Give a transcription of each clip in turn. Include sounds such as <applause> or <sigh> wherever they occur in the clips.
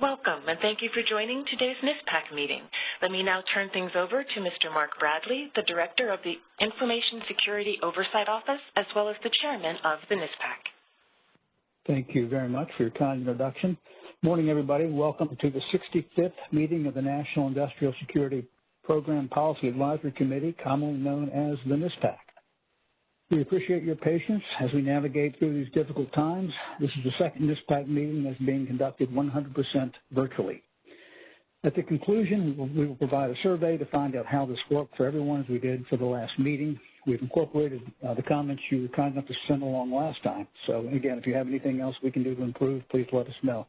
Welcome, and thank you for joining today's NISPPAC meeting. Let me now turn things over to Mr. Mark Bradley, the Director of the Information Security Oversight Office, as well as the Chairman of the NISPPAC. Thank you very much for your kind introduction. Morning, everybody. Welcome to the 65th meeting of the National Industrial Security Program Policy Advisory Committee, commonly known as the NISPPAC. We appreciate your patience as we navigate through these difficult times. This is the second NISPPAC meeting that's being conducted 100% virtually. At the conclusion, we will provide a survey to find out how this worked for everyone as we did for the last meeting. We've incorporated uh, the comments you were kind enough to send along last time. So again, if you have anything else we can do to improve, please let us know.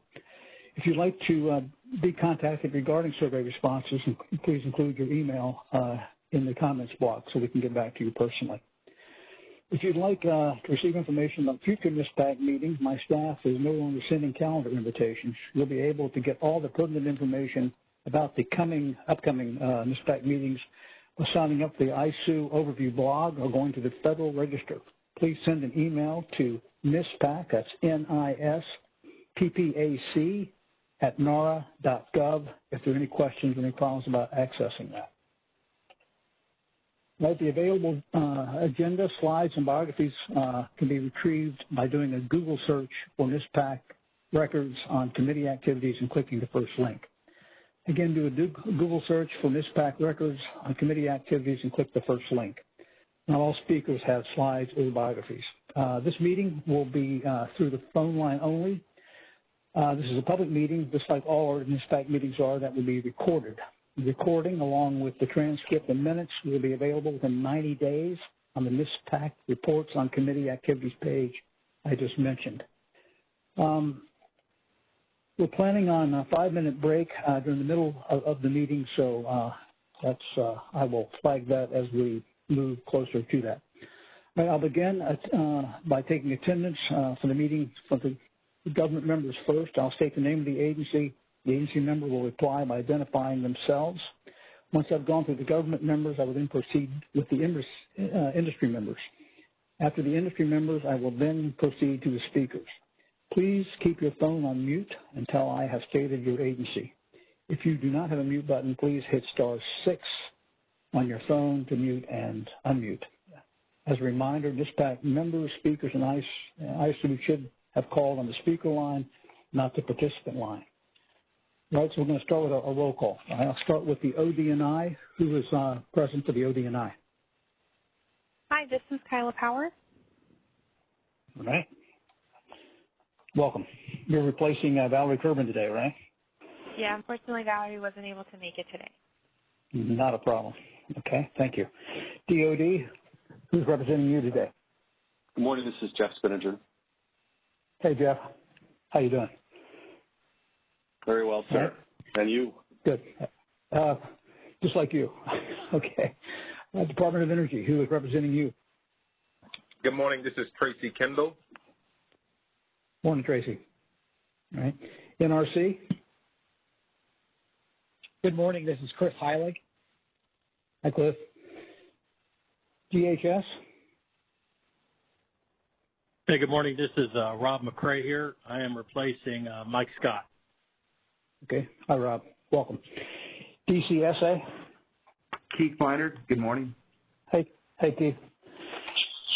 If you'd like to uh, be contacted regarding survey responses, please include your email uh, in the comments box so we can get back to you personally. If you'd like uh, to receive information on future NISPPAC meetings, my staff is no longer sending calendar invitations. You'll be able to get all the pertinent information about the coming, upcoming uh, meetings by signing up the ISOO overview blog or going to the Federal Register. Please send an email to NISPPAC, that's N-I-S-P-P-A-C, at nara.gov if there are any questions or any problems about accessing that. Right, the available uh, agenda, slides, and biographies uh, can be retrieved by doing a Google search for NISPPAC records on committee activities and clicking the first link. Again, do a Google search for NISPPAC records on committee activities and click the first link. Not all speakers have slides or biographies. Uh, this meeting will be uh, through the phone line only. Uh, this is a public meeting, just like all our NISPPAC meetings are, that will be recorded. Recording, along with the transcript and minutes, will be available within 90 days on the NISPPAC Reports on Committee Activities page I just mentioned. Um, we're planning on a five-minute break uh, during the middle of, of the meeting, so uh, that's uh, I will flag that as we move closer to that. Right, I'll begin uh, by taking attendance uh, for the meeting for the government members first. I'll state the name of the agency the agency member will reply by identifying themselves. Once I've gone through the government members, I will then proceed with the uh, industry members. After the industry members, I will then proceed to the speakers. Please keep your phone on mute until I have stated your agency. If you do not have a mute button, please hit star six on your phone to mute and unmute. As a reminder, NISPPAC members, speakers, and ISOO should have called on the speaker line, not the participant line. Right, so we're going to start with a, a roll call. I'll start with the ODNI. Who is uh, present for the ODNI? Hi, this is Kyla Power. All right. Welcome. You're replacing uh, Valerie Kerben today, right? Yeah, unfortunately, Valerie wasn't able to make it today. Not a problem. Okay, thank you. DOD, who's representing you today? Good morning. This is Jeff Spinnanger. Hey, Jeff. How you doing? Very well, sir. Right. And you? Good. Uh, just like you. <laughs> okay. Uh, Department of Energy, who is representing you? Good morning. This is Tracy Kendall. Morning, Tracy. All right. NRC? Good morning. This is Chris Heilig. Hi, Cliff. DHS? Hey, good morning. This is uh, Rob McCray here. I am replacing uh, Mike Scott. Okay. Hi, Rob. Welcome. DCSA. Keith Kleiner. Good morning. Hey, hey, Keith.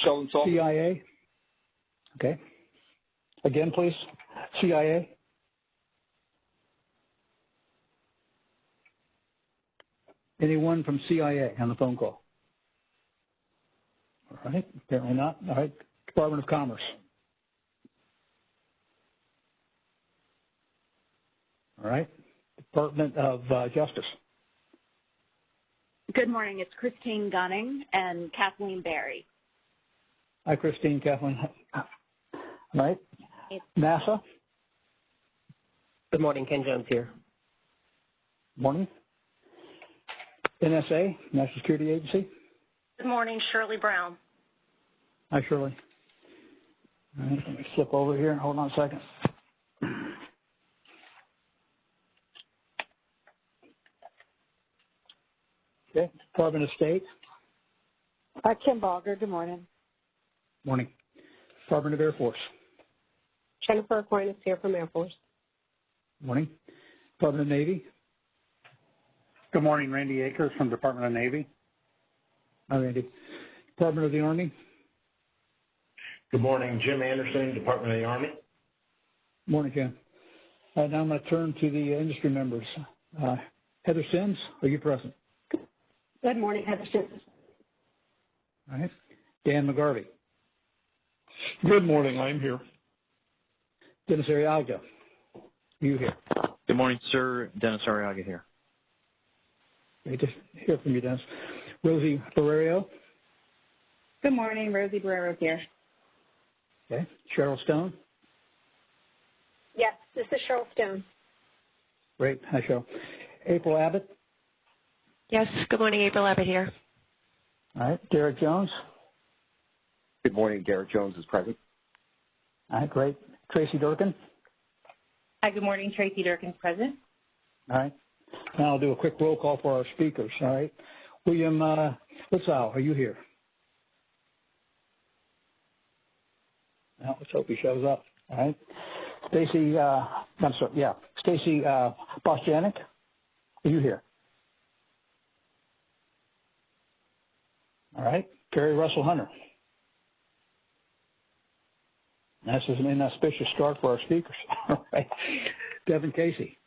Sheldon Salter. CIA. Okay. Again, please. CIA. Anyone from CIA on the phone call? All right. Apparently not. All right. Department of Commerce. All right. Department of uh, Justice. Good morning. It's Christine Gunning and Kathleen Barry. Hi, Christine, Kathleen. All right. NASA. Good morning. Ken Jones here. Morning. NSA, National Security Agency. Good morning. Shirley Brown. Hi, Shirley. All right. Let me flip over here. Hold on a second. Okay. Department of State. Uh, Kim Balger. Good morning. Morning. Department of Air Force. Jennifer Aquinas here from Air Force. Morning. Department of Navy. Good morning, Randy Akers from Department of Navy. Hi, Randy. Department of the Army. Good morning, Jim Anderson, Department of the Army. Morning, Jim. Uh, now I'm going to turn to the industry members. Uh, Heather Sims, are you present? Good morning, Heather Sims. All right. Dan McGarvey. Good morning, I'm here. Dennis Arriaga. You here? Good morning, sir. Dennis Arriaga here. Great to hear from you, Dennis. Rosie Barrero. Good morning, Rosie Barrero here. Okay. Cheryl Stone. Yes, this is Cheryl Stone. Great. Hi, Cheryl. April Abbott. Yes. Good morning, April Abbott here. All right. Derek Jones. Good morning. Derek Jones is present. All right. Great. Tracy Durkin. Hi. Good morning. Tracy Durkin is present. All right. Now I'll do a quick roll call for our speakers. All right. William uh, Lietzau, are you here? Now let's hope he shows up. All right. Stacy, uh, I'm sorry, yeah, Stacy uh, Bostjanick, are you here? All right. Carrie Russell Hunter. This is an inauspicious start for our speakers. <laughs> All right. Devin Casey.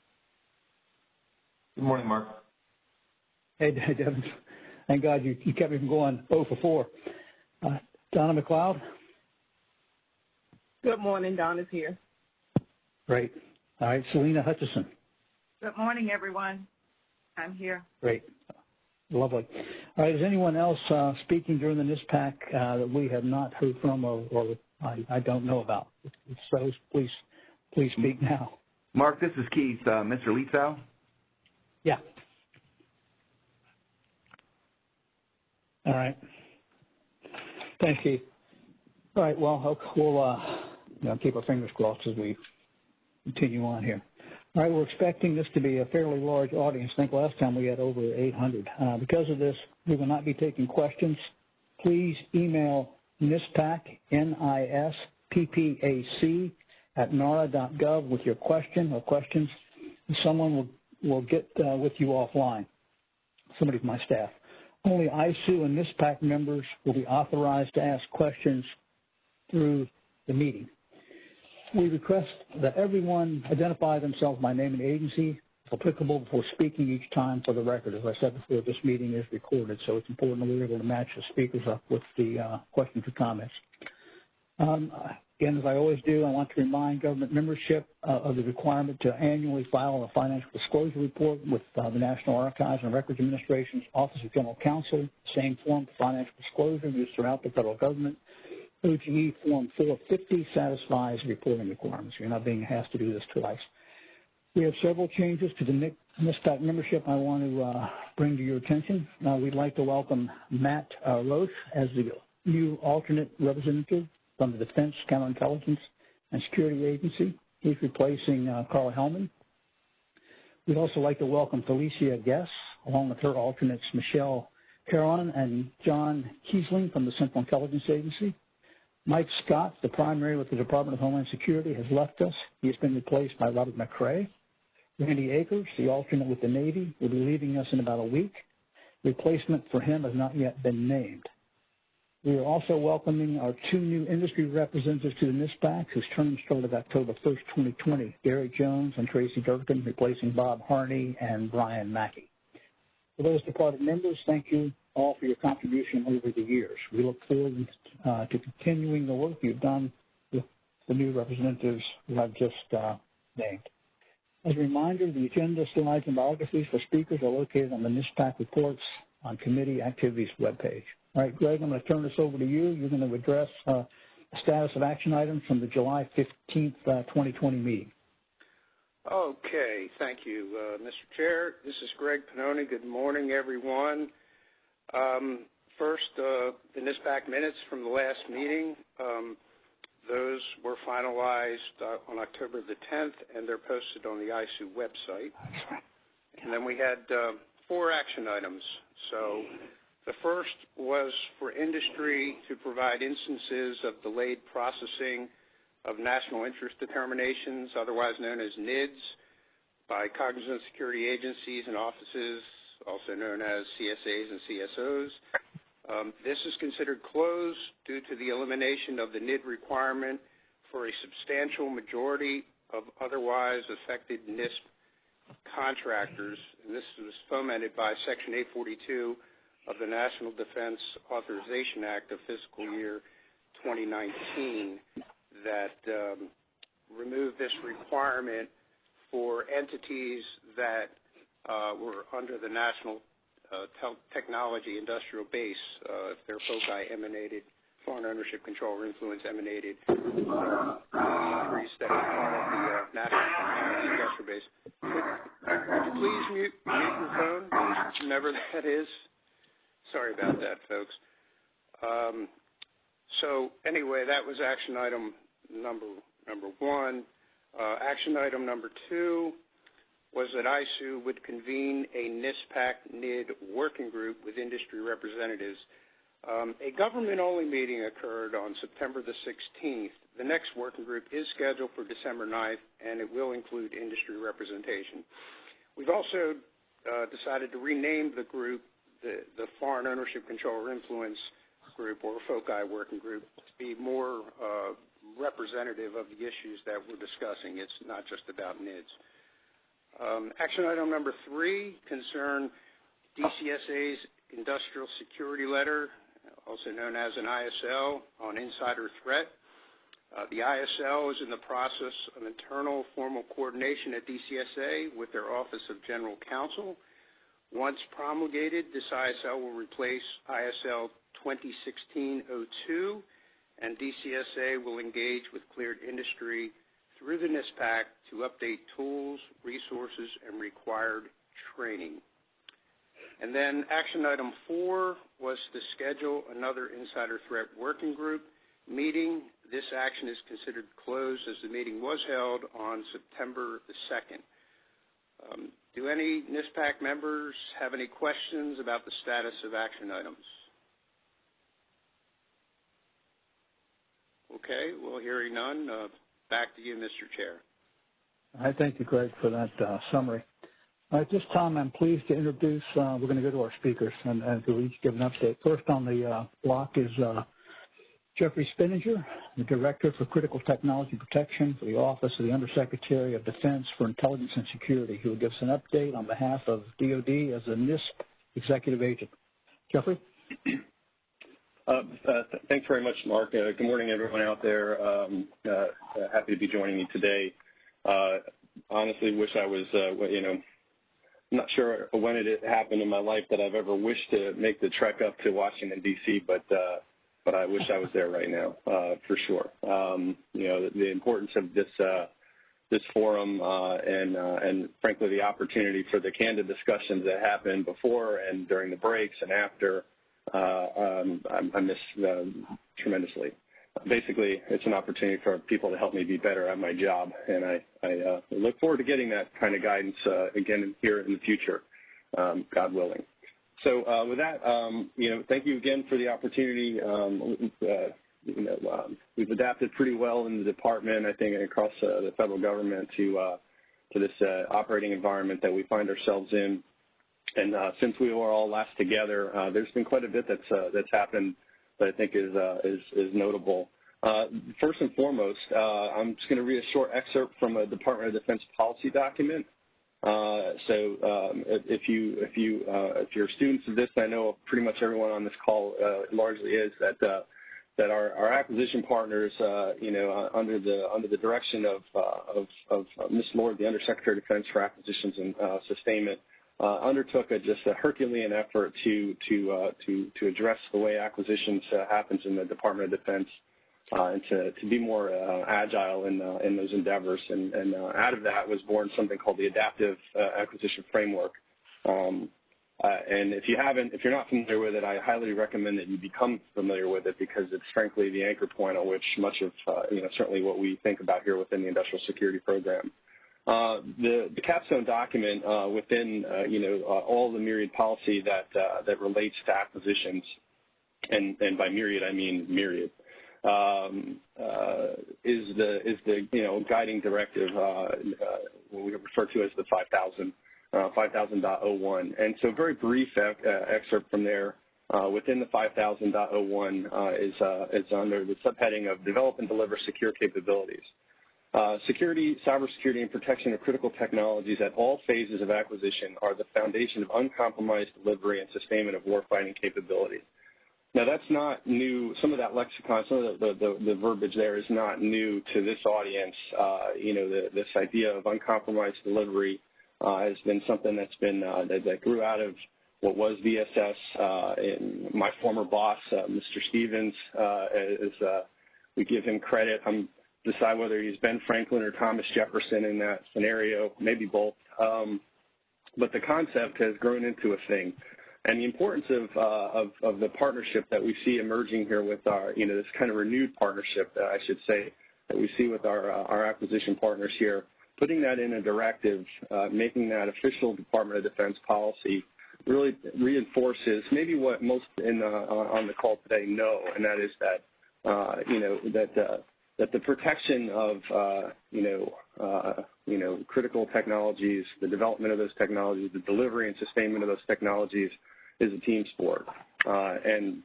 Good morning, Mark. Hey, <laughs> Devin. Thank God you, you kept me from going 0 for 4. Uh, Donna McLeod. Good morning. Donna's here. Great. All right. Selena Hutchison. Good morning, everyone. I'm here. Great. Lovely. All right. Is anyone else uh, speaking during the NISPPAC uh, that we have not heard from or, or I, I, don't know about? If so, please, please speak now. Mark, this is Keith. Uh, Mr. Lietzau? Yeah. All right. Thanks, Keith. All right. Well, we'll uh, you know, keep our fingers crossed as we continue on here. All right, we're expecting this to be a fairly large audience. I think last time we had over 800. Uh, because of this, we will not be taking questions. Please email NISPPAC, N-I-S-P-P-A-C, at nara.gov with your question or questions. Someone will, will get uh, with you offline, somebody from my staff. Only ISOO and NISPPAC members will be authorized to ask questions through the meeting. We request that everyone identify themselves by name and agency, applicable, before speaking each time for the record. As I said before, this meeting is recorded, so it's important that we're able to match the speakers up with the uh, questions or comments. Um, again, as I always do, I want to remind government membership uh, of the requirement to annually file a financial disclosure report with uh, the National Archives and Records Administration's Office of General Counsel, same form for financial disclosure used throughout the federal government. OGE Form 450 satisfies reporting requirements. You're not being asked to do this twice. We have several changes to the NISPPAC membership I want to uh, bring to your attention. Uh, we'd like to welcome Matt uh, Roche as the new alternate representative from the Defense Counterintelligence and Security Agency. He's replacing uh, Carl Hellman. We'd also like to welcome Felicia Guess, along with her alternates Michelle Caron and John Kiesling from the Central Intelligence Agency. Mike Scott, the primary with the Department of Homeland Security, has left us. He has been replaced by Robert McCrae. Randy Akers, the alternate with the Navy, will be leaving us in about a week. Replacement for him has not yet been named. We are also welcoming our two new industry representatives to the NISPPAC, whose term started October 1st, 2020, Gary Jones and Tracy Durkin, replacing Bob Harney and Brian Mackey. For those departed members, thank you all for your contribution over the years. We look forward uh, to continuing the work you've done with the new representatives who I've just uh, named. As a reminder, the agenda, slides, and biographies for speakers are located on the NISPPAC reports on committee activities webpage. All right, Greg, I'm going to turn this over to you. You're going to address uh, the status of action items from the July 15th, 2020 meeting. Okay, thank you, uh, Mr. Chair. This is Greg Pannoni. Good morning, everyone. Um, first, uh, the NISPPAC minutes from the last meeting. Um, those were finalized uh, on October the 10th, and they're posted on the ISOO website. And then we had uh, four action items. So the first was for industry to provide instances of delayed processing of national interest determinations, otherwise known as NIDs, by cognizant security agencies and offices, also known as CSAs and CSOs. Um, this is considered closed due to the elimination of the NID requirement for a substantial majority of otherwise affected NISP contractors. And this was fomented by Section 842 of the National Defense Authorization Act of fiscal year 2019 that um, removed this requirement for entities that were under the National uh, Technology Industrial Base, uh, if their foci emanated, foreign ownership control or influence emanated uh, of the uh, National Technology Industrial Base. Could, you please mute, your phone, whenever <laughs> that is? Sorry about that, folks. Um, so anyway, that was action item number number one. Uh, action item number two was that ISOO would convene a NISPPAC NID working group with industry representatives. Um, a government-only meeting occurred on September the 16th. The next working group is scheduled for December 9th, and it will include industry representation. We've also uh, decided to rename the group the, the Foreign Ownership Control or Influence Group, or FOCI working group, to be more uh, representative of the issues that we're discussing. It's not just about NIDS. Um, action item number three concern DCSA's industrial security letter, also known as an ISL, on insider threat. Uh, the ISL is in the process of internal formal coordination at DCSA with their Office of General Counsel. Once promulgated, this ISL will replace ISL 2016-02, and DCSA will engage with cleared industry through the NISPPAC to update tools, resources, and required training. And then action item four was to schedule another insider threat working group meeting. This action is considered closed as the meeting was held on September the 2nd. Um, do any NISPPAC members have any questions about the status of action items? Okay, well, hearing none, uh, back to you, Mr. Chair. I thank you, Greg, for that uh, summary. At this time, I'm pleased to introduce, uh, we're going to go to our speakers and, and to each give an update. First on the uh, block is uh, Jeffrey Spinnanger, the Director for Critical Technology Protection for the Office of the Undersecretary of Defense for Intelligence and Security, who will give us an update on behalf of DOD as a NISP executive agent. Jeffrey? <clears throat> Thanks very much, Mark. Uh, good morning, everyone out there. Um, uh, happy to be joining you today. Uh, honestly, wish I was, you know, not sure when it happened in my life that I've ever wished to make the trek up to Washington D.C., but but I wish I was there right now for sure. Um, you know, the, importance of this this forum and and frankly the opportunity for the candid discussions that happened before and during the breaks and after I, I miss um, tremendously. Basically, it's an opportunity for people to help me be better at my job, and I, I uh, look forward to getting that kind of guidance uh, again here in the future, um, God willing. So uh, with that, um, you know, thank you again for the opportunity. Um, uh, you know, um, we've adapted pretty well in the department, I think, across uh, the federal government to uh, to this uh, operating environment that we find ourselves in. And uh, since we were all last together, uh, there's been quite a bit that's uh, that's happened that I think is uh, is, is notable. Uh, first and foremost, uh, I'm just going to read a short excerpt from a Department of Defense policy document. so um, if you if you if you're students of this, I know pretty much everyone on this call largely is that that our, our, acquisition partners, uh, you know, uh, under the under the direction of uh, of, of Ms. Lord, the Undersecretary of Defense for Acquisitions and Sustainment, undertook a, just a Herculean effort to to uh, to to address the way acquisitions uh, happens in the Department of Defense uh, and to to be more uh, agile in uh, in those endeavors. And, and out of that was born something called the Adaptive Acquisition Framework. Um, and if you haven't, if you're not familiar with it, I highly recommend that you become familiar with it because it's frankly the anchor point on which much of, you know, certainly what we think about here within the industrial security program. Uh, the, the, capstone document uh, within uh, you know uh, all the myriad policy that uh, that relates to acquisitions, and, and by myriad I mean myriad, um, is the is the you know guiding directive what we refer to as the 5000, uh, 5000.01. And so very brief uh, excerpt from there. Uh, within the 5000.01 uh, is, uh, is under the subheading of develop and deliver secure capabilities. Uh, security, cybersecurity, and protection of critical technologies at all phases of acquisition are the foundation of uncompromised delivery and sustainment of warfighting capability. Now, that's not new. Some of that lexicon, some of the, the, the verbiage there is not new to this audience. Uh, you know, the, this idea of uncompromised delivery uh, has been something that's been uh, that, that, grew out of what was VSS. Uh, and my former boss, uh, Mr. Stevens, uh, is we give him credit. I'm decide whether he's Ben Franklin or Thomas Jefferson in that scenario, maybe both. Um, but the concept has grown into a thing. And the importance of, uh, of, of, the partnership that we see emerging here with our, you know, this kind of renewed partnership, that I should say, that we see with our, uh, our acquisition partners here, putting that in a directive, uh, making that official Department of Defense policy really reinforces maybe what most in, on the call today know, and that is that, uh, you know, that uh, that the protection of uh, you know uh, you know critical technologies, the development of those technologies, the delivery and sustainment of those technologies is a team sport. Uh, and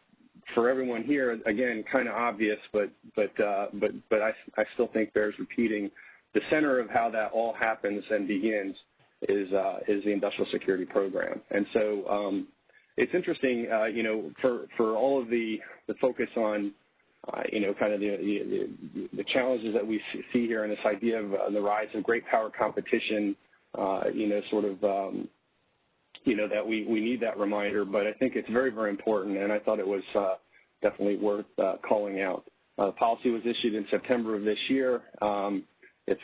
for everyone here, again, kind of obvious, but but uh, but but I I still think bears repeating. The center of how that all happens and begins is uh, is the industrial security program. And so um, it's interesting, uh, you know, for for all of the the focus on you know, kind of the, the, the, challenges that we see here and this idea of uh, the rise of great power competition, uh, you know, sort of, um, you know, that we, we need that reminder, but I think it's very, very important, and I thought it was uh, definitely worth uh, calling out. Uh, the policy was issued in September of this year. Um, if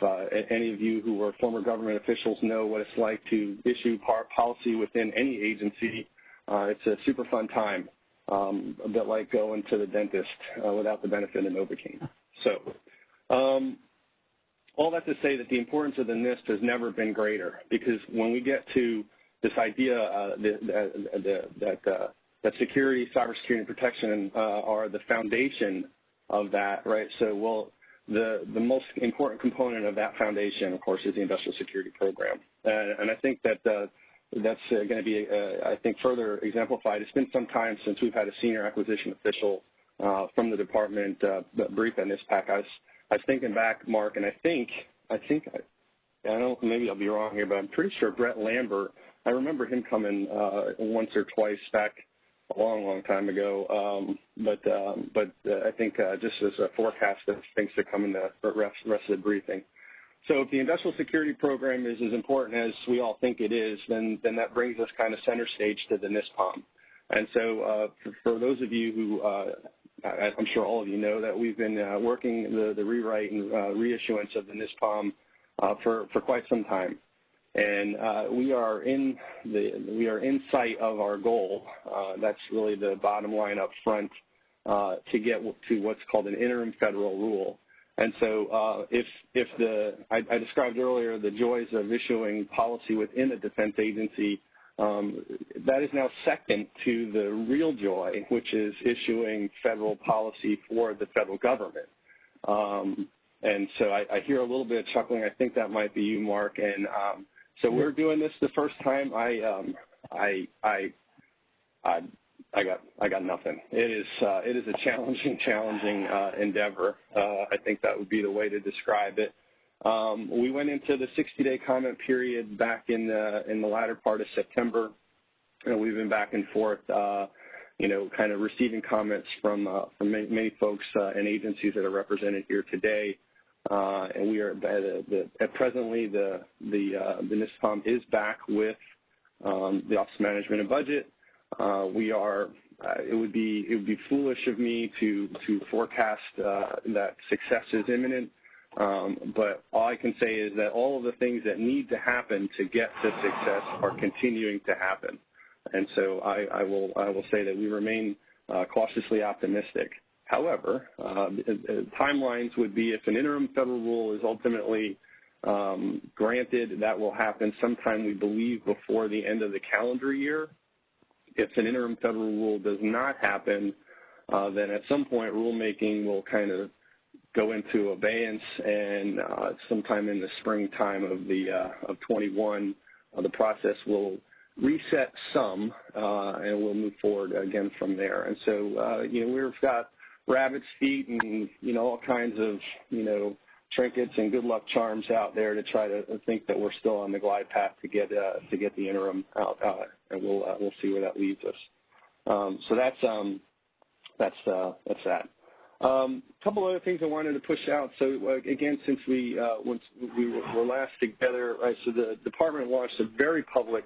any of you who were former government officials know what it's like to issue policy within any agency, it's a super fun time um, a bit like going to the dentist uh, without the benefit of Novocaine. So um, all that to say that the importance of the NISP has never been greater because when we get to this idea uh, that, that, uh, that security, cybersecurity, and protection uh, are the foundation of that, right? So, well, the, the most important component of that foundation, of course, is the industrial security program. And, and I think that uh, that's uh, going to be, uh, I think, further exemplified. It's been some time since we've had a senior acquisition official uh, from the department brief on NISPPAC. I was, I was thinking back, Mark, and I think, I think, I, I don't, maybe I'll be wrong here, but I'm pretty sure Brett Lambert. I remember him coming once or twice back a long, long time ago. Um, but um, but uh, I think uh, just as a forecast of things to come in the rest, rest of the briefing. So if the industrial security program is as important as we all think it is, then, then that brings us kind of center stage to the NISPOM. And so uh, for, for, those of you who, uh, I, am sure all of you know that we've been uh, working the, the rewrite and uh, reissuance of the NISPOM uh, for, for quite some time. And uh, we are in the we are in sight of our goal. that's really the bottom line up front to get to what's called an interim federal rule. And so uh, if, if the, I, I, described earlier the joys of issuing policy within a defense agency, um, that is now second to the real joy, which is issuing federal policy for the federal government. Um, and so I, I, hear a little bit of chuckling. I think that might be you, Mark. And um, so we're doing this the first time. I, um, I, I, I I got I got nothing. It is uh, it is a challenging <laughs> challenging uh, endeavor. Uh, I think that would be the way to describe it. Um, we went into the 60-day comment period back in the in the latter part of September, and we've been back and forth, uh, you know, kind of receiving comments from uh, from many, many folks uh, and agencies that are represented here today. and we are at, the, at presently the the the NISPOM is back with um, the Office of Management and Budget. Uh, we are. Uh, it would be it would be foolish of me to to forecast uh, that success is imminent. Um, but all I can say is that all of the things that need to happen to get to success are continuing to happen. And so I, I will I will say that we remain uh, cautiously optimistic. However, uh, timelines would be if an interim federal rule is ultimately um, granted, that will happen sometime we believe before the end of the calendar year if an interim federal rule does not happen, uh, then at some point rulemaking will kind of go into abeyance, and uh, sometime in the springtime of the uh, of 21, uh, the process will reset some, uh, and we'll move forward again from there. And so, uh, you know, we've got rabbit's feet and you know all kinds of you know trinkets and good luck charms out there to try to think that we're still on the glide path to get uh, to get the interim out, uh, and we'll uh, we'll see where that leads us. Um, so that's um, that's that's that. A um, couple other things I wanted to push out. So uh, again, since we uh, once we were last together, right? So the department launched a very public,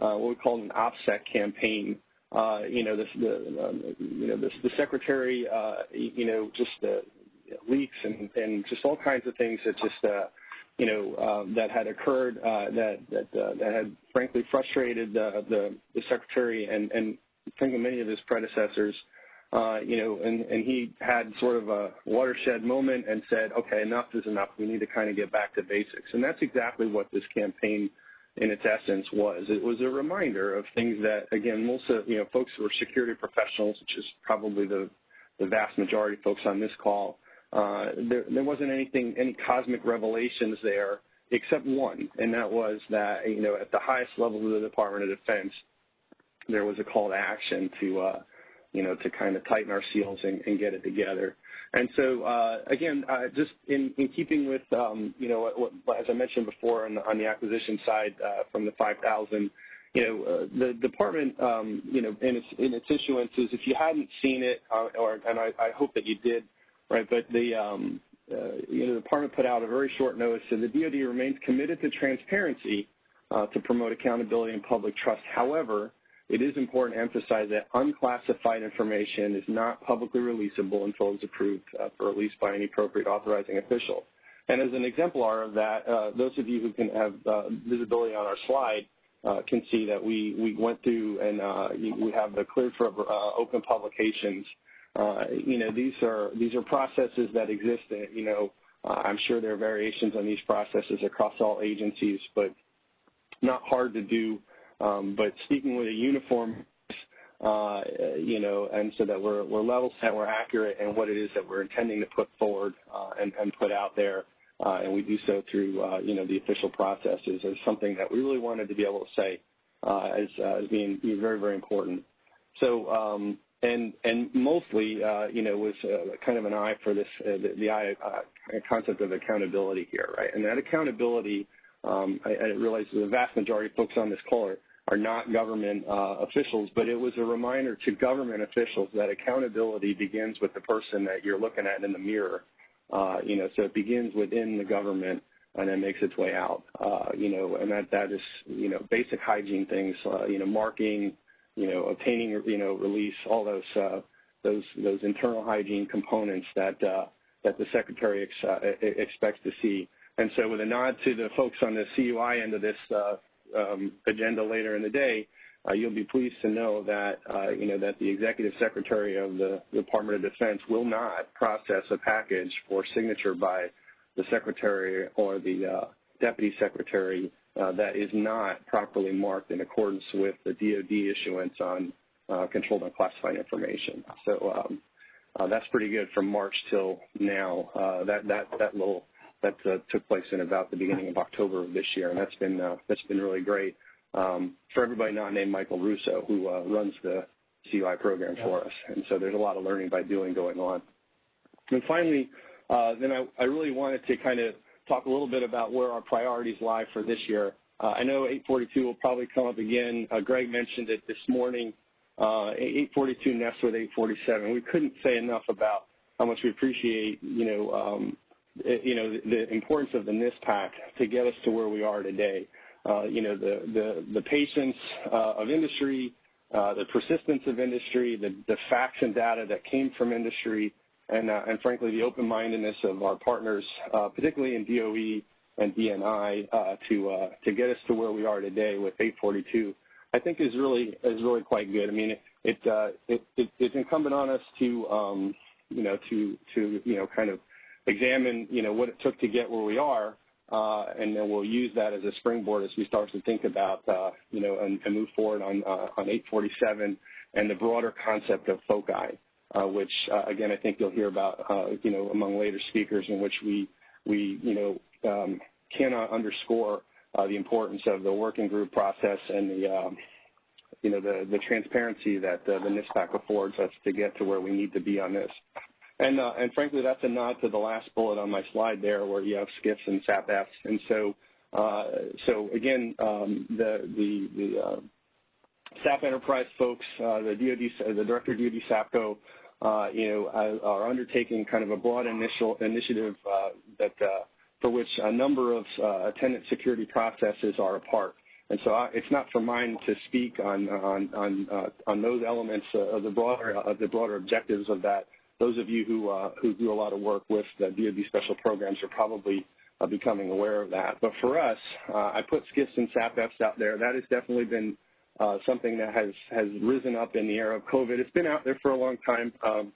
uh, what we call an OPSEC campaign. You know, this, the um, you know this, the secretary, you know, just uh, leaks and, and just all kinds of things that just uh, you know uh, that had occurred uh, that that uh, that had frankly frustrated the the, the secretary and and frankly many of his predecessors uh, you know, and, and he had sort of a watershed moment and said, okay, enough is enough. We need to kind of get back to basics. And that's exactly what this campaign in its essence was. It was a reminder of things that, again, most of, you know, folks who are security professionals, which is probably the, the vast majority of folks on this call, there, there wasn't anything, any cosmic revelations there except one, and that was that, you know, at the highest level of the Department of Defense, there was a call to action to, uh, you know, to kind of tighten our seals and, and get it together. And so, uh, again, uh, just in, in, keeping with, um, you know, what, what, as I mentioned before on the, on the acquisition side uh, from the 5,000, you know, uh, the department, um, you know, in its, in its issuances, if you hadn't seen it, uh, or, and I, I, hope that you did, right, but the, um, uh, you know, the department put out a very short notice, so the DoD remains committed to transparency to promote accountability and public trust. However, it is important to emphasize that unclassified information is not publicly releasable until it's approved uh, for release by any appropriate authorizing official. And as an exemplar of that, uh, those of you who can have uh, visibility on our slide uh, can see that we, we went through and uh, we have the cleared for uh, open publications. You know, these are these are processes that exist. you know, I'm sure there are variations on these processes across all agencies, but not hard to do um, but speaking with a uniform, uh, you know, and so that we're, we're level set, we're accurate and what it is that we're intending to put forward uh, and, and, put out there. Uh, and we do so through, uh, you know, the official processes is something that we really wanted to be able to say uh, as, as being, being, very, very important. So, um, and and mostly, uh, you know, was kind of an eye for this, the, the eye concept of accountability here, right? And that accountability, um, I, I realize the vast majority of folks on this call are are not government uh, officials, but it was a reminder to government officials that accountability begins with the person that you're looking at in the mirror. Uh, you know, so it begins within the government and then makes its way out. Uh, you know, and that that is you know basic hygiene things. Uh, you know, marking, you know, obtaining, you know, release, all those uh, those those internal hygiene components that uh, that the secretary ex- uh, expects to see. And so, with a nod to the folks on the CUI end of this uh, um, agenda later in the day, uh, you'll be pleased to know that uh, you know that the executive secretary of the Department of Defense will not process a package for signature by the secretary or the uh, deputy secretary that is not properly marked in accordance with the DoD issuance on uh, controlled and classified information. So um, uh, that's pretty good from March till now. that that that little that uh, took place in about the beginning of October of this year, and that's been uh, that's been really great um, for everybody not named Michael Russo, who uh, runs the CUI program yeah. for us. And so there's a lot of learning by doing going on. And finally, uh, then I, I, really wanted to kind of talk a little bit about where our priorities lie for this year. Uh, I know 842 will probably come up again. Uh, Greg mentioned it this morning. 842 nests with 847. We couldn't say enough about how much we appreciate, you know, um, you know, the importance of the NISPPAC to get us to where we are today. Uh, you know, the, the, the patience uh, of industry, uh, the persistence of industry, the, the facts and data that came from industry, and, uh, and frankly, the open-mindedness of our partners, uh, particularly in DOE and DNI, uh, to, to get us to where we are today with 842, I think is really, is really quite good. I mean, it, it, it, it it's incumbent on us to, um, you know, to, to, you know, kind of examine, you know, what it took to get where we are, uh, and then we'll use that as a springboard as we start to think about, uh, you know, and, and, move forward on uh, on 847 and the broader concept of foci. Uh, which uh, again I think you'll hear about uh, you know among later speakers, in which we we you know um, cannot underscore the importance of the working group process and the um, you know the the transparency that the NISPPAC affords us to get to where we need to be on this. And uh, and frankly, that's a nod to the last bullet on my slide there, where you have SCIFs and SAPFs. And so uh, so again, um, the the the uh, SAP Enterprise folks, the DoD, the director of DoD SAPCO, are undertaking kind of a broad initial initiative uh, that uh, for which a number of uh, attendant security processes are a part. And so it's not for mine to speak on on on, uh, on those elements uh, of the broader of the broader objectives of that. Those of you who uh, who do a lot of work with the DoD special programs are probably uh, becoming aware of that. But for us, uh, I put SCIFs and SAPFs out there. That has definitely been uh, something that has has risen up in the era of COVID. It's been out there for a long time. Um,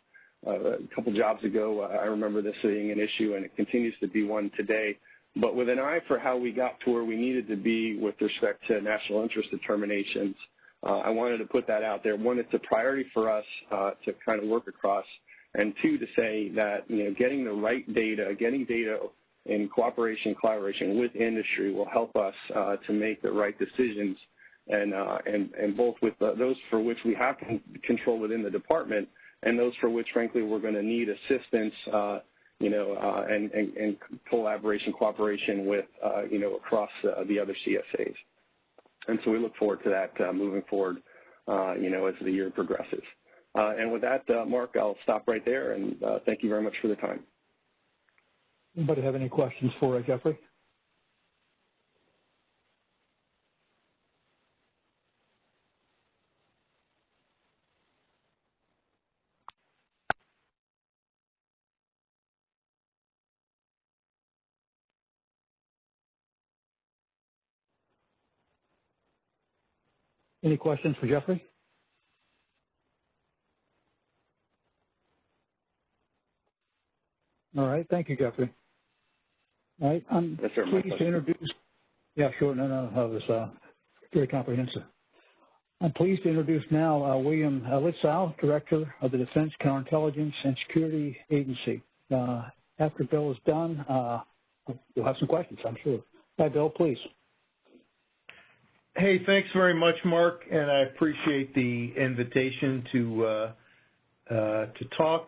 uh, a couple jobs ago, uh, I remember this being an issue, and it continues to be one today. But with an eye for how we got to where we needed to be with respect to national interest determinations, uh, I wanted to put that out there. One, it's a priority for us uh, to kind of work across, and two, to say that you know getting the right data, getting data in cooperation, collaboration with industry will help us uh, to make the right decisions, and uh, and both with those for which we have control within the department, and those for which, frankly, we're going to need assistance, uh, you know, uh, and, collaboration, cooperation with, uh, you know, across uh, the other CSAs. And so we look forward to that uh, moving forward, you know, as the year progresses. and with that, Mark, I'll stop right there, and thank you very much for the time. Anybody have any questions for Jeffrey? Any questions for Jeffrey? All right. Thank you, Jeffrey. All right. I'm yes, sir, pleased to introduce. Yeah, sure. No, no, that was uh, very comprehensive. I'm pleased to introduce now uh, William Lietzau, Director of the Defense Counterintelligence and Security Agency. Uh, after Bill is done, uh, you'll have some questions, I'm sure. Hi, Bill, please. Hey, thanks very much, Mark, and I appreciate the invitation to uh, uh, to talk.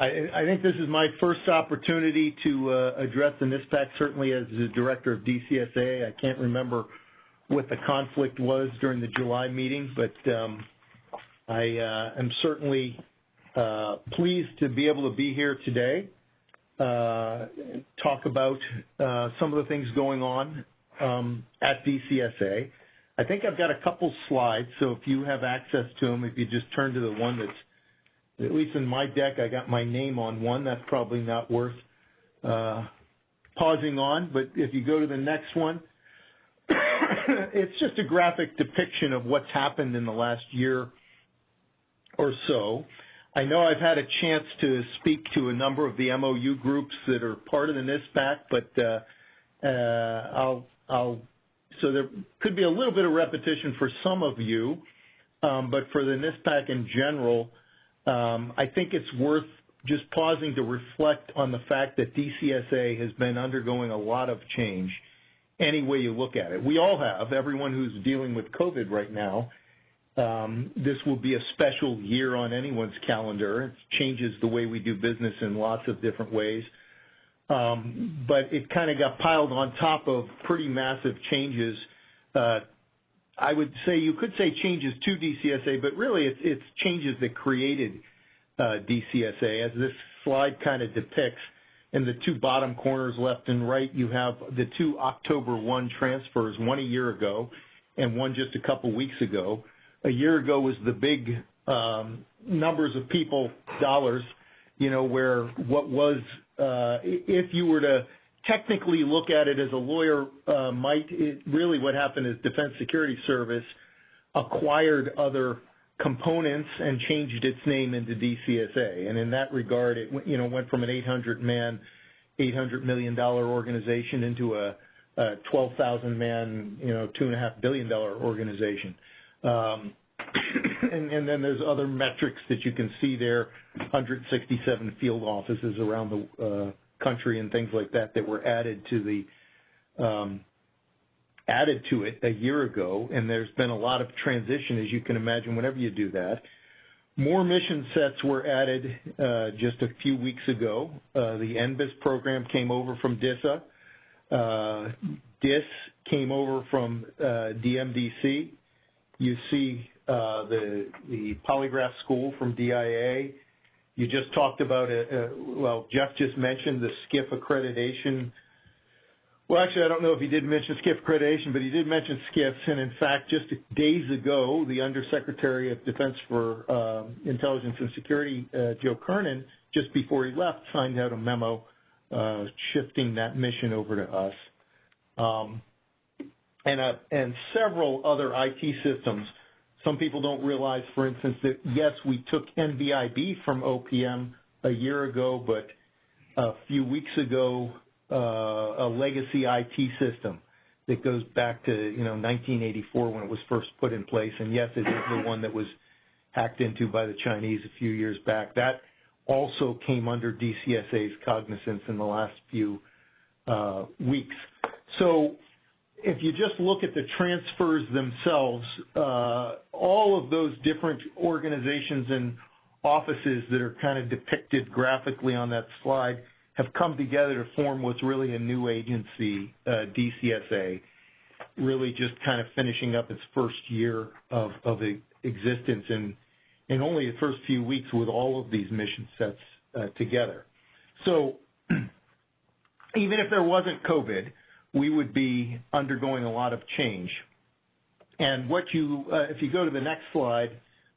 I, I, think this is my first opportunity to uh, address the NISPPAC, certainly as the director of DCSA. I can't remember what the conflict was during the July meeting, but um, I uh, am certainly uh, pleased to be able to be here today, uh, talk about some of the things going on um, at DCSA. I think I've got a couple slides, so if you have access to them, if you just turn to the one that's, at least in my deck, I got my name on one. That's probably not worth uh, pausing on, but if you go to the next one, <coughs> it's just a graphic depiction of what's happened in the last year or so. I know I've had a chance to speak to a number of the MOU groups that are part of the NISPPAC, but uh, uh, I'll I'll so there could be a little bit of repetition for some of you, um, but for the NISPPAC in general, um, I think it's worth just pausing to reflect on the fact that DCSA has been undergoing a lot of change any way you look at it. We all have, everyone who's dealing with COVID right now. Um, this will be a special year on anyone's calendar. It changes the way we do business in lots of different ways. Um, but it kind of got piled on top of pretty massive changes. Uh, I would say you could say changes to DCSA, but really it's, it's changes that created uh, DCSA. As this slide kind of depicts, in the two bottom corners, left and right, you have the two October 1 transfers, one a year ago and one just a couple weeks ago. A year ago was the big um, numbers of people, dollars, you know, where what was if you were to technically look at it as a lawyer uh, might, it, really what happened is Defense Security Service acquired other components and changed its name into DCSA. And in that regard, it you know went from an 800 man, 800 million dollar organization into a, a 12,000 man, you know, two and a half billion dollar organization. Um, and, then there's other metrics that you can see there, 167 field offices around the uh, country and things like that that were added to the um, added to it a year ago, and there's been a lot of transition, as you can imagine, whenever you do that. More mission sets were added uh, just a few weeks ago. Uh, the NBIS program came over from DISA. Uh, DISS came over from uh, DMDC. You see the the polygraph school from DIA. You just talked about it. Uh, well, Jeff just mentioned the SCIF accreditation well, actually, I don't know if he did mention SCIF accreditation, but he did mention SCIFs. And in fact, just days ago, the Undersecretary of Defense for uh, Intelligence and Security, uh, Joe Kernan, just before he left, signed out a memo uh, shifting that mission over to us. Um, and, uh, and several other IT systems. Some people don't realize, for instance, that yes, we took NBIB from OPM a year ago, but a few weeks ago, uh, a legacy IT system that goes back to you know 1984 when it was first put in place. And yes, it is the one that was hacked into by the Chinese a few years back. That also came under DCSA's cognizance in the last few uh, weeks. So if you just look at the transfers themselves, uh, all of those different organizations and offices that are kind of depicted graphically on that slide have come together to form what's really a new agency, uh, DCSA, really just kind of finishing up its first year of, of existence in only the first few weeks with all of these mission sets uh, together. So <clears throat> even if there wasn't COVID, we would be undergoing a lot of change. And what you, uh, if you go to the next slide,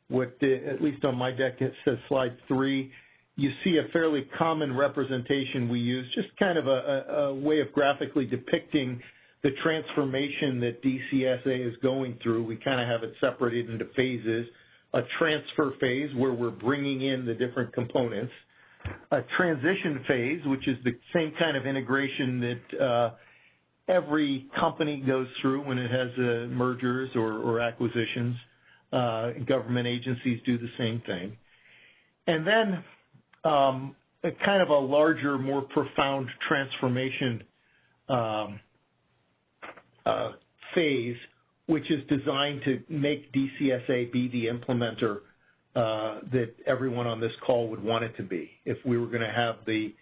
what the, at least on my deck it says slide three, you see a fairly common representation we use, just kind of a, a, way of graphically depicting the transformation that DCSA is going through. We kind of have it separated into phases. A transfer phase where we're bringing in the different components. A transition phase, which is the same kind of integration that uh, every company goes through when it has uh, mergers or, or acquisitions. Uh, government agencies do the same thing. And then um, a kind of a larger, more profound transformation um, uh, phase, which is designed to make DCSA be the implementer uh, that everyone on this call would want it to be. If we were going to have the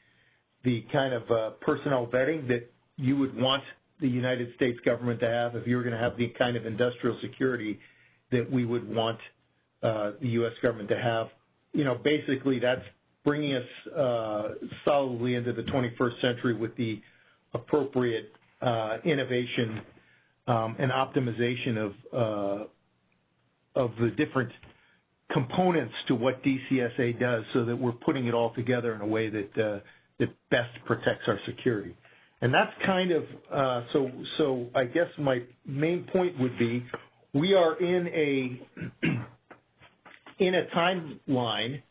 the kind of uh, personnel vetting that you would want the United States government to have, if you were going to have the kind of industrial security that we would want uh, the U.S. government to have, you know, basically that's bringing us uh, solidly into the 21st century with the appropriate uh, innovation um, and optimization of uh, of the different components to what DCSA does, so that we're putting it all together in a way that uh, that best protects our security. And that's kind of uh, so. So I guess my main point would be we are in a <clears throat> in a timeline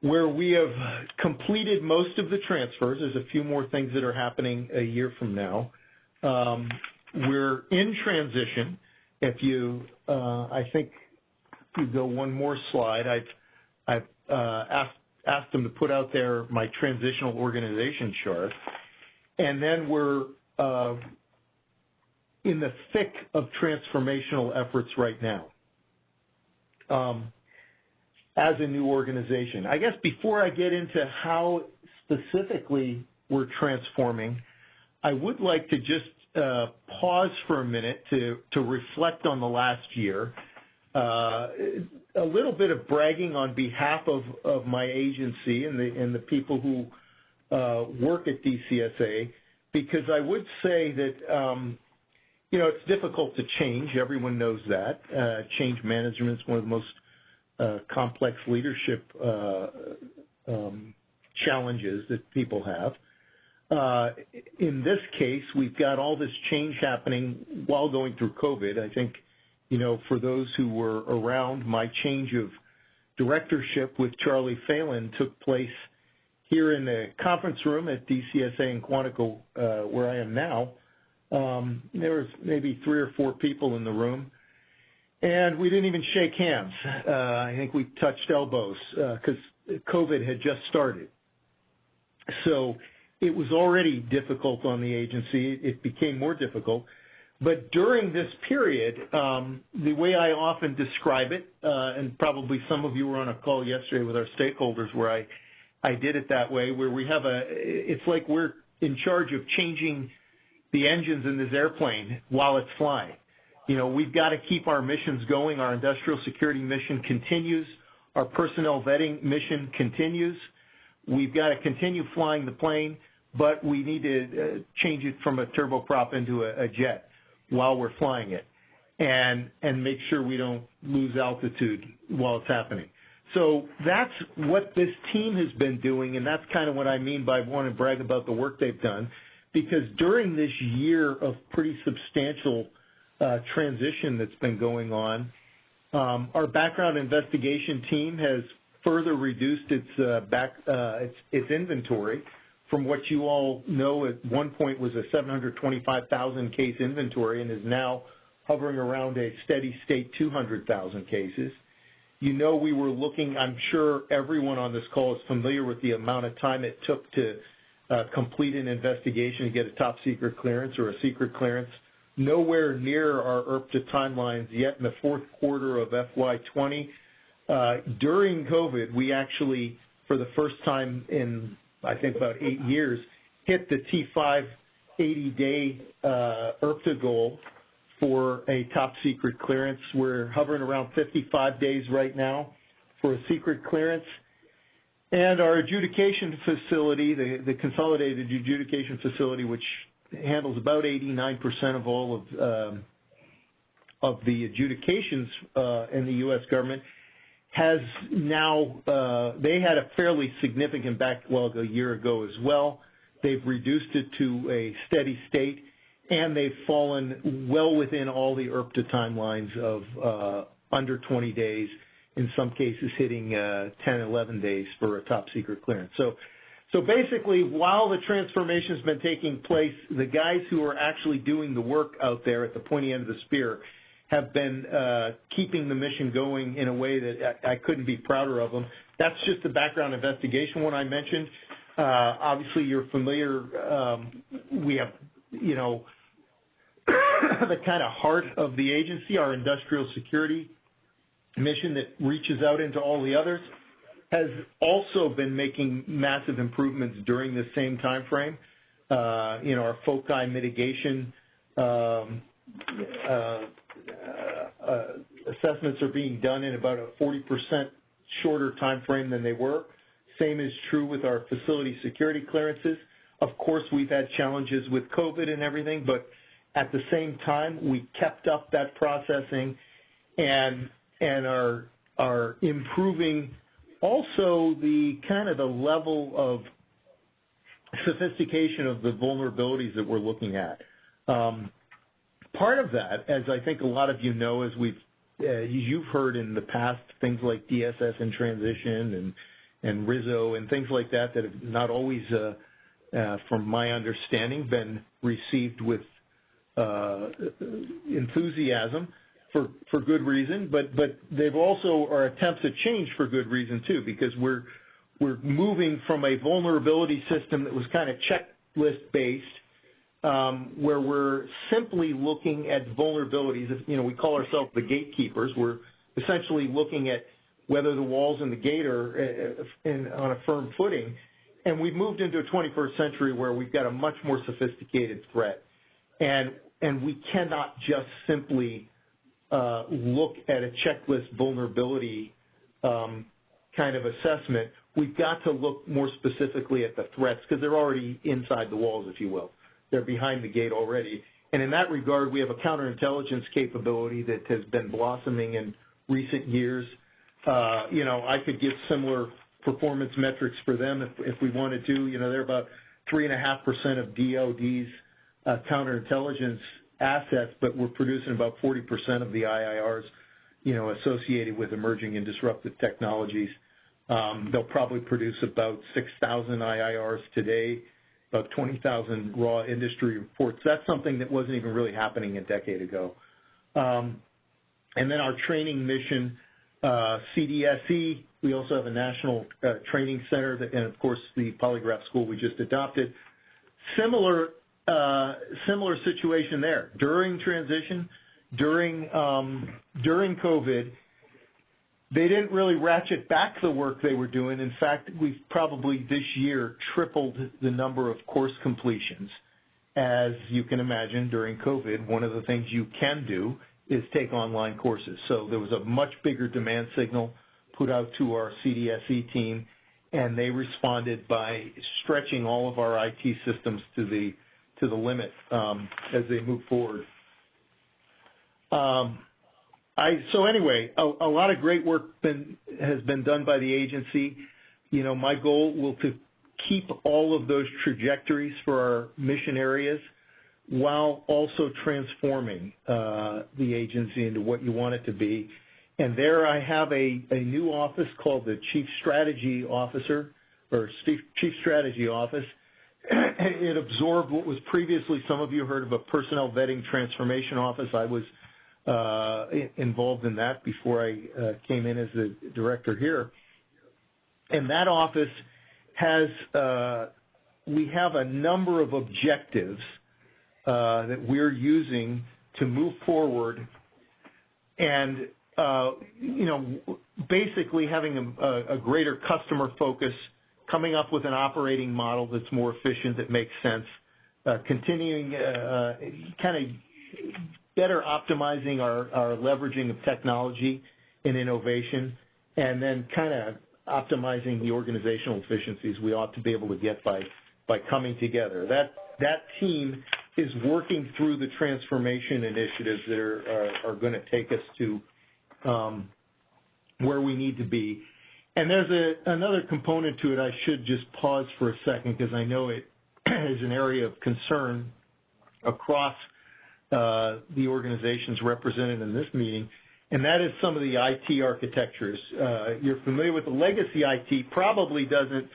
where we have completed most of the transfers. There's a few more things that are happening a year from now. Um, we're in transition. If you, uh, I think, if you go one more slide, I've, I've uh, asked asked them to put out there my transitional organization chart, and then we're uh, in the thick of transformational efforts right now. Um, as a new organization. I guess before I get into how specifically we're transforming, I would like to just uh, pause for a minute to, to reflect on the last year. Uh, a little bit of bragging on behalf of, of my agency and the, and the people who work at DCSA, because I would say that, um, you know, it's difficult to change. Everyone knows that. Uh, change management is one of the most uh, complex leadership uh, um, challenges that people have. Uh, in this case, we've got all this change happening while going through COVID. I think, you know, for those who were around, my change of directorship with Charlie Phalen took place here in the conference room at DCSA in Quantico, uh, where I am now. Um, there was maybe three or four people in the room. and we didn't even shake hands. Uh, I think we touched elbows because COVID had just started. So it was already difficult on the agency. It became more difficult. But during this period, um, the way I often describe it, uh, and probably some of you were on a call yesterday with our stakeholders where I, I did it that way, where we have a, it's like we're in charge of changing the engines in this airplane while it's flying. You know, we've got to keep our missions going. Our industrial security mission continues. Our personnel vetting mission continues. We've got to continue flying the plane, but we need to uh, change it from a turboprop into a, a jet while we're flying it and and make sure we don't lose altitude while it's happening. So that's what this team has been doing, and that's kind of what I mean by wanting to brag about the work they've done, because during this year of pretty substantial uh, transition that's been going on, um, our background investigation team has further reduced its uh, back uh, its, its inventory from what you all know at one point was a 725,000 case inventory and is now hovering around a steady state 200,000 cases. You know we were looking, I'm sure everyone on this call is familiar with the amount of time it took to uh, complete an investigation to get a top secret clearance or a secret clearance. Nowhere near our IRTPA timelines yet in the fourth quarter of FY20. Uh, during COVID, we actually, for the first time in I think about eight years, hit the T5 80-day uh, IRTPA goal for a top secret clearance. We're hovering around 55 days right now for a secret clearance. And our adjudication facility, the, the consolidated adjudication facility, which handles about 89% of all of um, of the adjudications uh, in the U.S. government, has now, uh, they had a fairly significant backlog a year ago as well. They've reduced it to a steady state, and they've fallen well within all the IRTPA timelines of uh, under 20 days, in some cases hitting uh, 10, 11 days for a top secret clearance. So, so basically, while the transformation has been taking place, the guys who are actually doing the work out there at the pointy end of the spear have been uh, keeping the mission going in a way that I, couldn't be prouder of them. That's just the background investigation one I mentioned. Obviously, you're familiar. Um, we have, you know, the kind of heart of the agency, our industrial security mission that reaches out into all the others, has also been making massive improvements during the same time frame. Uh, you know, our foci mitigation um, uh, uh, assessments are being done in about a 40% shorter time frame than they were. Same is true with our facility security clearances. Of course, we've had challenges with COVID and everything, but at the same time, we kept up that processing and and are are improving also the kind of the level of sophistication of the vulnerabilities that we're looking at. Um, part of that, as I think a lot of you know, as we've uh, you've heard in the past, things like DSS in transition and and RISO and things like that that have not always, uh, uh, from my understanding, been received with enthusiasm for for good reason. But but they've also are attempts at change for good reason too, because we're we're moving from a vulnerability system that was kind of checklist based um, where we're simply looking at vulnerabilities. You know, we call ourselves the gatekeepers. We're essentially looking at whether the walls and the gate are uh, in, on a firm footing. And we've moved into a 21st century where we've got a much more sophisticated threat. And, and we cannot just simply uh, look at a checklist vulnerability um, kind of assessment. We've got to look more specifically at the threats because they're already inside the walls, if you will. They're behind the gate already. And in that regard, we have a counterintelligence capability that has been blossoming in recent years. Uh, you know, I could give similar performance metrics for them if, if we wanted to. You know, they're about 3.5% of DOD's counterintelligence assets, but we're producing about 40% of the IIRs, you know, associated with emerging and disruptive technologies. Um, they'll probably produce about 6,000 IIRs today about 20,000 raw industry reports. That's something that wasn't even really happening a decade ago. Um, And then our training mission, uh, CDSE, we also have a national uh, training center, that, and of course the polygraph school we just adopted. Similar, uh, similar situation there. During transition, during um, during COVID, they didn't really ratchet back the work they were doing. In fact, we've probably this year tripled the number of course completions. As you can imagine, during COVID, one of the things you can do is take online courses. So there was a much bigger demand signal put out to our CDSE team, and they responded by stretching all of our IT systems to the to the limit um, as they move forward. Um, I so anyway, a, a lot of great work been, has been done by the agency. You know, my goal will to keep all of those trajectories for our mission areas while also transforming uh, the agency into what you want it to be. And there I have a, a new office called the Chief Strategy Officer or Chief Strategy Office. <clears throat> it absorbed what was previously, some of you heard of a Personnel Vetting Transformation Office. I was uh, involved in that before I uh, came in as the director here. And that office has, uh, we have a number of objectives uh, that we're using to move forward and, uh, you know, basically having a, a, greater customer focus, coming up with an operating model that's more efficient, that makes sense, uh, continuing kind of better optimizing our, leveraging of technology and innovation, and then kind of optimizing the organizational efficiencies we ought to be able to get by by coming together. That that team is working through the transformation initiatives that are going to take us to um, where we need to be. And there's a, another component to it. I should just pause for a second because I know it <clears throat> is an area of concern across uh, the organizations represented in this meeting, and that is some of the IT architectures. Uh, you're familiar with the legacy IT, probably doesn't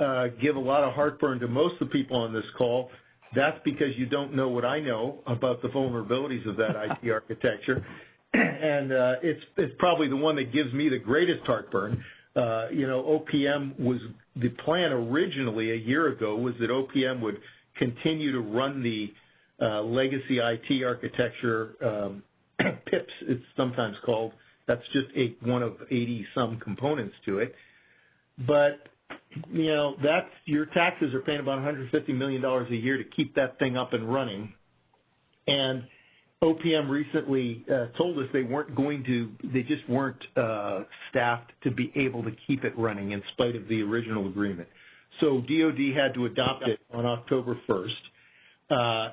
uh, give a lot of heartburn to most of the people on this call. That's because you don't know what I know about the vulnerabilities of that IT <laughs> architecture. <clears throat> and uh, it's, it's probably the one that gives me the greatest heartburn. Uh, you know, OPM was the plan originally a year ago was that OPM would continue to run the uh, legacy IT architecture, um, <clears throat> PIPS it's sometimes called. That's just one of 80 some components to it. But, you know, that's, your taxes are paying about $150 million a year to keep that thing up and running. OPM recently uh, told us they weren't going to, they just weren't uh, staffed to be able to keep it running in spite of the original agreement. So DOD had to adopt it on October 1st. Uh,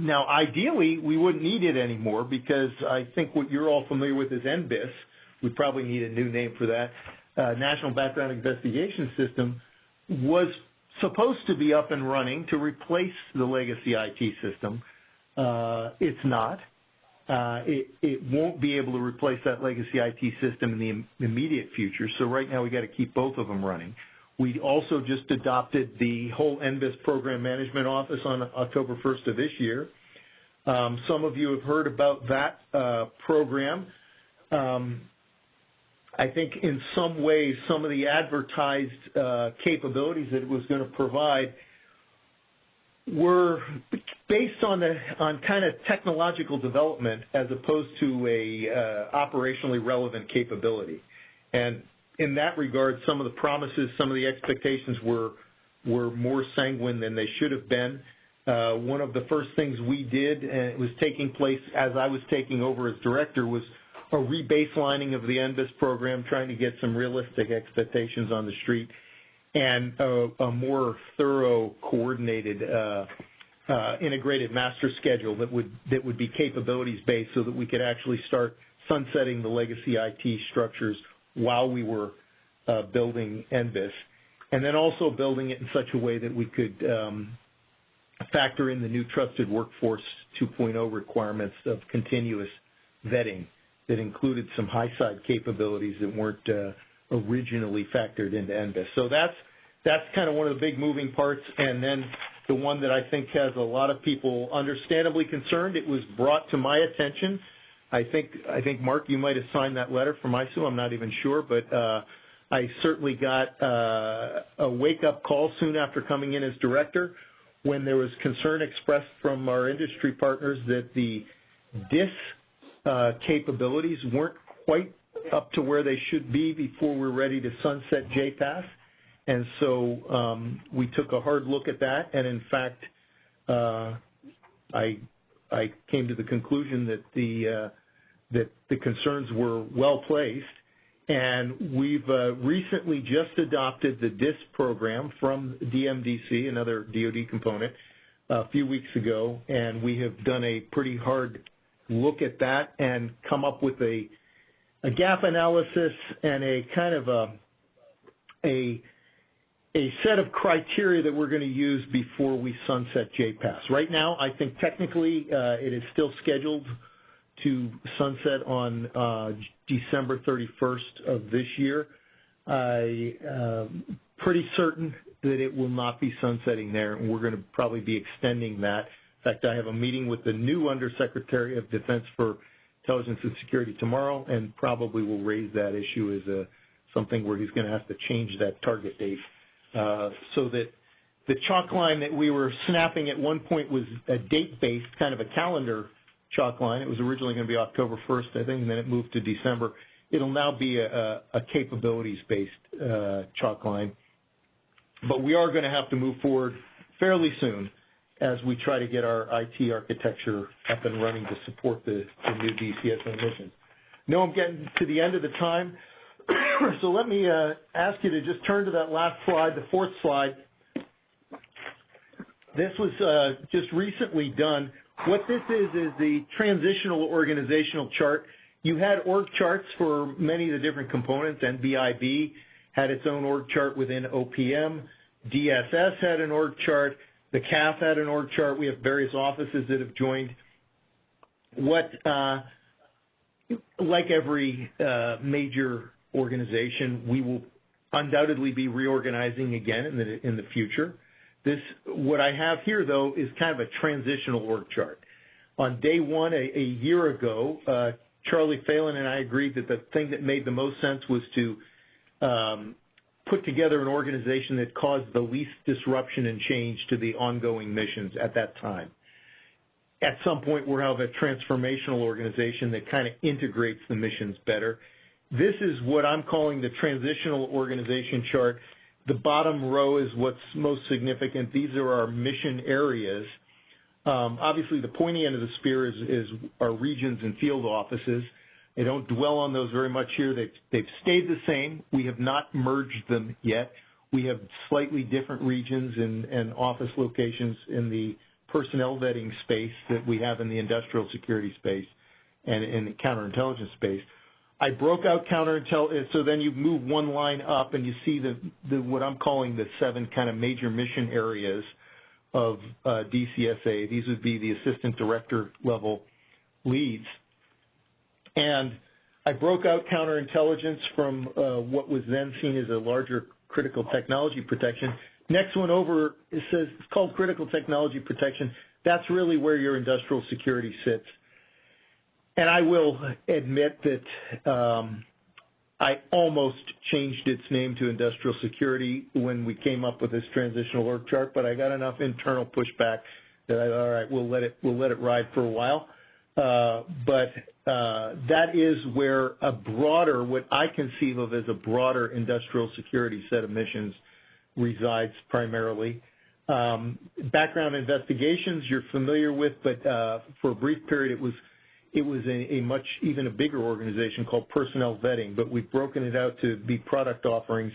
now, ideally, we wouldn't need it anymore because I think what you're all familiar with is NBIS. We probably need a new name for that. Uh, National Background Investigation System was supposed to be up and running to replace the legacy IT system. Uh, it's not. Uh, it, it, won't be able to replace that legacy IT system in the immediate future. So right now we got to keep both of them running. We also just adopted the whole NBIS program management office on October 1st of this year. Um, some of you have heard about that uh, program. Um, I think in some ways, some of the advertised uh, capabilities that it was going to provide were based on the on kind of technological development as opposed to a uh, operationally relevant capability. And in that regard, some of the promises, some of the expectations were were more sanguine than they should have been. Uh, one of the first things we did, and it was taking place as I was taking over as director, was a rebaselining of the NBIS program, trying to get some realistic expectations on the street, and a, a more thorough, coordinated, uh, uh, integrated master schedule that would that would be capabilities based, so that we could actually start sunsetting the legacy IT structures while we were uh, building NBIS, and then also building it in such a way that we could um, factor in the new Trusted Workforce 2.0 requirements of continuous vetting that included some high-side capabilities that weren't uh, originally factored into NBIS. So that's that's kind of one of the big moving parts, and then the one that I think has a lot of people understandably concerned. It was brought to my attention I think I think Mark, you might have signed that letter from ISOO. I'm not even sure, but uh, I certainly got uh, a wake-up call soon after coming in as director when there was concern expressed from our industry partners that the DISS uh, capabilities weren't quite up to where they should be before we're ready to sunset JPAS. And so um, we took a hard look at that, and in fact, uh, I I came to the conclusion that the uh, that the concerns were well placed, and we've uh, recently just adopted the DISS program from DMDC, another DoD component, a few weeks ago, and we have done a pretty hard look at that and come up with a a gap analysis and a kind of a a a set of criteria that we're going to use before we sunset JPAS. Right now, I think technically uh, it is still scheduled to sunset on uh, December 31st of this year. I uh, pretty certain that it will not be sunsetting there, and we're going to probably be extending that. In fact, I have a meeting with the new Undersecretary of Defense for Intelligence and Security tomorrow, and probably will raise that issue as a something where he's going to have to change that target date uh, so that the chalk line that we were snapping at one point was a date-based, kind of a calendar chalk line. It was originally going to be October 1st, I think, and then it moved to December. It'll now be a, a capabilities-based uh, chalk line. But we are going to have to move forward fairly soon as we try to get our IT architecture up and running to support the, the new DCSA mission. No, I'm getting to the end of the time. <coughs> so let me uh, ask you to just turn to that last slide, the fourth slide. This was uh, just recently done. What this is is the transitional organizational chart. You had org charts for many of the different components. NBIB had its own org chart within OPM. DSS had an org chart. The CAF had an org chart. We have various offices that have joined. What, uh, like every uh, major organization. We will undoubtedly be reorganizing again in the in the future. This what I have here though is kind of a transitional org chart. On day one, a, a year ago, uh, Charlie Phalen and I agreed that the thing that made the most sense was to um, put together an organization that caused the least disruption and change to the ongoing missions at that time. At some point, we'll have a transformational organization that kind of integrates the missions better this is what I'm calling the transitional organization chart. The bottom row is what's most significant. These are our mission areas. Um, obviously, the pointy end of the spear is, is, our regions and field offices. I don't dwell on those very much here. They've, they've stayed the same. We have not merged them yet. We have slightly different regions and, and office locations in the personnel vetting space that we have in the industrial security space and in the counterintelligence space. I broke out counterintelligence, so then you move one line up and you see the, the what I'm calling the seven kind of major mission areas of uh, DCSA. These would be the assistant director level leads. And I broke out counterintelligence from uh, what was then seen as a larger critical technology protection. Next one over, it says it's called critical technology protection. That's really where your industrial security sits. And I will admit that um, I almost changed its name to industrial security when we came up with this transitional org chart, but I got enough internal pushback that I all right, we'll let it we'll let it ride for a while. Uh, but uh, that is where a broader, what I conceive of as a broader industrial security set of missions resides primarily. Um, background investigations you're familiar with, but uh, for a brief period it was it was a, a, much even a bigger organization called personnel vetting, but we've broken it out to be product offerings.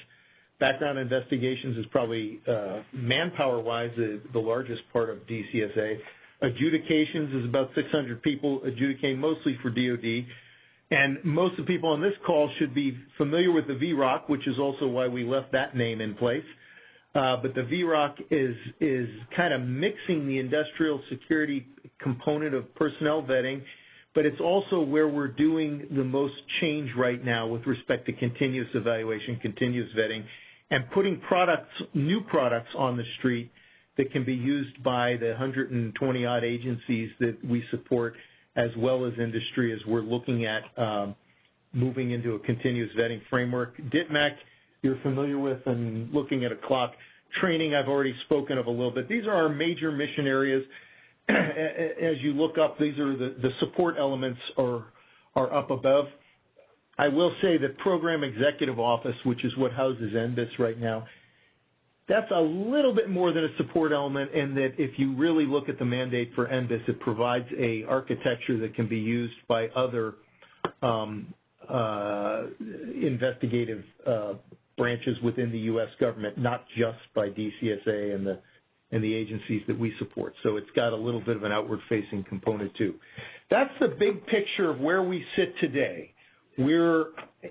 Background investigations is probably uh, manpower-wise the, the, largest part of DCSA. Adjudications is about 600 people adjudicating mostly for DoD. And most of the people on this call should be familiar with the VROC, which is also why we left that name in place. Uh, but the VROC is is kind of mixing the industrial security component of personnel vetting but it's also where we're doing the most change right now with respect to continuous evaluation, continuous vetting, and putting products, new products on the street that can be used by the 120 odd agencies that we support as well as industry as we're looking at um, moving into a continuous vetting framework. DITMAC, you're familiar with, and looking at a clock. Training, I've already spoken of a little bit. These are our major mission areas. <clears throat> As you look up, these are the, the support elements are, are up above. I will say that Program Executive Office, which is what houses NBIS right now, that's a little bit more than a support element in that if you really look at the mandate for NBIS, it provides a architecture that can be used by other um, uh, investigative uh, branches within the U.S. government, not just by DCSA and the and the agencies that we support. So it's got a little bit of an outward-facing component too. That's the big picture of where we sit today. We're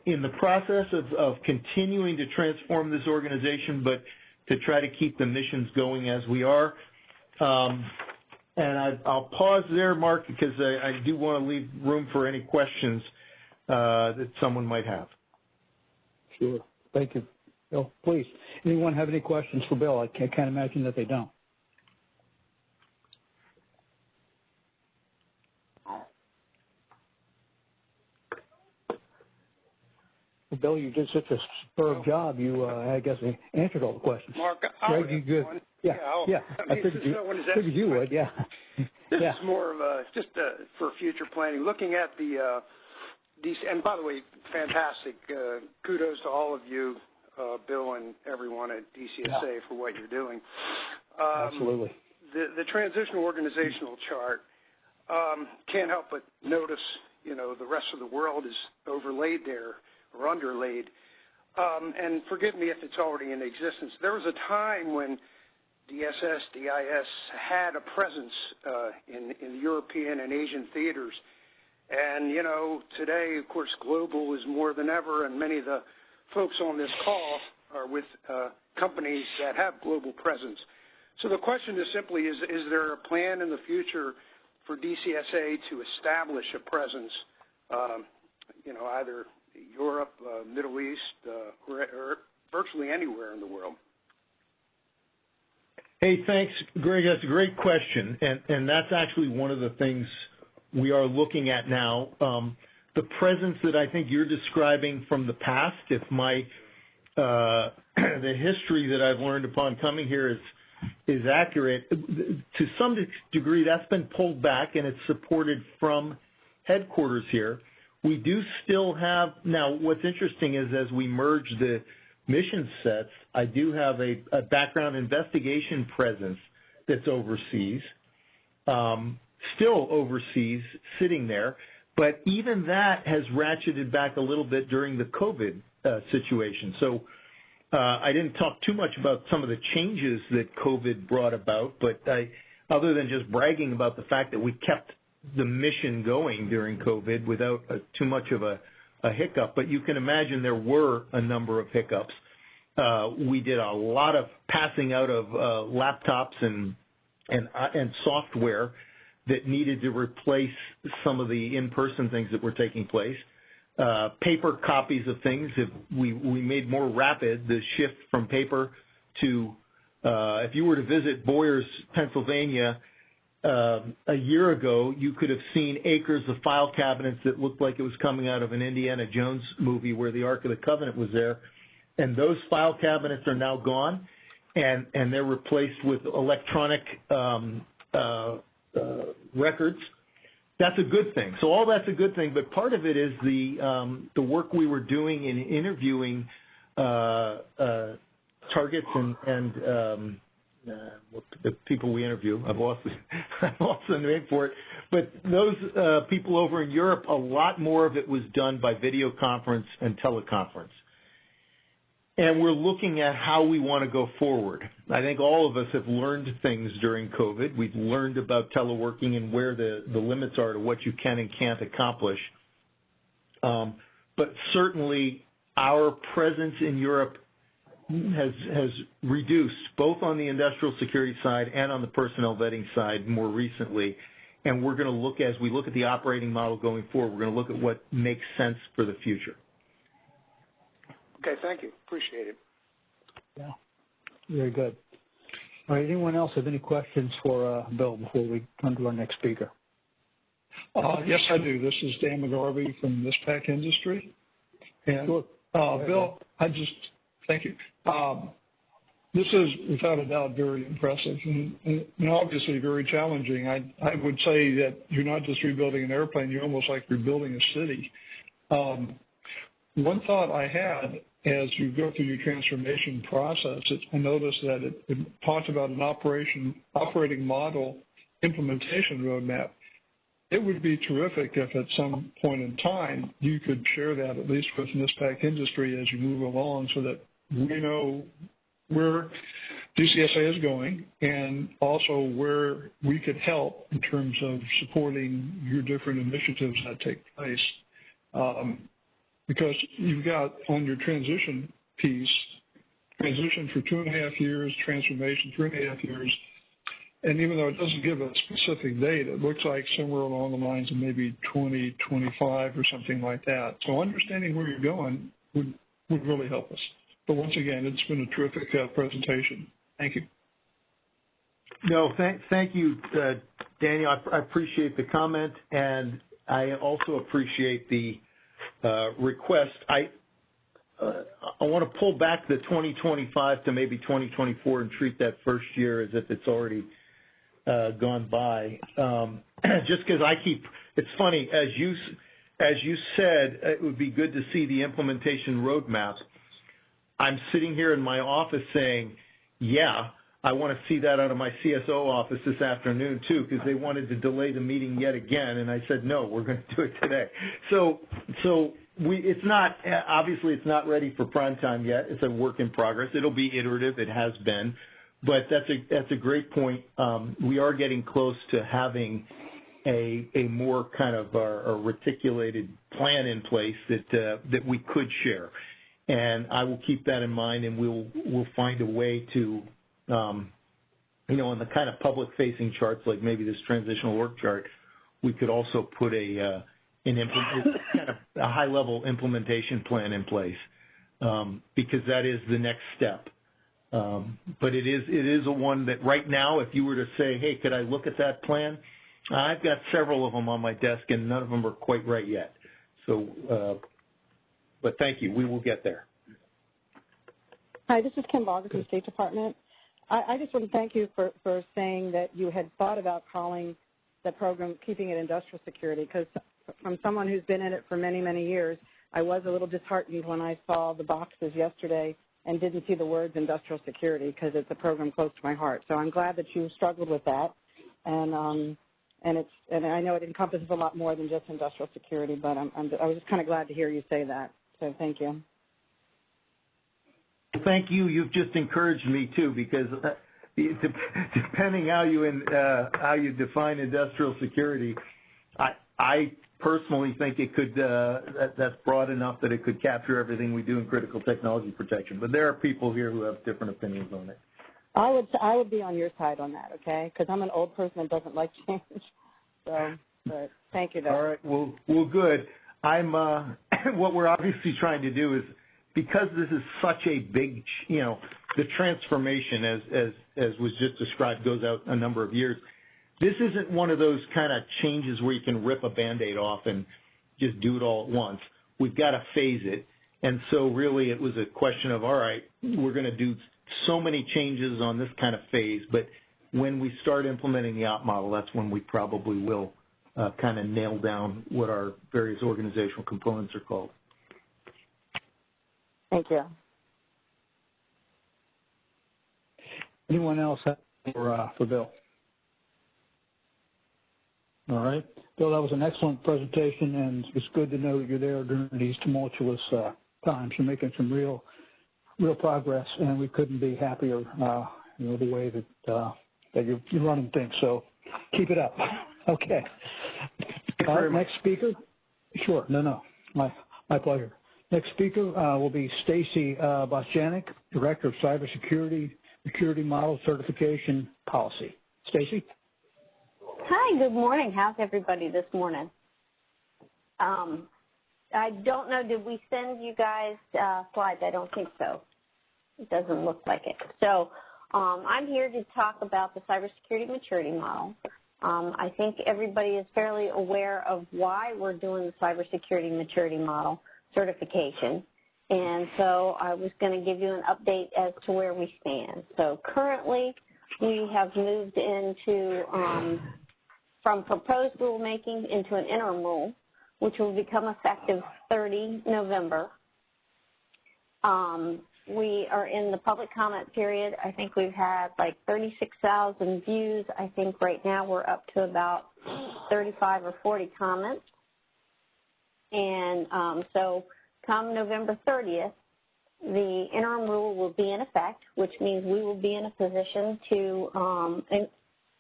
in the process of, of continuing to transform this organization, but to try to keep the missions going as we are. Um, and I, will pause there, Mark, because I, I, do want to leave room for any questions uh, that someone might have. Sure. Thank you. Bill, please. Anyone have any questions for Bill? I can't, can't imagine that they don't. Bill, you did such a superb job. You, uh, I guess, answered all the questions. Mark, Greg, you good? One. Yeah, yeah. yeah. <laughs> I, I figured you, figured you would. Yeah. <laughs> This yeah. is more of a just uh, for future planning. Looking at the uh, DC, and by the way, fantastic. Uh, kudos to all of you, uh, Bill and everyone at DCSA Yeah. for what you're doing. Um, Absolutely. The the transitional organizational chart um, can't help but notice, you know, the rest of the world is overlaid there or underlaid. Um, and forgive me if it's already in existence. There was a time when DSS, DIS had a presence uh, in, in European and Asian theaters. And, you know, today, of course, global is more than ever, and many of the folks on this call are with uh, companies that have global presence. So the question is simply, is, is there a plan in the future for DCSA to establish a presence, um, you know, either Europe, uh, Middle East, uh, or, or virtually anywhere in the world? Hey, thanks, Greg. That's a great question, and and that's actually one of the things we are looking at now. Um, the presence that I think you're describing from the past, if my uh, <clears throat> the history that I've learned upon coming here is is accurate, to some degree that's been pulled back and it's supported from headquarters here. We do still have now. What's interesting is as we merge the mission sets, I do have a, a background investigation presence that's overseas, um, still overseas, sitting there. But even that has ratcheted back a little bit during the COVID uh, situation. So uh, I didn't talk too much about some of the changes that COVID brought about, but I, other than just bragging about the fact that we kept the mission going during COVID without uh, too much of a a hiccup, but you can imagine there were a number of hiccups. Uh, we did a lot of passing out of uh, laptops and and uh, and software that needed to replace some of the in-person things that were taking place. Uh, paper copies of things. We we made more rapid the shift from paper to uh, if you were to visit Boyers, Pennsylvania, uh, a year ago, you could have seen acres of file cabinets that looked like it was coming out of an Indiana Jones movie where the Ark of the Covenant was there. And those file cabinets are now gone, and, and they're replaced with electronic um, uh, uh, records. That's a good thing. So all that's a good thing, but part of it is the um, the work we were doing in interviewing uh, uh, targets and, and um, uh, the people we interview. I've lost <laughs> I've lost the name for it. But those uh, people over in Europe, a lot more of it was done by video conference and teleconference. And we're looking at how we want to go forward. I think all of us have learned things during COVID. We've learned about teleworking and where the, the limits are to what you can and can't accomplish. Um, but certainly our presence in Europe has has reduced both on the industrial security side and on the personnel vetting side more recently. And we're going to look as we look at the operating model going forward. We're going to look at what makes sense for the future. Okay, thank you. Appreciate it. Yeah, very good. All right, anyone else have any questions for uh, Bill before we turn to our next speaker? Uh, yes, I do. This is Dan McGarvey from NISPPAC Industry. And Sure. uh, Bill, I just thank you. Um, this is without a doubt very impressive and, and, obviously very challenging. I I would say that you're not just rebuilding an airplane; you're almost like rebuilding a city. Um, one thought I had as you go through your transformation process, it, I noticed that it, it talked about an operation operating model implementation roadmap. It would be terrific if at some point in time you could share that at least with NISPPAC industry as you move along so that we know where DCSA is going and also where we could help in terms of supporting your different initiatives that take place. Um, because you've got on your transition piece, transition for two and a half years, transformation three and a half years, and even though it doesn't give a specific date, it looks like somewhere along the lines of maybe 2025 or something like that. So understanding where you're going would, would really help us. But once again, it's been a terrific uh, presentation. Thank you. No, thank, thank you, uh, Daniel. I, I appreciate the comment, and I also appreciate the uh, request. I uh, I want to pull back the 2025 to maybe 2024 and treat that first year as if it's already uh, gone by. Um, <clears throat> just because I keep, it's funny as you as you said, it would be good to see the implementation roadmap. I'm sitting here in my office saying, yeah, I want to see that out of my CSO office this afternoon too, because they wanted to delay the meeting yet again, and I said no, we're going to do it today. So, so we, it's not obviously it's not ready for prime time yet. It's a work in progress. It'll be iterative. It has been, but that's a that's a great point. Um, we are getting close to having a a more kind of a, a reticulated plan in place that uh, that we could share, and I will keep that in mind, and we'll we'll find a way to um, you know, on the kind of public-facing charts, like maybe this transitional work chart, we could also put a uh, an implement, kind of a high-level implementation plan in place um, because that is the next step. Um, but it is it is a one that right now, if you were to say, hey, could I look at that plan? I've got several of them on my desk, and none of them are quite right yet. So, uh, but thank you. We will get there. Hi, this is Kim Baugher from the State Department. I, I just want to thank you for, for saying that you had thought about calling the program Keeping It Industrial Security because from someone who's been in it for many, many years, I was a little disheartened when I saw the boxes yesterday and didn't see the words industrial security because it's a program close to my heart. So I'm glad that you struggled with that. And, um, and it's, and I know it encompasses a lot more than just industrial security, but I'm, I'm I was just kind of glad to hear you say that. Thank you. Thank you. You've just encouraged me too, because uh, depending how you in, uh, how you define industrial security, I I personally think it could uh, that, that's broad enough that it could capture everything we do in critical technology protection. But there are people here who have different opinions on it. I would I would be on your side on that, okay? Because I'm an old person that doesn't like <laughs> change. So, but thank you. Though. All right. Well, well, good. I'm. Uh, <laughs> what we're obviously trying to do is because this is such a big, you know, the transformation as as as was just described goes out a number of years. This isn't one of those kind of changes where you can rip a band-aid off and just do it all at once. We've got to phase it. And so really it was a question of, all right, we're going to do so many changes on this kind of phase, but when we start implementing the op model, that's when we probably will kind of nail down what our various organizational components are called. Thank you. Anyone else for, uh, for Bill? All right. Bill, that was an excellent presentation, and it's good to know that you're there during these tumultuous uh, times. You're making some real, real progress, and we couldn't be happier, uh, you know, the way that uh, that you're, you're running things. So keep it up. Okay. All right, next speaker. Sure. No, no. My my pleasure. Next speaker uh, will be Stacy uh, Bostjanick, Director of Cybersecurity Security Model Certification Policy. Stacy? Hi, good morning. How's everybody this morning? Um, I don't know, did we send you guys uh, slides? I don't think so. It doesn't look like it. So um, I'm here to talk about the cybersecurity maturity model. Um, I think everybody is fairly aware of why we're doing the cybersecurity maturity model certification. And so I was going to give you an update as to where we stand. So currently, we have moved into um, from proposed rulemaking into an interim rule, which will become effective 30 November. Um, we are in the public comment period. I think we've had like 36,000 views. I think right now we're up to about 35 or 40 comments. And um, so come November 30th, the interim rule will be in effect, which means we will be in a position to um, in,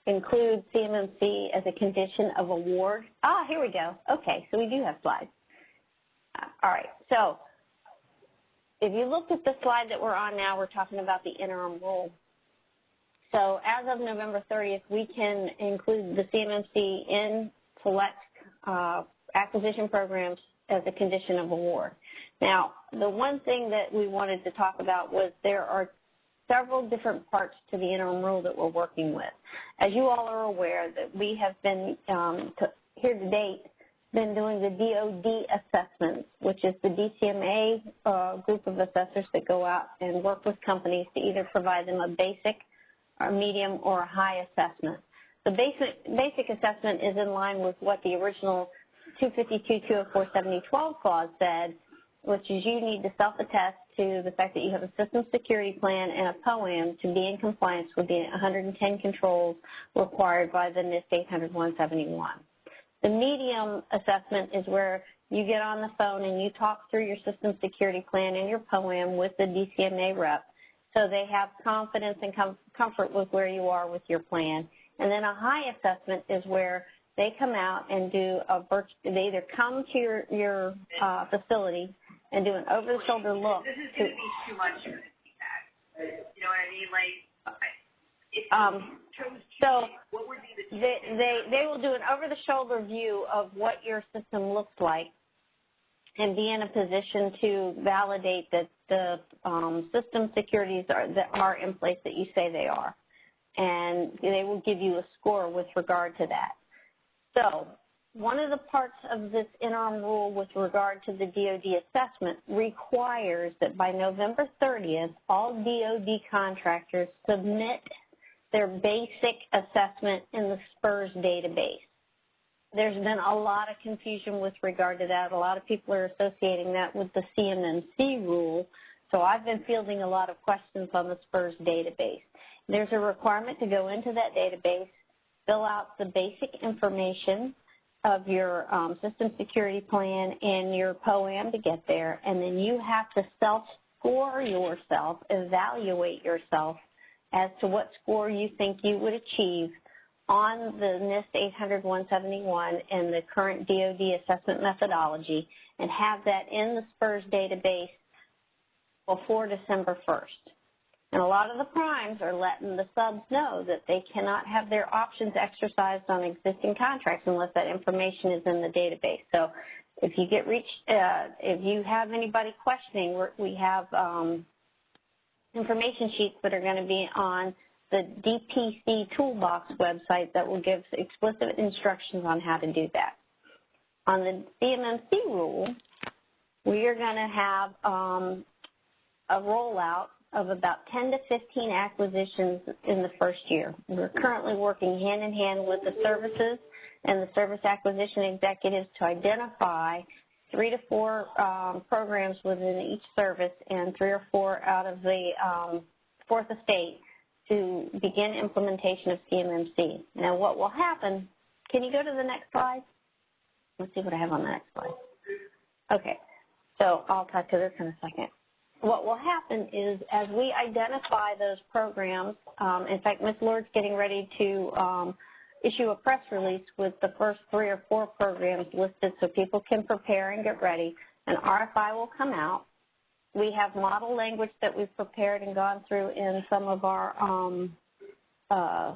include CMMC as a condition of award. Ah, here we go. Okay, so we do have slides. All right, so if you look at the slide that we're on now, we're talking about the interim rule. So as of November 30th, we can include the CMMC in select uh, acquisition programs as a condition of award. Now, the one thing that we wanted to talk about was there are several different parts to the interim rule that we're working with. As you all are aware, that we have been um, to, here to date been doing the DoD assessments, which is the DCMA uh, group of assessors that go out and work with companies to either provide them a basic, a medium, or a high assessment. The basic basic assessment is in line with what the original 252-204-7012 clause said, which is you need to self-attest to the fact that you have a system security plan and a POAM to be in compliance with the 110 controls required by the NIST 800-171. The medium assessment is where you get on the phone and you talk through your system security plan and your POAM with the DCMA rep so they have confidence and com comfort with where you are with your plan. And then a high assessment is where they come out and do a virtual, they either come to your, your uh, facility and do an over-the-shoulder look. This is going to be too much feedback. You know what I mean? Like, um, so they, they, they will do an over-the-shoulder view of what your system looks like and be in a position to validate that the um, system securities are, that are in place that you say they are. And they will give you a score with regard to that. So one of the parts of this interim rule with regard to the DoD assessment requires that by November 30th, all DoD contractors submit their basic assessment in the SPRS database. There's been a lot of confusion with regard to that. A lot of people are associating that with the CMMC rule. So I've been fielding a lot of questions on the SPRS database. There's a requirement to go into that database, fill out the basic information of your um, system security plan and your POAM to get there, and then you have to self-score yourself, evaluate yourself as to what score you think you would achieve on the NIST 800-171 and the current DoD assessment methodology and have that in the SPRS database before December 1st. And a lot of the primes are letting the subs know that they cannot have their options exercised on existing contracts unless that information is in the database. So if you get reached, uh, if you have anybody questioning, we have um, information sheets that are going to be on the DPC Toolbox website that will give explicit instructions on how to do that. On the CMMC rule, we are going to have um, a rollout of about 10 to 15 acquisitions in the first year. We're currently working hand in hand with the services and the service acquisition executives to identify three to four um, programs within each service and three or four out of the um, fourth estate to begin implementation of CMMC. Now what will happen, can you go to the next slide? Let's see what I have on the next slide. Okay, so I'll talk to this in a second. What will happen is as we identify those programs, um, in fact, Ms. Lord's getting ready to um, issue a press release with the first three or four programs listed so people can prepare and get ready. An RFI will come out. We have model language that we've prepared and gone through in some of our um, uh,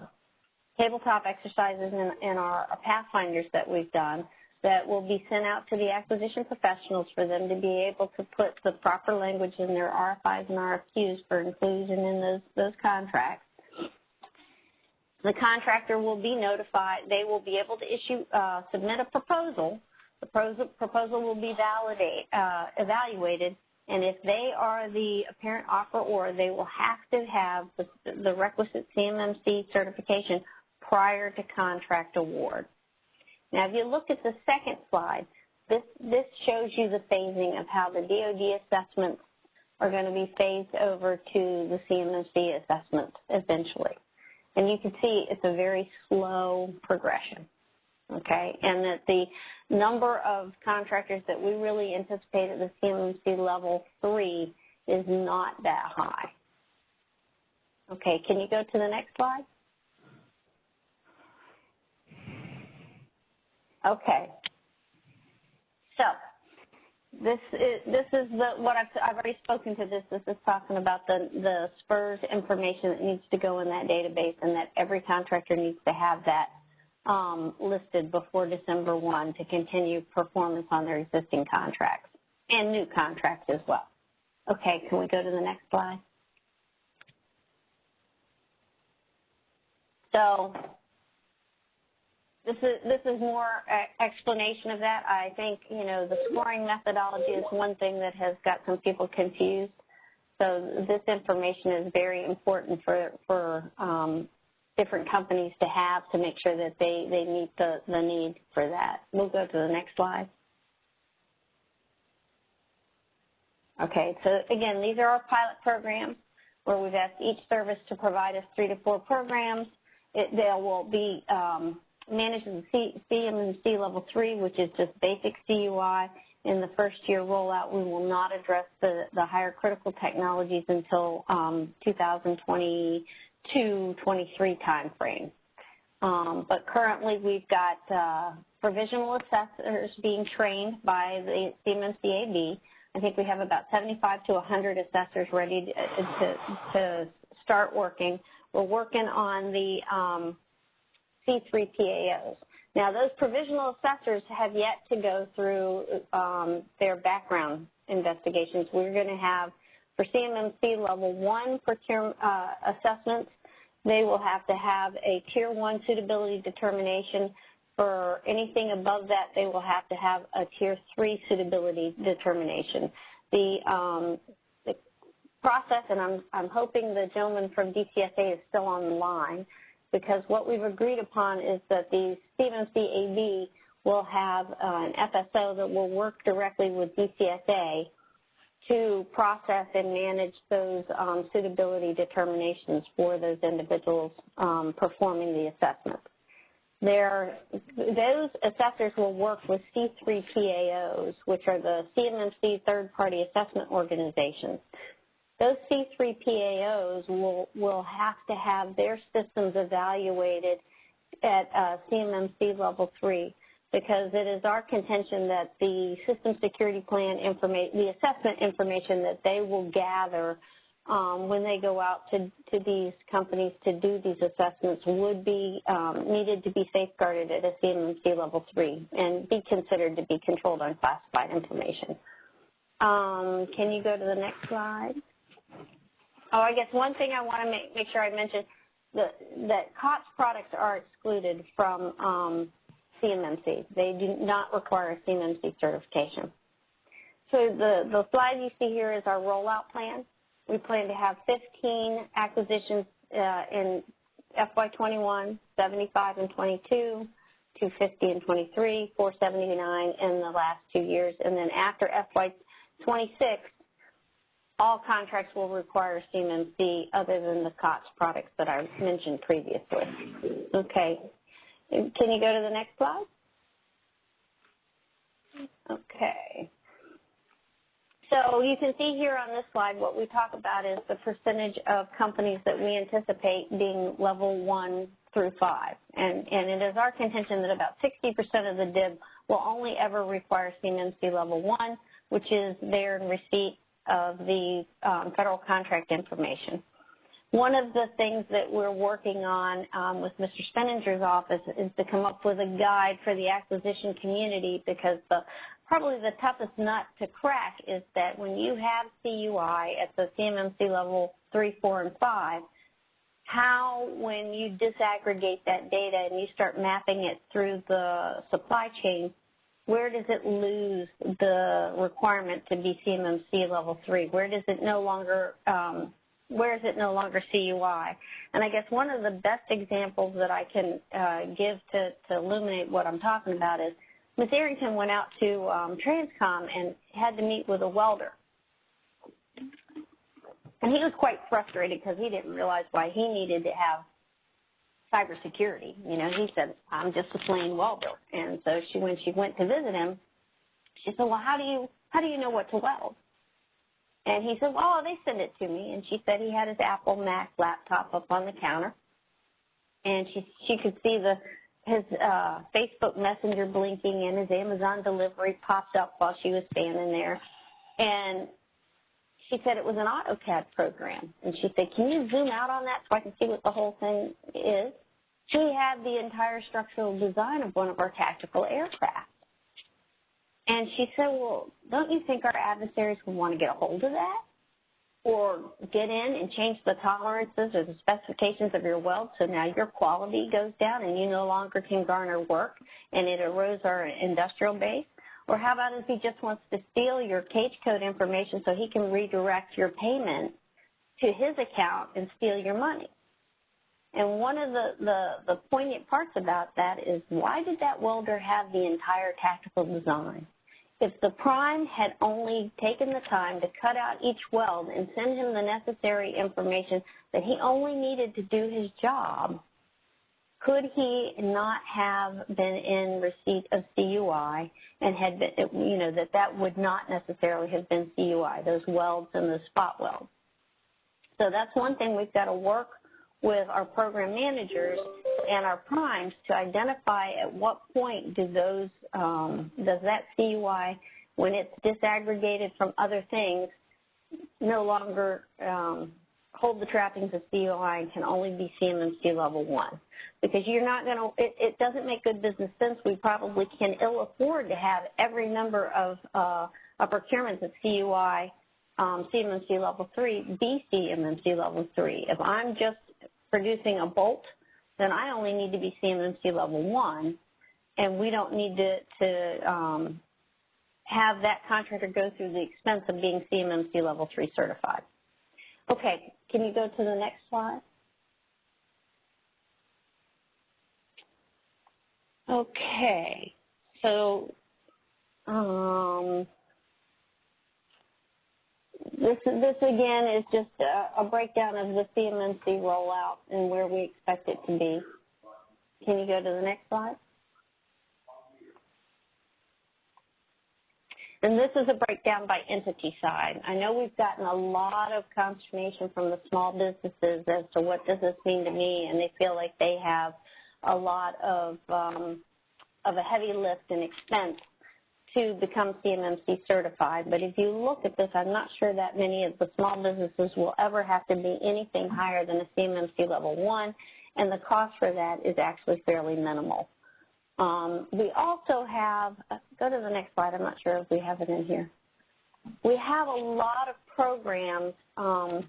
tabletop exercises and, our pathfinders that we've done that will be sent out to the acquisition professionals for them to be able to put the proper language in their RFIs and RFQs for inclusion in those, those contracts. The contractor will be notified. They will be able to issue, uh, submit a proposal. The proposal, will be validate, uh, evaluated, and if they are the apparent offeror, they will have to have the, the requisite CMMC certification prior to contract award. Now, if you look at the second slide, this, this shows you the phasing of how the DoD assessments are going to be phased over to the CMMC assessment eventually. And you can see it's a very slow progression, okay? And that the number of contractors that we really anticipate at the CMMC level three is not that high. Okay, can you go to the next slide? Okay. So this is this is the what I've I've already spoken to this. This is talking about the the SPRS information that needs to go in that database, and that every contractor needs to have that um, listed before December one to continue performance on their existing contracts and new contracts as well. Okay, can we go to the next slide? So this is this is more explanation of that. I think you know the scoring methodology is one thing that has got some people confused. So this information is very important for for um, different companies to have to make sure that they they meet the the need for that. We'll go to the next slide. Okay, so again, these are our pilot programs where we've asked each service to provide us three to four programs. It, they will be um, managed in C, CMMC level three, which is just basic CUI. In the first year rollout, we will not address the, the higher critical technologies until um, 2022-23 timeframe. Um, but currently, we've got uh, provisional assessors being trained by the CMMCAB. I think we have about 75 to 100 assessors ready to, to, to start working. We're working on the um, C3 PAOs. Now, those provisional assessors have yet to go through um, their background investigations. We're going to have, for CMMC level one procurement uh, assessments, they will have to have a tier one suitability determination. For anything above that, they will have to have a tier three suitability determination. The, um, the process, and I'm, I'm hoping the gentleman from DCSA is still on the line, because what we've agreed upon is that the AB will have uh, an FSO that will work directly with DCSA to process and manage those um, suitability determinations for those individuals um, performing the assessment. There, those assessors will work with C3 PAOs, which are the CMMC third-party assessment organizations those C3 PAOs will, will have to have their systems evaluated at uh, CMMC level three because it is our contention that the system security plan information, the assessment information that they will gather um, when they go out to, to these companies to do these assessments would be um, needed to be safeguarded at a CMMC level three and be considered to be controlled unclassified information. Um, can you go to the next slide? Oh, I guess one thing I want to make, make sure I mention that, that COTS products are excluded from um, CMMC. They do not require a CMMC certification. So the, the slide you see here is our rollout plan. We plan to have 15 acquisitions uh, in FY21, 75 and 22, 250 and 23, 479 in the last two years, and then after FY26, all contracts will require CMMC other than the COTS products that I mentioned previously. Okay. Can you go to the next slide? Okay. So you can see here on this slide what we talk about is the percentage of companies that we anticipate being level one through five. And, and it is our contention that about 60% of the DIB will only ever require CMMC level one, which is there in receipt of the um, federal contract information. One of the things that we're working on um, with Mr. Speninger's office is to come up with a guide for the acquisition community because the probably the toughest nut to crack is that when you have CUI at the CMMC level 3, 4, and 5, how, when you disaggregate that data and you start mapping it through the supply chain, where does it lose the requirement to be CMMC level three? Where does it no longer, um, where is it no longer CUI? And I guess one of the best examples that I can uh, give to, to illuminate what I'm talking about is Ms. Arrington went out to um, Transcom and had to meet with a welder. And he was quite frustrated because he didn't realize why he needed to have cybersecurity. You know, he said, I'm just a plain welder. And so she, when she went to visit him, she said, well, how do you, how do you know what to weld? And he said, well, they send it to me. And she said he had his Apple Mac laptop up on the counter. And she, she could see the, his uh, Facebook Messenger blinking and his Amazon delivery popped up while she was standing there. And she said it was an AutoCAD program. And she said, can you zoom out on that so I can see what the whole thing is? She had the entire structural design of one of our tactical aircraft. And she said, well, don't you think our adversaries would want to get a hold of that? Or get in and change the tolerances or the specifications of your weld so now your quality goes down and you no longer can garner work and it erodes our industrial base? Or how about if he just wants to steal your cage code information so he can redirect your payment to his account and steal your money? And one of the, the, the poignant parts about that is why did that welder have the entire tactical design? If the prime had only taken the time to cut out each weld and send him the necessary information that he only needed to do his job, could he not have been in receipt of CUI and had been, you know, that that would not necessarily have been CUI, those welds and the spot welds. So that's one thing we've got to work with our program managers and our primes to identify at what point do those, um, does that CUI, when it's disaggregated from other things, no longer um, hold the trappings of CUI and can only be CMMC level one because you're not going to, it, doesn't make good business sense. We probably can ill afford to have every number of, uh, of procurements at CUI, um, CMMC level three, be CMMC level three. If I'm just producing a bolt, then I only need to be CMMC level one, and we don't need to, to um, have that contractor go through the expense of being CMMC level three certified. Okay, can you go to the next slide? Okay, so um, this this again is just a, a, breakdown of the CMMC rollout and where we expect it to be. Can you go to the next slide? And this is a breakdown by entity side. I know we've gotten a lot of consternation from the small businesses as to what does this mean to me, and they feel like they have a lot of um, of a heavy lift and expense to become CMMC certified. But if you look at this, I'm not sure that many of the small businesses will ever have to be anything higher than a CMMC level one, and the cost for that is actually fairly minimal. Um, we also have, uh, go to the next slide, I'm not sure if we have it in here. We have a lot of programs um,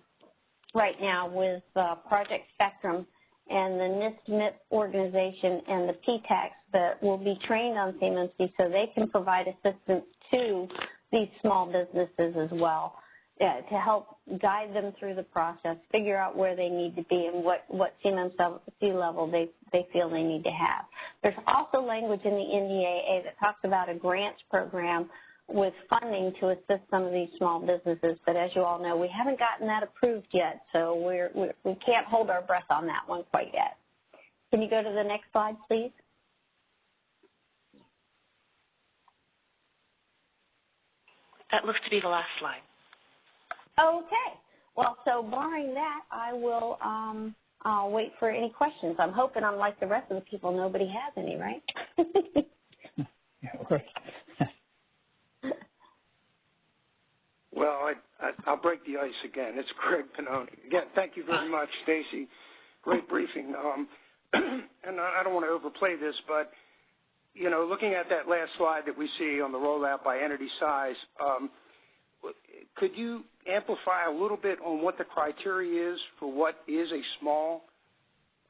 right now with uh, Project Spectrum and the NIST-MEP organization and the PTACs that will be trained on CMMC so they can provide assistance to these small businesses as well uh, to help guide them through the process, figure out where they need to be and what, what CMMC level they, they feel they need to have. There's also language in the NDAA that talks about a grants program with funding to assist some of these small businesses. But as you all know, we haven't gotten that approved yet, so we're, we're, we can't hold our breath on that one quite yet. Can you go to the next slide, please? That looks to be the last slide. Okay. Well, so barring that, I will um, I'll wait for any questions. I'm hoping, unlike the rest of the people, nobody has any, right? <laughs> yeah, right. <laughs> Well, I, I, will break the ice again. It's Greg Pannoni. Again, thank you very much, Stacy. Great briefing. Um, <clears throat> and I, I don't want to overplay this, but you know, looking at that last slide that we see on the rollout by entity size, um, could you amplify a little bit on what the criteria is for what is a small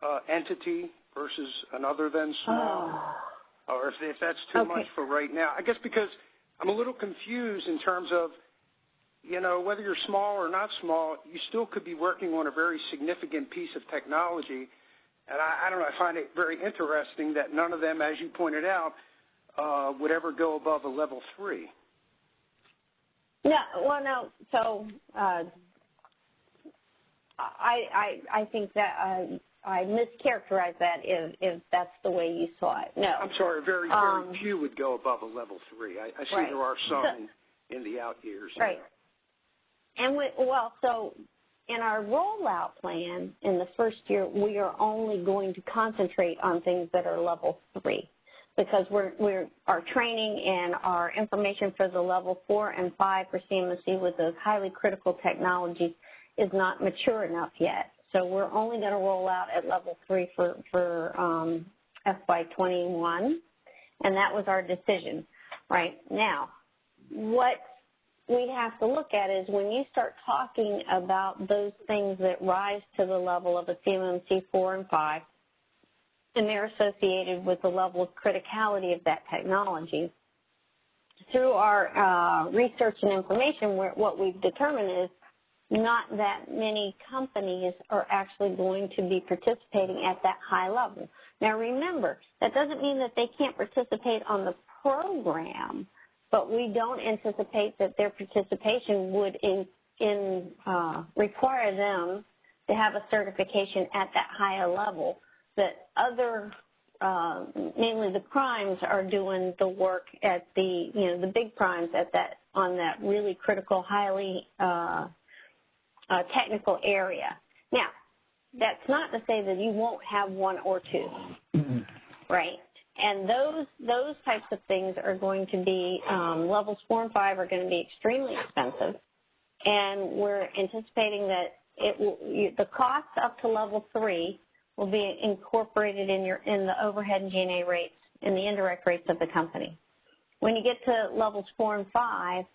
uh, entity versus another than small? <sighs> Or if, if that's too Okay. much for right now? I guess because I'm a little confused in terms of, you know, whether you're small or not small, you still could be working on a very significant piece of technology. And I, I don't know, I find it very interesting that none of them, as you pointed out, uh, would ever go above a level three. No, well, no. So uh, I, I, I think that uh, I mischaracterized that if, if that's the way you saw it. No. I'm sorry, very, very Um, few would go above a level three. I, I see Right. there are <laughs> some So- in, in the out years. Right. And we, well, so in our rollout plan in the first year, we are only going to concentrate on things that are level three because we're, we're, our training and our information for the level four and five for CMC with those highly critical technologies is not mature enough yet. So we're only going to roll out at level three for, for um, FY21, and that was our decision. Right now, what we have to look at is when you start talking about those things that rise to the level of a CMMC 4 and 5, and they're associated with the level of criticality of that technology. Through our uh, research and information, what we've determined is not that many companies are actually going to be participating at that high level. Now remember, that doesn't mean that they can't participate on the program, but we don't anticipate that their participation would in, in uh, require them to have a certification at that higher level. That other, uh, mainly the primes, are doing the work at the you know the big primes at that on that really critical, highly uh, uh, technical area. Now, that's not to say that you won't have one or two right? And those those types of things are going to be um, levels four and five are going to be extremely expensive, and we're anticipating that it will you, the cost up to level three will be incorporated in your in the overhead and G&A rates in the indirect rates of the company. When you get to levels four and five,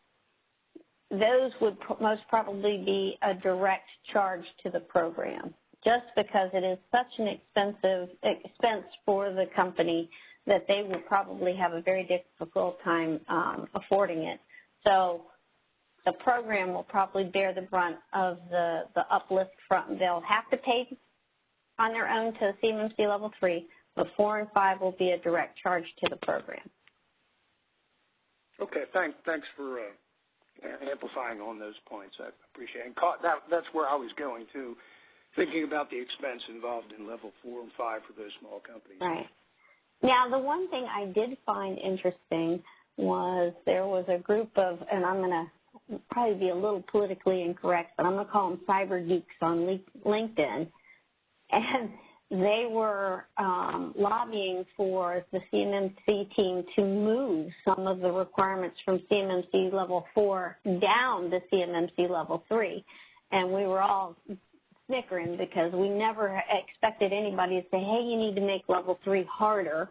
those would pr- most probably be a direct charge to the program, just because it is such an expensive expense for the company that they will probably have a very difficult time um, affording it. So the program will probably bear the brunt of the, the uplift from, they'll have to pay on their own to CMMC level three, but four and five will be a direct charge to the program. Okay, thanks, thanks for uh, amplifying on those points. I appreciate it. Caught, that, that's where I was going to, thinking about the expense involved in level four and five for those small companies. Right. Now, the one thing I did find interesting was there was a group of, and I'm going to probably be a little politically incorrect, but I'm going to call them cyber geeks on LinkedIn, and they were um, lobbying for the CMMC team to move some of the requirements from CMMC level four down to CMMC level three, and we were all snickering because we never expected anybody to say, hey, you need to make level three harder.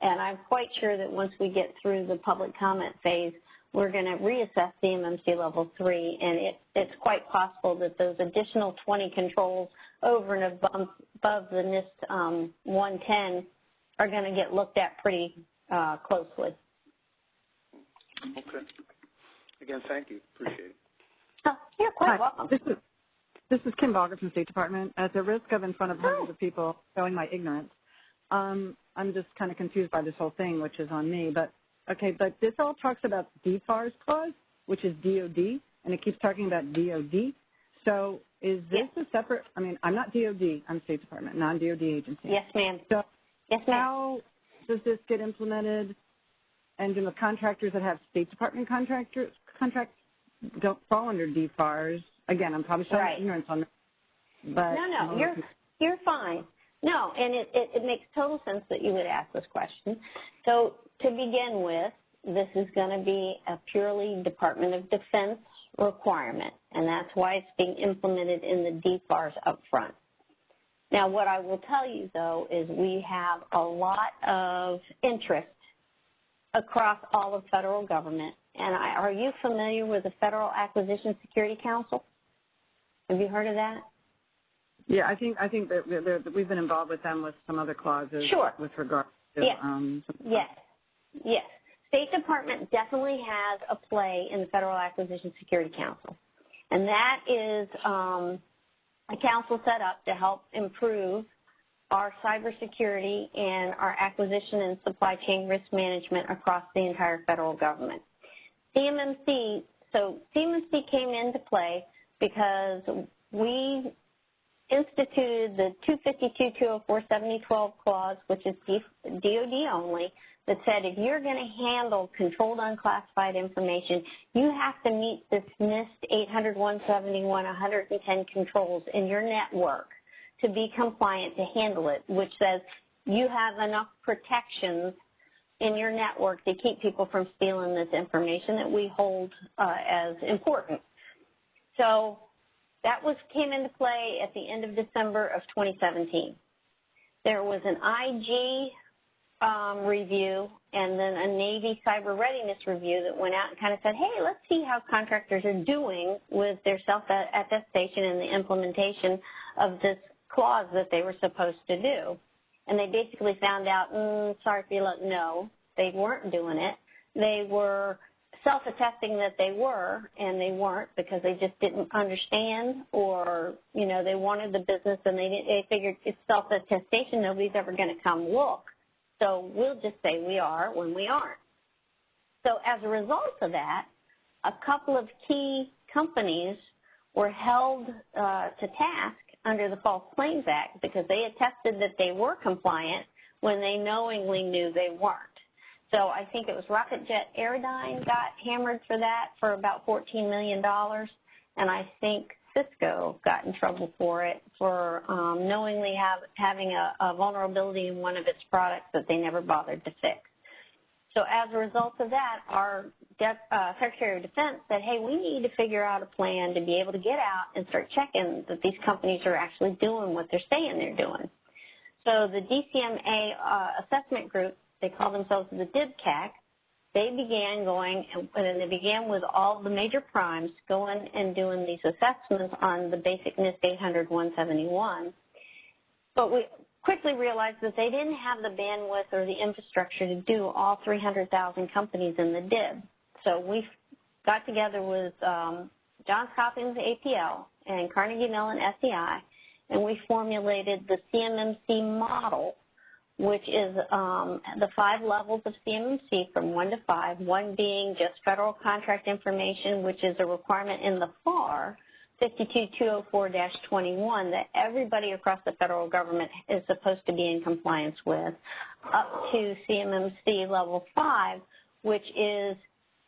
And I'm quite sure that once we get through the public comment phase, we're going to reassess CMMC level three, and it, it's quite possible that those additional 20 controls over and above, above the NIST um, 110 are going to get looked at pretty uh, closely. Okay. Again, thank you. Appreciate it. Oh, you're quite Hi, welcome. This is this is Kim Baugher from State Department. At the risk of in front of hundreds of people showing my ignorance, um, I'm just kind of confused by this whole thing, which is on me. But okay, but this all talks about DFARS clause, which is DoD, and it keeps talking about DoD. So is this a separate? I mean, I'm not DoD. I'm State Department, non-DoD agency. Yes, ma'am. So yes, ma'am. how does this get implemented? And do the contractors that have State Department contractors contracts don't fall under DFARS? Again, I'm probably showing Right. ignorance on this. But no, no, you're you're fine. No, and it, it, it makes total sense that you would ask this question. So to begin with, this is going to be a purely Department of Defense requirement, and that's why it's being implemented in the DFARS up front. Now, what I will tell you though is we have a lot of interest across all of federal government. And I, are you familiar with the Federal Acquisition Security Council? Have you heard of that? Yeah, I think I think that, that we've been involved with them with some other clauses Sure. with regard to Yes. um, Yes, yes. State Department definitely has a play in the Federal Acquisition Security Council, and that is um, a council set up to help improve our cybersecurity and our acquisition and supply chain risk management across the entire federal government. CMMC, so CMMC came into play because we instituted the 252-204-7012 clause, which is DOD only, that said if you're going to handle controlled unclassified information, you have to meet this NIST 800, 171, 110 controls in your network to be compliant to handle it, which says you have enough protections in your network to keep people from stealing this information that we hold uh, as important. So that was came into play at the end of December of 2017. There was an IG um, review and then a Navy cyber readiness review that went out and kind of said, hey, let's see how contractors are doing with their self-attestation and the implementation of this clause that they were supposed to do. And they basically found out, mm, sorry for you, no, they weren't doing it. They were self-attesting that they were, and they weren't because they just didn't understand, or you know, they wanted the business and they they figured it's self-attestation. Nobody's ever going to come look, so we'll just say we are when we aren't. So as a result of that, a couple of key companies were held uh, to task under the False Claims Act because they attested that they were compliant when they knowingly knew they weren't. So I think it was Rocketjet Aerodyne got hammered for that for about $14 million, and I think Cisco got in trouble for it for um, knowingly have, having a, a vulnerability in one of its products that they never bothered to fix. So as a result of that, our uh, Secretary of Defense said, hey, we need to figure out a plan to be able to get out and start checking that these companies are actually doing what they're saying they're doing. So the DCMA uh, assessment group they call themselves the DIBCAC. They began going, and they began with all the major primes going and doing these assessments on the basic NIST 800 171. But we quickly realized that they didn't have the bandwidth or the infrastructure to do all 300,000 companies in the DIB. So we got together with um, Johns Hopkins APL and Carnegie Mellon SEI, and we formulated the CMMC model which is um, the five levels of CMMC from one to five, one being just federal contract information, which is a requirement in the FAR 52204-21 that everybody across the federal government is supposed to be in compliance with, up to CMMC level five, which is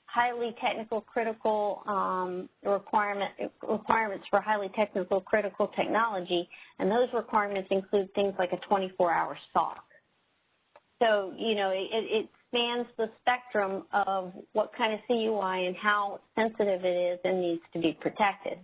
highly technical critical um, requirement, requirements for highly technical critical technology, and those requirements include things like a 24-hour SOC. So, you know, it, it spans the spectrum of what kind of CUI and how sensitive it is and needs to be protected.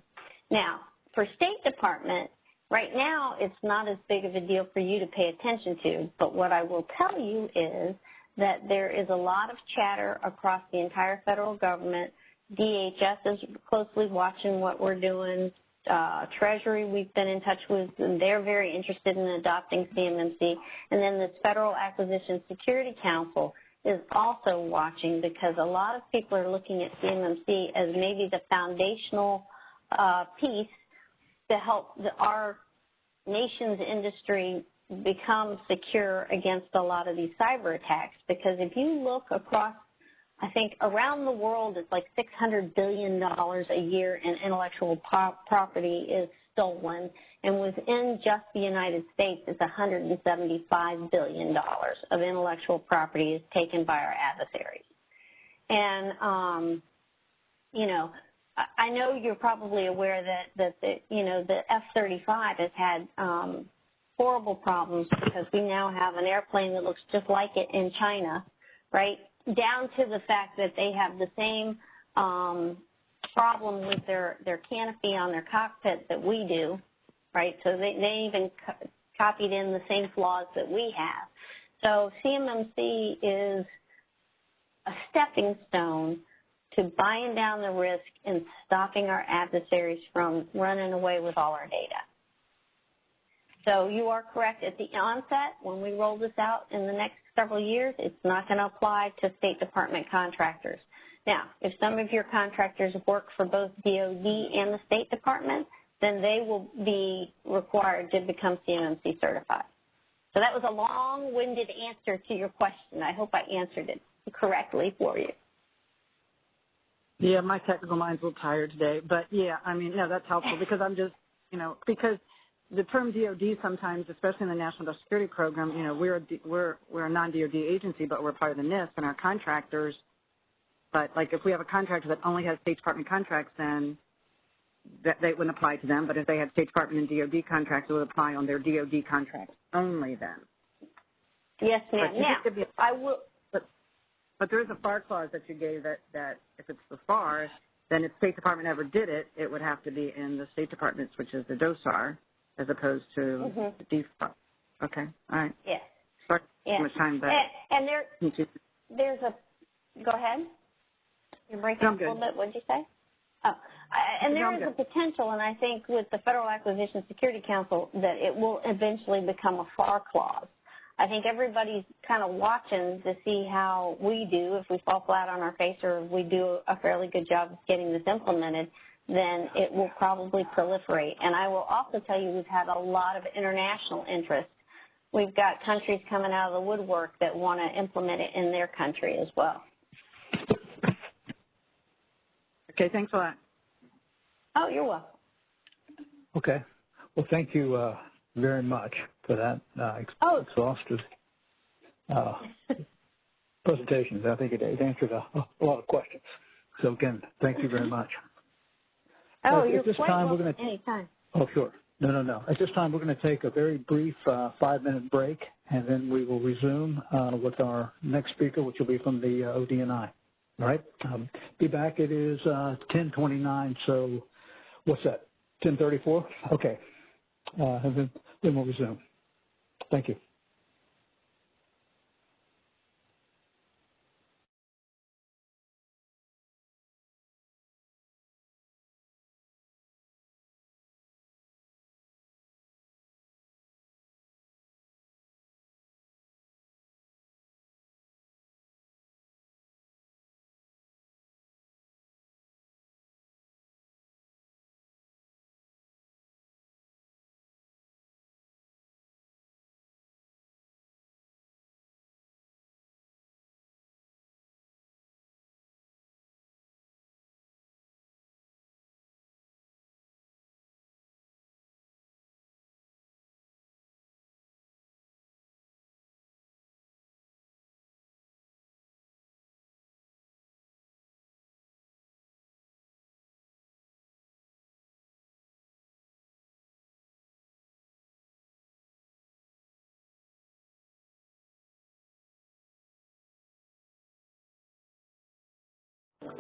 Now, for State Department, right now it's not as big of a deal for you to pay attention to, but what I will tell you is that there is a lot of chatter across the entire federal government. DHS is closely watching what we're doing uh, Treasury we've been in touch with, and they're very interested in adopting CMMC. And then this Federal Acquisition Security Council is also watching because a lot of people are looking at CMMC as maybe the foundational uh, piece to help the, our nation's industry become secure against a lot of these cyber attacks. Because if you look across I think around the world it's like $600 billion a year in intellectual property is stolen. And within just the United States, it's $175 billion of intellectual property is taken by our adversaries. And, um, you know, I know you're probably aware that, that the, you know, the F-35 has had um, horrible problems because we now have an airplane that looks just like it in China, right? Down to the fact that they have the same um, problem with their, their canopy on their cockpit that we do, right? So they, they even co- copied in the same flaws that we have. So CMMC is a stepping stone to buying down the risk and stopping our adversaries from running away with all our data. So you are correct. At the onset, when we roll this out in the next several years, it's not going to apply to State Department contractors. Now, if some of your contractors work for both DOD and the State Department, then they will be required to become CMMC certified. So that was a long-winded answer to your question. I hope I answered it correctly for you. Yeah, my technical mind's a little tired today, but yeah, I mean, no, that's helpful because I'm just, you know, because the term DoD sometimes, especially in the National Security Program, you know, we're a, we're we're a non-DoD agency, but we're part of the NISP, and our contractors. But like, if we have a contractor that only has State Department contracts, then that they wouldn't apply to them. But if they have State Department and DoD contracts, it would apply on their DoD contracts only then. Yes, ma'am. But Now, I will. But there is a FAR clause that you gave that, that if it's the FAR, then if State Department ever did it, it would have to be in the State Department's, which is the DOSAR, as opposed to Mhm. the DFAR. Okay, all right. Yes. Sorry, Yes. much time, but And, and there, there's a. Go ahead. You're breaking up a little bit. What'd you say? Oh, I- and there is a potential, and I think with the Federal Acquisition Security Council, that it will eventually become a FAR clause. I think everybody's kind of watching to see how we do. If we fall flat on our face, or if we do a fairly good job of getting this implemented, then it will probably proliferate. And I will also tell you, we've had a lot of international interest. We've got countries coming out of the woodwork that want to implement it in their country as well. Okay, thanks a lot. Oh, you're welcome. Okay. Well, thank you uh, very much for that uh, Oh. exhaustive uh, <laughs> presentation. I think it, it answered a, a lot of questions. So again, thank you very much. Oh, At you're this quite time, we're gonna- anytime. Oh, sure. No, no, no. At this time, we're going to take a very brief uh, five-minute break, and then we will resume uh, with our next speaker, which will be from the uh, ODNI. All right. Um, be back. It is uh, 10:29. So, what's that? 10:34. Okay. Uh, and then, then we'll resume. Thank you.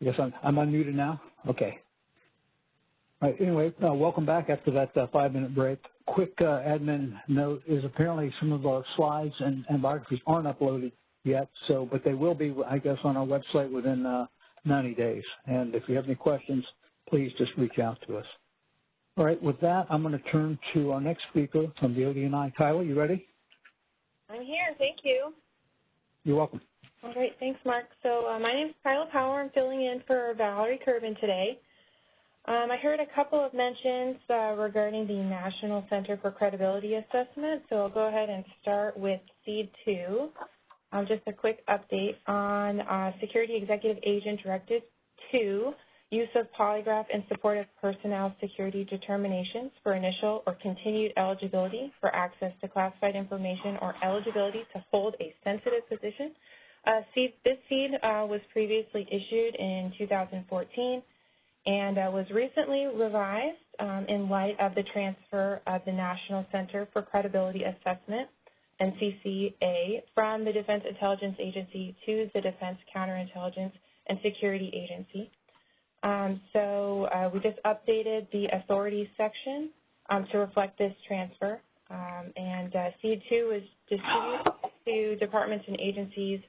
I guess I'm, I'm unmuted now? Okay. All right, anyway, uh, welcome back after that uh, five-minute break. Quick uh, admin note is apparently some of our slides and, and biographies aren't uploaded yet, so but they will be, I guess, on our website within uh, 90 days. And if you have any questions, please just reach out to us. All right, with that, I'm going to turn to our next speaker from the ODNI. Kyla, you ready? I'm here. Thank you. You're welcome. Right. Thanks, Mark. So uh, my name is Kyla Power. I'm filling in for Valerie Kerben today. Um, I heard a couple of mentions uh, regarding the National Center for Credibility Assessment, so I'll go ahead and start with SEAD 2. Um, just a quick update on uh, Security Executive Agent Directive 2, use of polygraph in support of personnel security determinations for initial or continued eligibility for access to classified information or eligibility to hold a sensitive position. Uh, SEAD, this SEAD uh, was previously issued in 2014 and uh, was recently revised um, in light of the transfer of the National Center for Credibility Assessment, NCCA, from the Defense Intelligence Agency to the Defense Counterintelligence and Security Agency. Um, so uh, we just updated the authorities section um, to reflect this transfer. Um, and uh, SEAD 2 is distributed to departments and agencies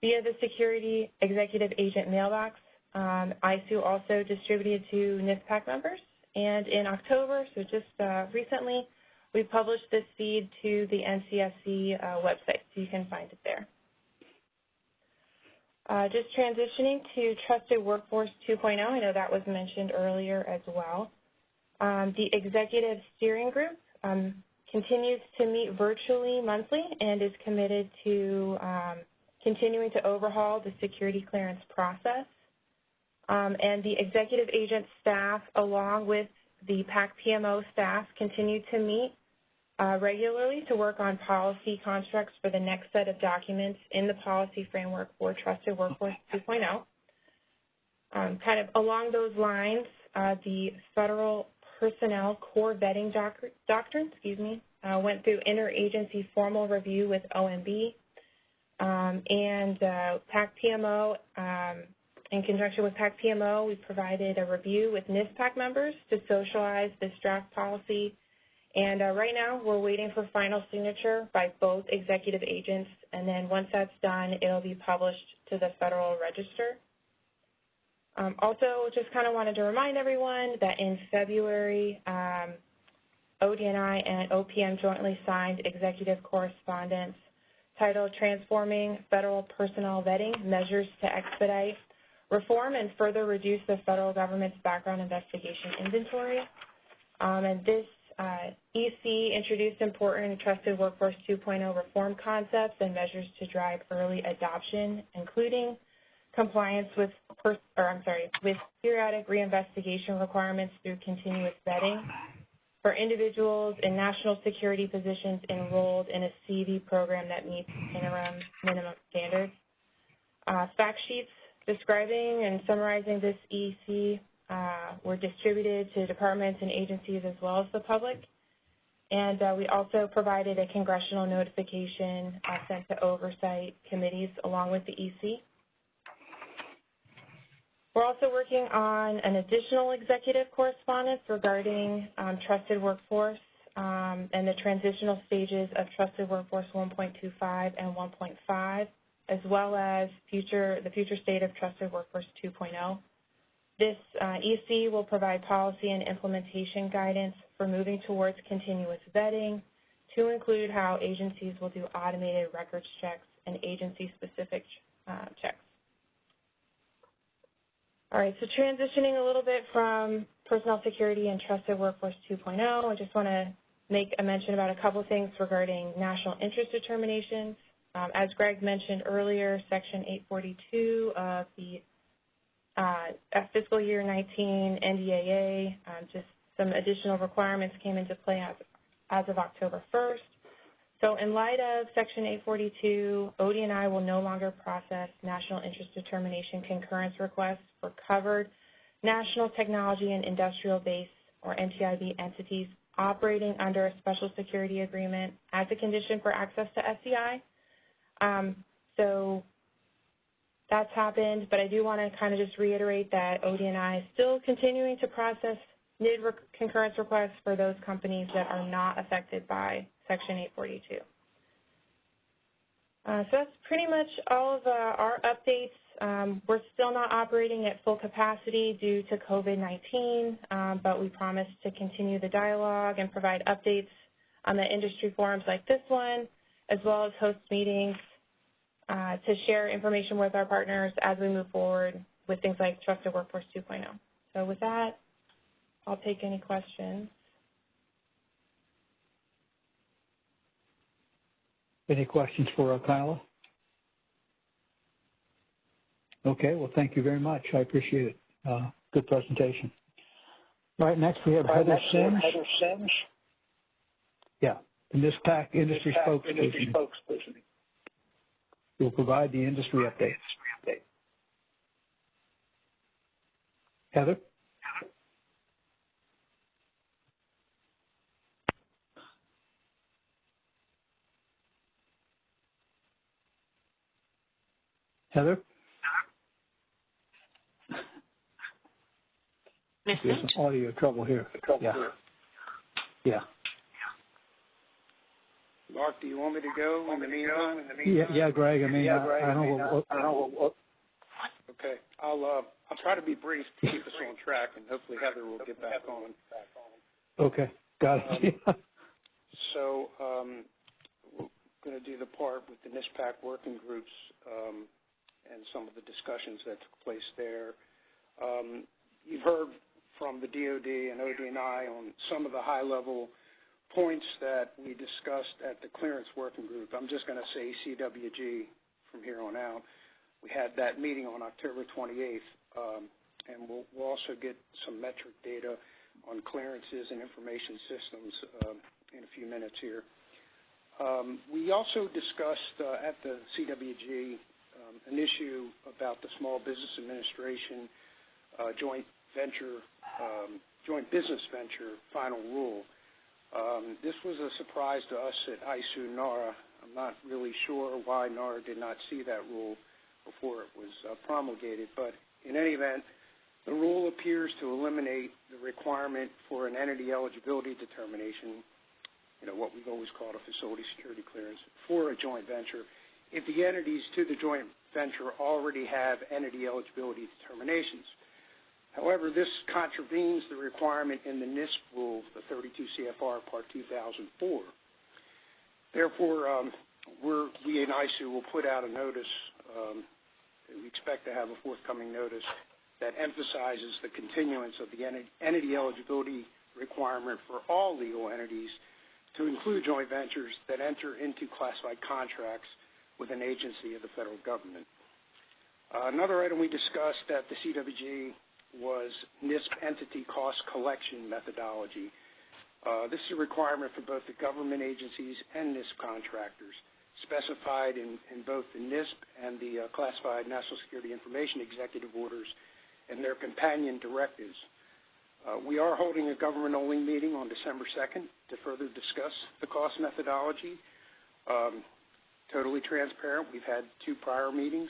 via the Security Executive Agent mailbox. Um, ISOO also distributed to NISPPAC members. And in October, so just uh, recently, we published this feed to the NCSC uh, website, so you can find it there. Uh, just transitioning to Trusted Workforce 2.0, I know that was mentioned earlier as well. Um, the Executive Steering Group um, continues to meet virtually monthly and is committed to um, continuing to overhaul the security clearance process. Um, and the executive agent staff, along with the PAC PMO staff, continue to meet uh, regularly to work on policy constructs for the next set of documents in the policy framework for Trusted Workforce 2.0. Um, kind of along those lines, uh, the Federal Personnel Core Vetting doc Doctrine, excuse me, uh, went through interagency formal review with OMB, and uh, PAC PMO, um, in conjunction with PAC PMO, we provided a review with NISPPAC members to socialize this draft policy. And uh, right now, we're waiting for final signature by both executive agents. And then once that's done, it'll be published to the Federal Register. Um, also, just kind of wanted to remind everyone that in February, um, ODNI and OPM jointly signed executive correspondence titled Transforming Federal Personnel Vetting Measures to Expedite Reform and Further Reduce the Federal Government's Background Investigation Inventory. Um, and this uh, EC introduced important Trusted Workforce 2.0 reform concepts and measures to drive early adoption, including compliance with, or I'm sorry, with periodic reinvestigation requirements through continuous vetting for individuals in national security positions enrolled in a CV program that meets interim minimum standards. Uh, fact sheets describing and summarizing this EC uh, were distributed to departments and agencies as well as the public. And uh, we also provided a congressional notification uh, sent to oversight committees along with the EC. We're also working on an additional executive correspondence regarding um, trusted workforce um, and the transitional stages of trusted workforce 1.25 and 1.5, as well as future the future state of trusted workforce 2.0. This uh, EC will provide policy and implementation guidance for moving towards continuous vetting to include how agencies will do automated records checks and agency-specific uh, checks. All right, so transitioning a little bit from personnel security and trusted workforce 2.0, I just want to make a mention about a couple things regarding national interest determinations. Um, as Greg mentioned earlier, Section 842 of the uh, fiscal year 19 NDAA, um, just some additional requirements came into play as, as of October 1st. So in light of Section 842, ODNI will no longer process national interest determination concurrence requests for covered national technology and industrial base, or NTIB, entities operating under a special security agreement as a condition for access to SCI. Um, so that's happened, but I do want to kind of just reiterate that ODNI is still continuing to process NID concurrence requests for those companies that are not affected by Section 842. Uh, so that's pretty much all of uh, our updates. Um, we're still not operating at full capacity due to COVID-19, um, but we promise to continue the dialogue and provide updates on the industry forums like this one, as well as host meetings uh, to share information with our partners as we move forward with things like Trusted Workforce 2.0. So with that, I'll take any questions. Any questions for uh, Kyla? Okay, well, thank you very much. I appreciate it. Uh, good presentation. All right, next we have Right, Heather next we have Sims. Heather Sims. Yeah, the NISPPAC industry NISPPAC spokesperson. Industry spokesperson. will provide the industry updates. Heather? Heather? Miss There's some audio trouble here. Yeah. Yeah. Mark, do you want me to go in the meantime? In the Yeah, meantime? yeah, Greg, I mean, Yeah, I- Greg, I I don't mean, know what- I don't know what- Okay, I'll, uh, I'll try to be brief to keep us on track, and hopefully Heather will get back on. Okay, got it. <laughs> So, um, we're going to do the part with the NISPPAC working groups um, and some of the discussions that took place there. Um, you've heard from the DoD and ODNI on some of the high-level points that we discussed at the clearance working group. I'm just going to say CWG from here on out. We had that meeting on October 28th, um, and we'll, we'll also get some metric data on clearances and information systems um, in a few minutes here. Um, we also discussed uh, at the CWG um, an issue about the Small Business Administration uh, joint venture, um, joint business venture final rule. Um, this was a surprise to us at ISOO NARA. I'm not really sure why NARA did not see that rule before it was uh, promulgated, but in any event, the rule appears to eliminate the requirement for an entity eligibility determination, you know, what we've always called a facility security clearance, for a joint venture if the entities to the joint venture already have entity eligibility determinations. However, this contravenes the requirement in the NISP rule, the 32 CFR Part 2004. Therefore, um, we in ISOO will put out a notice, um, we expect to have a forthcoming notice that emphasizes the continuance of the entity eligibility requirement for all legal entities to include joint ventures that enter into classified contracts with an agency of the federal government. Uh, another item we discussed at the CWG was NISP entity cost collection methodology. Uh, this is a requirement for both the government agencies and NISP contractors, specified in, in both the NISP and the uh, Classified National Security Information Executive Orders and their companion directives. Uh, we are holding a government-only meeting on December 2nd to further discuss the cost methodology. Um, totally transparent. We've had two prior meetings.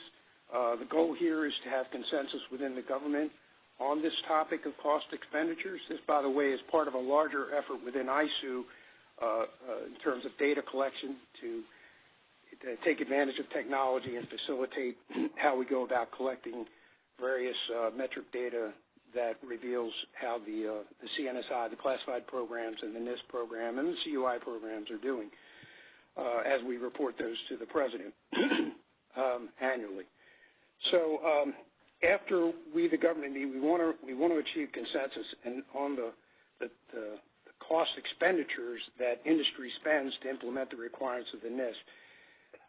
Uh, the goal here is to have consensus within the government on this topic of cost expenditures. This, by the way, is part of a larger effort within ISOO uh, uh, in terms of data collection to, to take advantage of technology and facilitate <clears throat> how we go about collecting various uh, metric data that reveals how the, uh, the CNSI, the classified programs, and the NISP program, and the CUI programs are doing as we report those to the president <clears throat> um, annually. So um, after we, the government, meet, we want to we want to achieve consensus and on the cost expenditures that industry spends to implement the requirements of the NISP.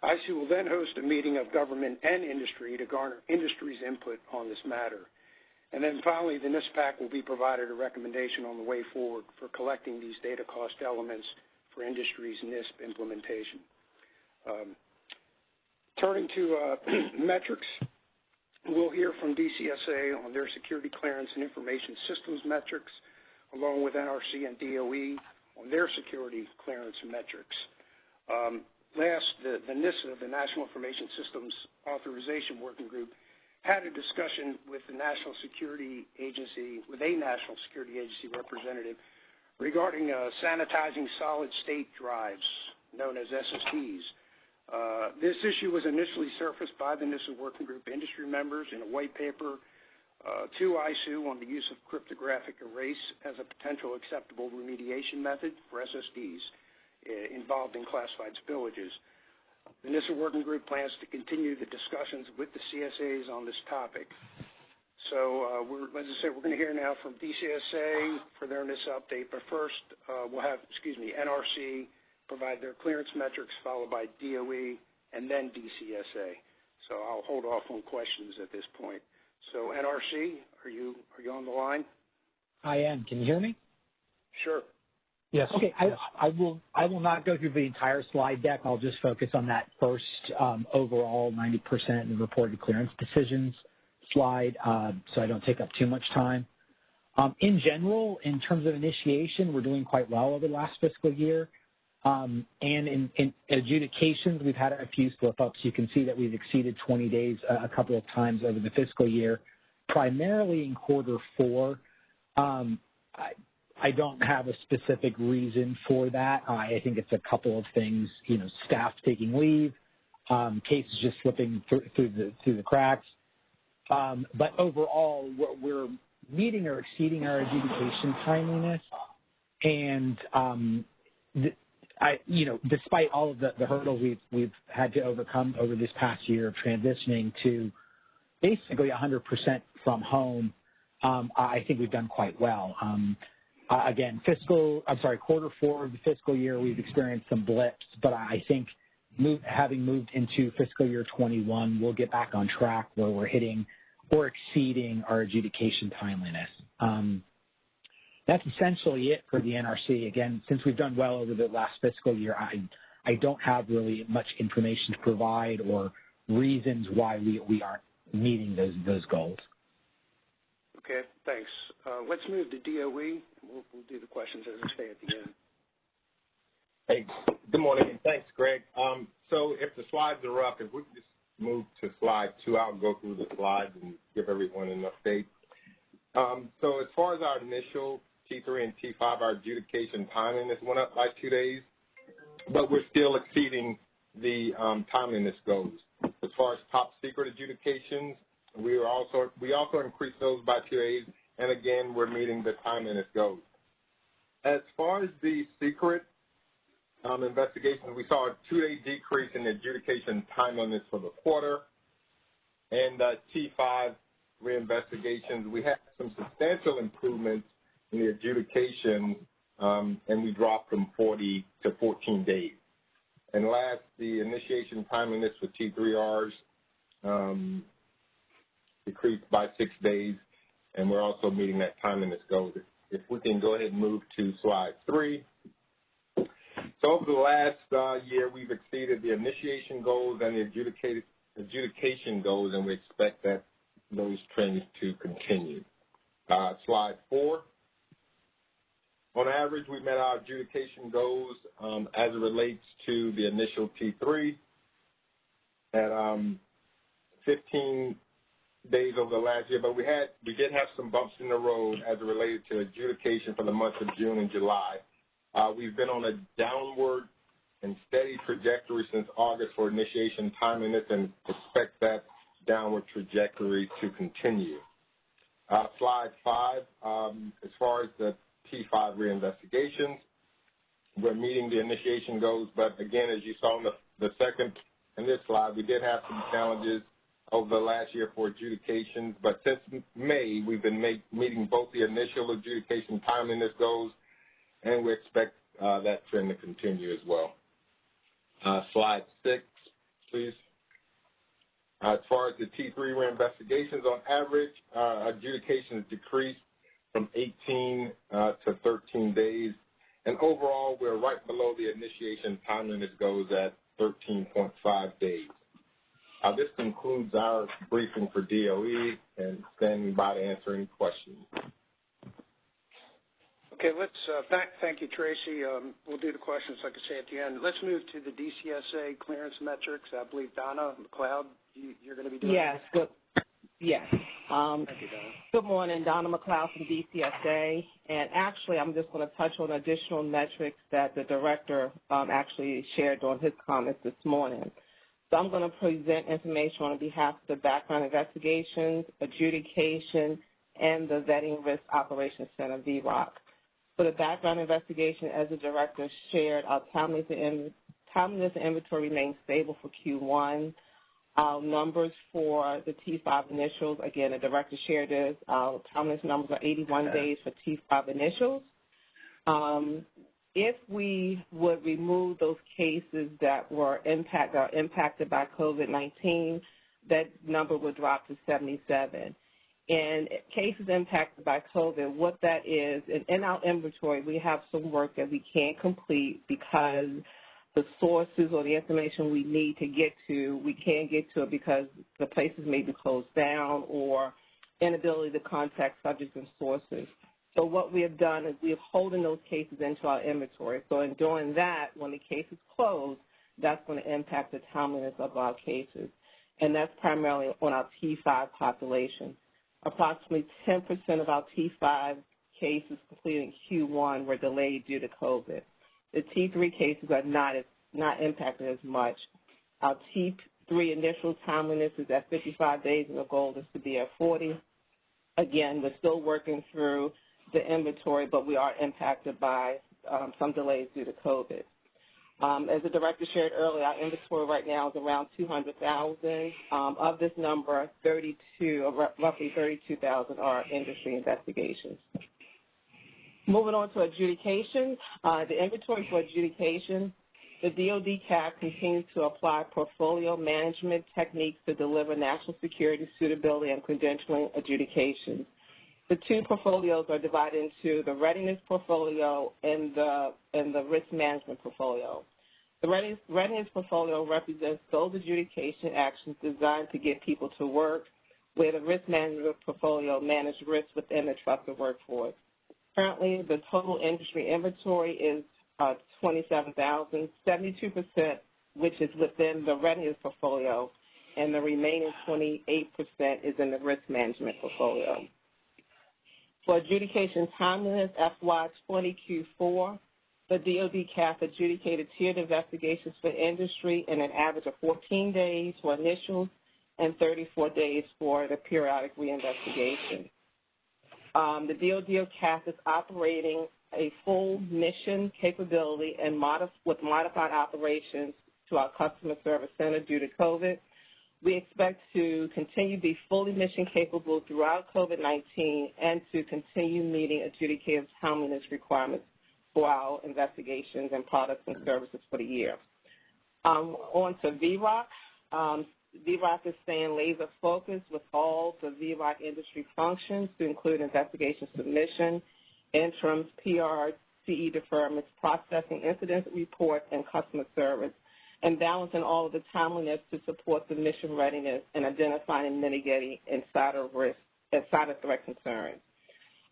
ISOO will then host a meeting of government and industry to garner industry's input on this matter. And then finally, the NISPPAC will be provided a recommendation on the way forward for collecting these data cost elements for industry's NISP implementation. Um, turning to uh, <clears throat> metrics, we'll hear from DCSA on their security clearance and information systems metrics, along with NRC and DOE on their security clearance metrics. Um, last, the, the NISA, the National Information Systems Authorization Working Group, had a discussion with the National Security Agency, with a National Security Agency representative regarding uh, sanitizing solid state drives, known as SSDs. Uh, this issue was initially surfaced by the NISA Working Group industry members in a white paper uh, to ISOO on the use of cryptographic erase as a potential acceptable remediation method for SSDs uh, involved in classified spillages. The NISA Working Group plans to continue the discussions with the CSAs on this topic. So, uh, we're, as I said, we're going to hear now from DCSA for their NISA update, but first uh, we'll have, excuse me, NRC provide their clearance metrics, followed by DOE, and then DCSA. So I'll hold off on questions at this point. So NRC, are you are you on the line? I am. Can you hear me? Sure. Yes. Okay. I, I will. I will not go through the entire slide deck. I'll just focus on that first um, overall 90% in reported clearance decisions slide, uh, so I don't take up too much time. Um, in general, in terms of initiation, we're doing quite well over the last fiscal year. Um, and in, in, adjudications, we've had a few slip-ups. You can see that we've exceeded 20 days a, a couple of times over the fiscal year, primarily in quarter four. Um, I, I don't have a specific reason for that. I think it's a couple of things, you know, staff taking leave, um, cases just slipping through the through the cracks. Um, but overall, we're, we're, meeting or exceeding our adjudication timeliness, and um, I, you know, despite all of the, the hurdles we've we've had to overcome over this past year of transitioning to basically 100% from home, um, I think we've done quite well. Um, uh, again, fiscal, I'm sorry, quarter four of the fiscal year, we've experienced some blips, but I think move, having moved into fiscal year 21, we'll get back on track where we're hitting or exceeding our adjudication timeliness. Um, that's essentially it for the NRC. Again, since we've done well over the last fiscal year, I, I don't have really much information to provide or reasons why we, we aren't meeting those, those goals. Okay, thanks. Uh, let's move to DOE. We'll, we'll do the questions as they stay at the end. Hey, good morning, and thanks, Greg. Um, so if the slides are up, if we could just move to slide two, I'll go through the slides and give everyone an update. Um, so as far as our initial T3 and T5, our adjudication timeliness went up by two days, but we're still exceeding the um, timeliness goals. As far as top secret adjudications, we are also we also increased those by two days, and again, we're meeting the timeliness goals. As far as the secret um, investigations, we saw a two-day decrease in adjudication timeliness for the quarter, and uh, T5 reinvestigations, we had some substantial improvements in the adjudication, um, and we dropped from 40 to 14 days. And last, the initiation timeliness for T3Rs um, decreased by six days, and we're also meeting that timeliness goal. If we can go ahead and move to slide three. So over the last uh, year, we've exceeded the initiation goals and the adjudication goals, and we expect that those trends to continue. Uh, slide four. On average, we met our adjudication goals um, as it relates to the initial T3 at um, 15 days over the last year, but we had we did have some bumps in the road as it related to adjudication for the months of June and July. Uh, we've been on a downward and steady trajectory since August for initiation timeliness and expect that downward trajectory to continue. Uh, slide five, um, as far as the T5 reinvestigations. We're meeting the initiation goals, but again, as you saw in the, the second in this slide, we did have some challenges over the last year for adjudications, but since May, we've been make, meeting both the initial adjudication timeliness goals, and we expect uh, that trend to continue as well. Uh, slide six, please. Uh, as far as the T3 reinvestigations, on average, uh, adjudications decreased from 18 uh, to 13 days. And overall, we're right below the initiation timeliness goes at 13.5 days. This concludes our briefing for DOE and standing by to answer any questions. Okay, let's uh, thank, thank you, Tracy. Um, we'll do the questions, like I say, at the end. Let's move to the DCSA clearance metrics. I believe Donna McLeod, you, you're going to be doing. Yes. Good. Yes. Um, Thank you, Donna. good morning, Donna McLeod from DCSA. And actually, I'm just going to touch on additional metrics that the director um, actually shared on his comments this morning. So I'm going to present information on behalf of the background investigations, adjudication, and the Vetting Risk Operations Center, VROC. For the background investigation, as the director shared, our timeliness and, timeliness and inventory remains stable for Q1. Our numbers for the T5 initials, again, the director shared this. Our timeliness numbers are 81 days for T5 initials. Um, if we would remove those cases that were impact, impacted by COVID-19, that number would drop to 77. And cases impacted by COVID, what that is, and in our inventory, we have some work that we can't complete because the sources or the information we need to get to, we can't get to it because the places may be closed down or inability to contact subjects and sources. So what we have done is we have holding those cases into our inventory. So in doing that, when the case is closed, that's going to impact the timeliness of our cases. And that's primarily on our T5 population. Approximately 10% of our T5 cases completed in Q1 were delayed due to COVID. The T3 cases are not as, not impacted as much. Our T3 initial timeliness is at 55 days, and the goal is to be at 40. Again, we're still working through the inventory, but we are impacted by um, some delays due to COVID. Um, as the director shared earlier, our inventory right now is around 200,000. Um, of this number, 32, roughly 32,000 are industry investigations. Moving on to adjudication, uh, the inventory for adjudication, the DoD CAF continues to apply portfolio management techniques to deliver national security, suitability, and credentialing adjudications. The two portfolios are divided into the readiness portfolio and the, and the risk management portfolio. The readiness, readiness portfolio represents those adjudication actions designed to get people to work, where the risk management portfolio manages risk within the trusted workforce. Currently, the total industry inventory is uh, 27,000, 72%, which is within the readiness portfolio, and the remaining 28% is in the risk management portfolio. For adjudication timeliness, FY20 Q4, the DoD CAF adjudicated tiered investigations for industry in an average of 14 days for initials and 34 days for the periodic reinvestigation. Um, the DoD CAF is operating a full mission capability and modif- with modified operations to our customer service center due to COVID. We expect to continue to be fully mission capable throughout COVID-19 and to continue meeting adjudicative timeliness requirements for our investigations and products and services for the year. Um, on to VROC. Um, VROC is staying laser focused with all the VROC industry functions to include investigation submission, interims, PR, CE deferments, processing incident reports, and customer service and balancing all of the timeliness to support the mission readiness and identifying and mitigating insider risk, insider threat concerns.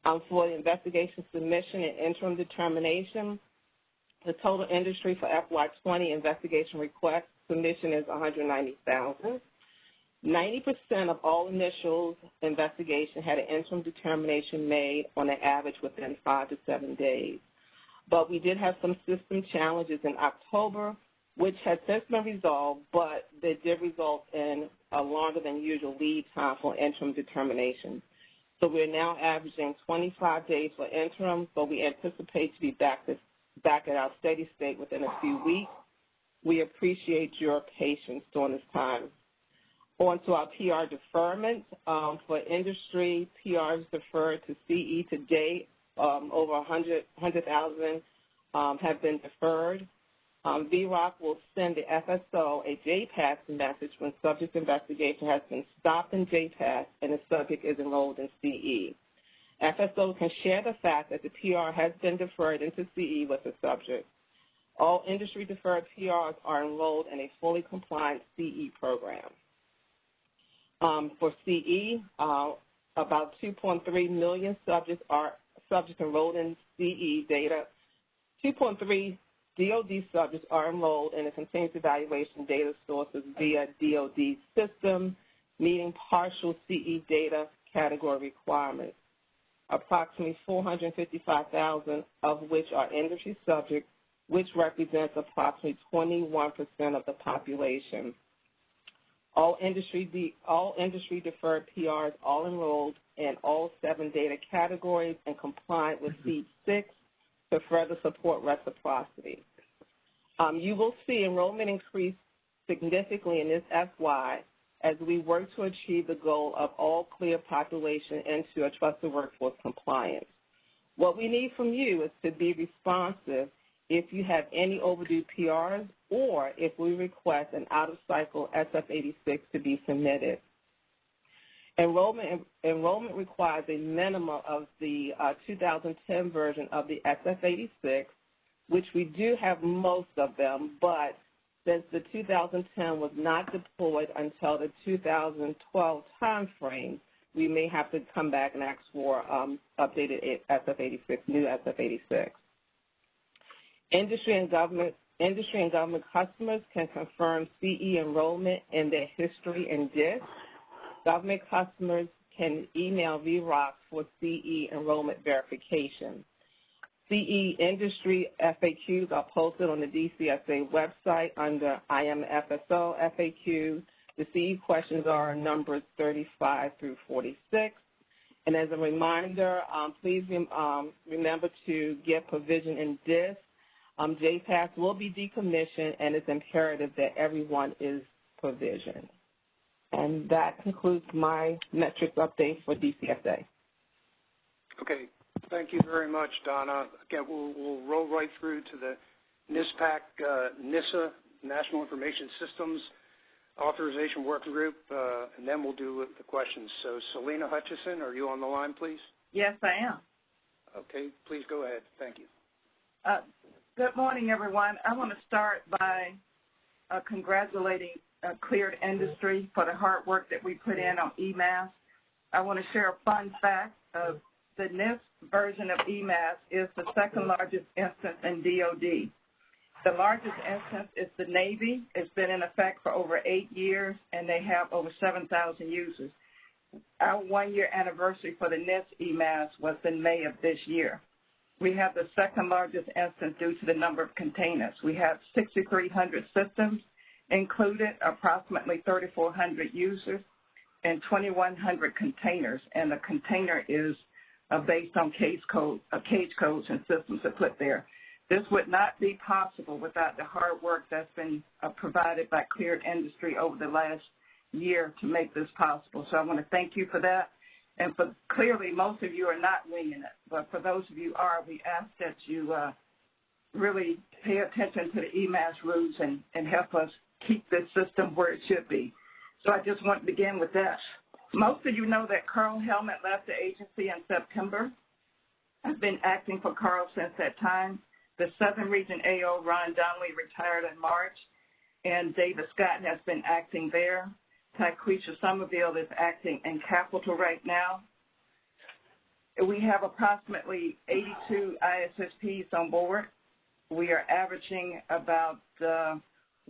Um, for the investigation submission and interim determination, the total industry for FY20 investigation request submission is 190,000. 90% of all initials investigation had an interim determination made on an average within five to seven days. But we did have some system challenges in October which has since been resolved, but they did result in a longer than usual lead time for interim determination. So we're now averaging 25 days for interim, but we anticipate to be back, back at our steady state within a few weeks. We appreciate your patience during this time. On to our PR deferment. Um, for industry, PRs deferred to CE to date. Um, over 100,000 100, um, have been deferred. Um, VROC will send the FSO a JPAS message when subject investigation has been stopped in JPAS and the subject is enrolled in CE. FSO can share the fact that the PR has been deferred into CE with the subject. All industry deferred PRs are enrolled in a fully compliant CE program. Um, for CE, uh, about 2.3 million subjects are subjects enrolled in CE data. 2.3 DoD subjects are enrolled in the continuous evaluation data sources via DoD system, meeting partial CE data category requirements. Approximately 455,000 of which are industry subjects, which represents approximately 21% of the population. All industry, all industry deferred PRs all enrolled in all seven data categories and compliant with SEAD 6 to further support reciprocity. Um, you will see enrollment increase significantly in this FY as we work to achieve the goal of all clear population into a trusted workforce compliance. What we need from you is to be responsive if you have any overdue PRs or if we request an out-of-cycle SF-86 to be submitted. Enrollment, enrollment requires a minimum of the uh, 2010 version of the SF-86, which we do have most of them, but since the 2010 was not deployed until the 2012 timeframe, we may have to come back and ask for um, updated SF-86, new SF-86. Industry and government industry and government customers can confirm CE enrollment in their history and DISS. Government customers can email VROC for CE enrollment verification. CE industry FAQs are posted on the DCSA website under IMFSO FAQ. The CE questions are numbers 35 through 46. And as a reminder, um, please um, remember to get provision in DISS um, JPAS will be decommissioned, and it's imperative that everyone is provisioned. And that concludes my metrics update for DCSA. Okay. Thank you very much, Donna. Again, we'll, we'll roll right through to the NISPPAC, uh, NISA, National Information Systems Authorization Working Group, uh, and then we'll do the questions. So, Selena Hutchison, are you on the line, please? Yes, I am. Okay, please go ahead. Thank you. Uh, Good morning, everyone. I want to start by uh, congratulating Cleared Industry for the hard work that we put in on eMASS. I want to share a fun fact of the NISP version of eMASS is the second largest instance in DOD. The largest instance is the Navy. It's been in effect for over eight years, and they have over 7,000 users. Our one-year anniversary for the NISP eMASS was in May of this year. We have the second largest instance due to the number of containers. We have 6,300 systems included, approximately 3,400 users, and 2,100 containers. And the container is uh, based on case code, uh, cage codes and systems that put there. This would not be possible without the hard work that's been uh, provided by Cleared Industry over the last year to make this possible. So I want to thank you for that. And for clearly, most of you are not winging it, but for those of you are, we ask that you uh, really pay attention to the eMASS rules and, and help us keep this system where it should be. So I just want to begin with that. Most of you know that Carl Helmet left the agency in September. I've been acting for Carl since that time. The Southern Region AO, Ron Donnelly, retired in March, and David Scott has been acting there. Taquisha Somerville is acting in Capital right now. We have approximately 82 ISSPs on board. We are averaging about uh,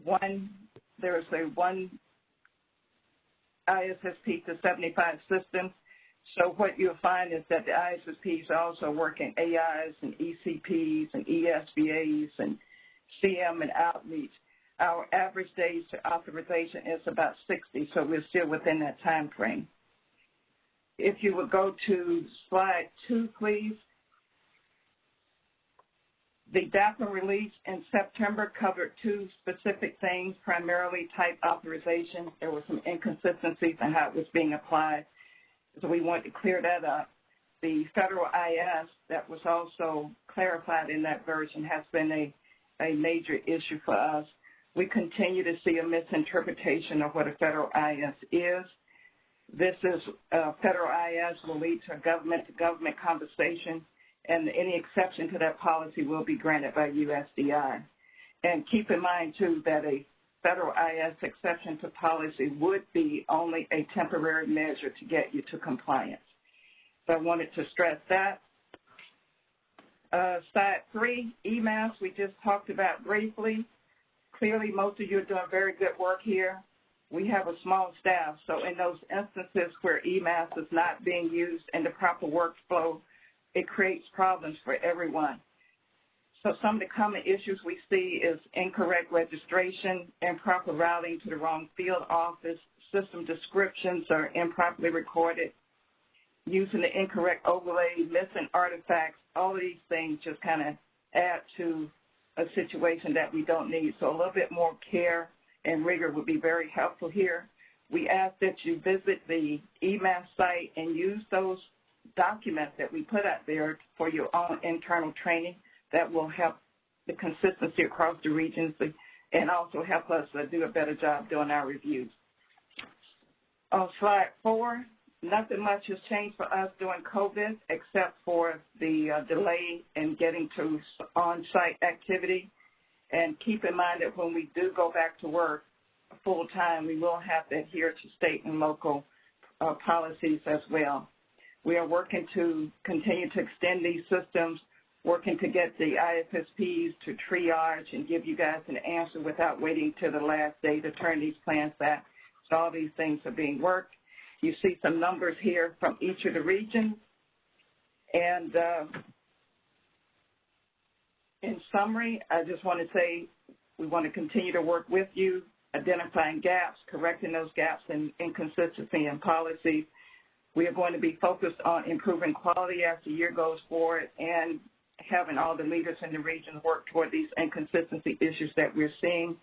one, there is a one ISSP to 75 systems. So what you'll find is that the ISSPs also working AIs and ECPs and ESBAs and CM and outreach. Our average days to authorization is about 60, so we're still within that time frame. If you would go to slide two, please. The DAPA release in September covered two specific things, primarily type authorization. There were some inconsistencies in how it was being applied, so we wanted to clear that up. The federal IS that was also clarified in that version has been a, a major issue for us we continue to see a misinterpretation of what a federal IS is. This is uh, federal IS will lead to a government-to-government conversation, and any exception to that policy will be granted by USDI. And keep in mind, too, that a federal IS exception to policy would be only a temporary measure to get you to compliance. So I wanted to stress that. Uh, side three, eMASS, we just talked about briefly. Clearly, most of you are doing very good work here. We have a small staff, so in those instances where eMASS is not being used in the proper workflow, it creates problems for everyone. So some of the common issues we see is incorrect registration, improper routing to the wrong field office, system descriptions are improperly recorded, using the incorrect overlay, missing artifacts, all of these things just kind of add to a situation that we don't need. So a little bit more care and rigor would be very helpful here. We ask that you visit the eMASS site and use those documents that we put out there for your own internal training that will help the consistency across the regions and also help us uh, do a better job doing our reviews. On slide four, nothing much has changed for us during COVID except for the uh, delay in getting to on-site activity. And keep in mind that when we do go back to work full time, we will have to adhere to state and local uh, policies as well. We are working to continue to extend these systems, working to get the ISSPs to triage and give you guys an answer without waiting till the last day to turn these plans back. So all these things are being worked. You see some numbers here from each of the regions. And uh, in summary, I just want to say we want to continue to work with you, identifying gaps, correcting those gaps and inconsistency in policy. We are going to be focused on improving quality as the year goes forward and having all the leaders in the region work toward these inconsistency issues that we're seeing.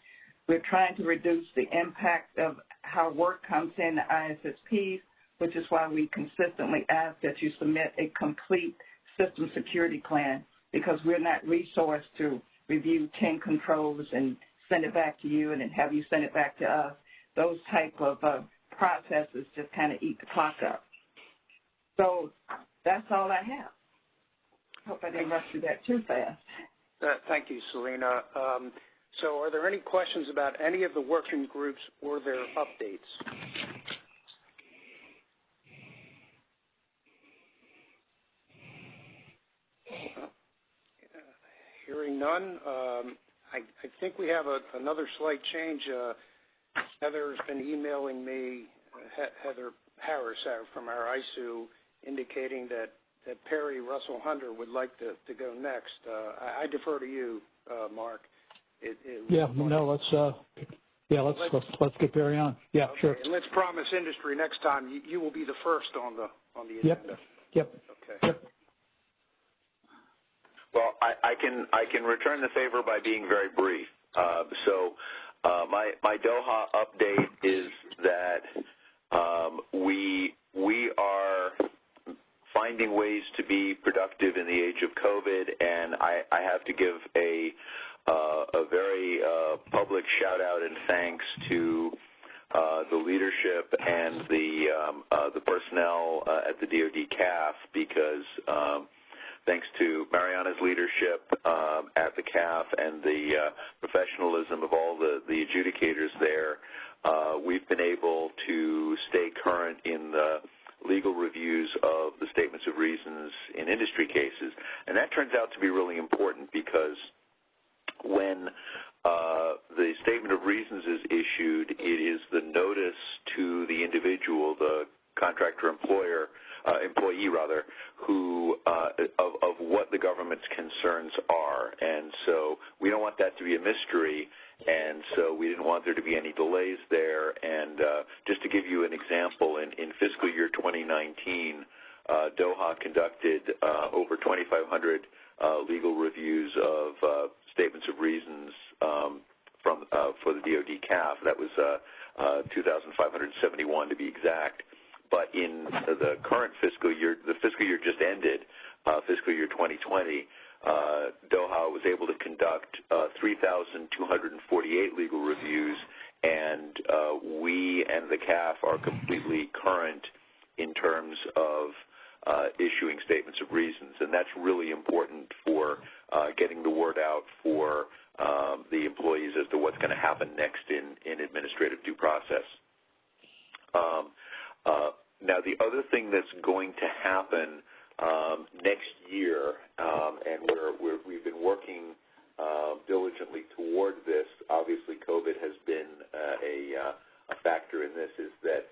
We're trying to reduce the impact of how work comes in the ISSPs, which is why we consistently ask that you submit a complete system security plan because we're not resourced to review 10 controls and send it back to you and then have you send it back to us. Those type of uh, processes just kind of eat the clock up. So that's all I have. Hope I didn't rush through that too fast. Uh, thank you, Selena. Um, so are there any questions about any of the working groups or their updates? Hearing none, um, I, I, think we have a, another slight change. Uh, Heather's been emailing me, Heather Harris uh, from our ISOO, indicating that, that Perry Russell Hunter would like to, to go next. Uh, I, I, defer to you, uh, Mark. It, it yeah, no, let's uh, yeah, let's, let's let's, let's get Perry on. Yeah, okay. sure. And let's promise industry next time you, you will be the first on the on the agenda. Yep. Yep. Okay. Yep. Well, I, I can I can return the favor by being very brief. Uh, so uh, my my DOHA update is that um, we we are finding ways to be productive in the age of COVID, and I, I have to give a uh, a very uh, public shout out and thanks to uh, the leadership and the um, uh, the personnel uh, at the DoD CAF because um, thanks to Mariana's leadership um, at the CAF and the uh, professionalism of all the, the adjudicators there, we've been able to stay current in the legal reviews of the statements of reasons in industry cases. And that turns out to be really important because when uh, the statement of reasons is issued, it is the notice to the individual, the contractor employer, uh, employee rather, who uh, of, of what the government's concerns are, and so we don't want that to be a mystery, and so we didn't want there to be any delays there. And uh, just to give you an example, in, in fiscal year 2019, uh, DOHA conducted uh, over 2,500 uh, legal reviews of uh, statements of reasons um, from uh, for the DoD CAF. That was uh, uh, 2,571 to be exact. But in the current fiscal year, the fiscal year just ended, uh, fiscal year 2020, uh, DOHA was able to conduct uh, 3,248 legal reviews, and we and the CAF are completely current in terms of issuing statements of reasons, and that's really important for getting the word out for um, the employees as to what's going to happen next in, in administrative due process. Um, now, the other thing that's going to happen um, next year, um, and we're, we've been working uh, diligently toward this. Obviously, COVID has been uh, a, uh, a factor in this. Is that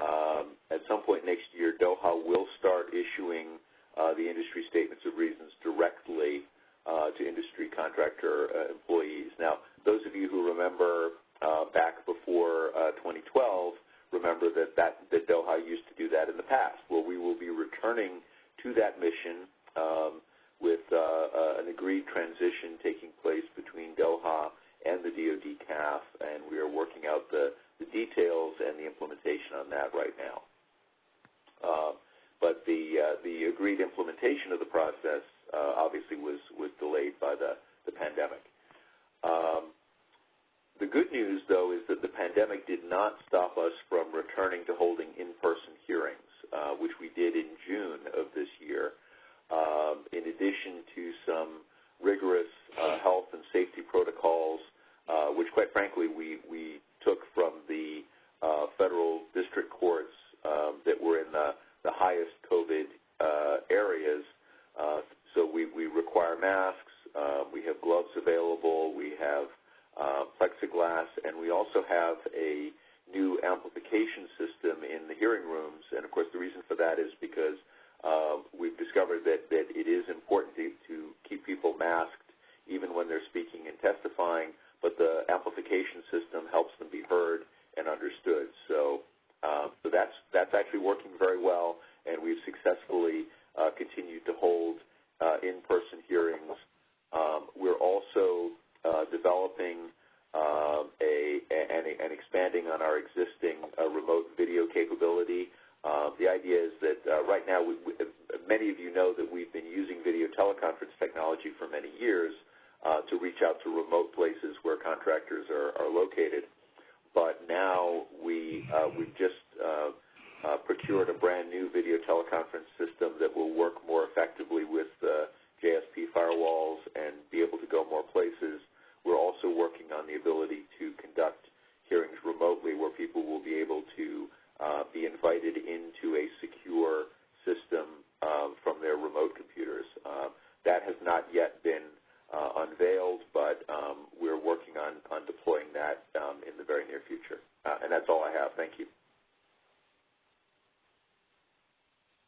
um, at some point next year, DOHA will start issuing uh, the industry statements of reasons directly uh, to industry contractor uh, employees.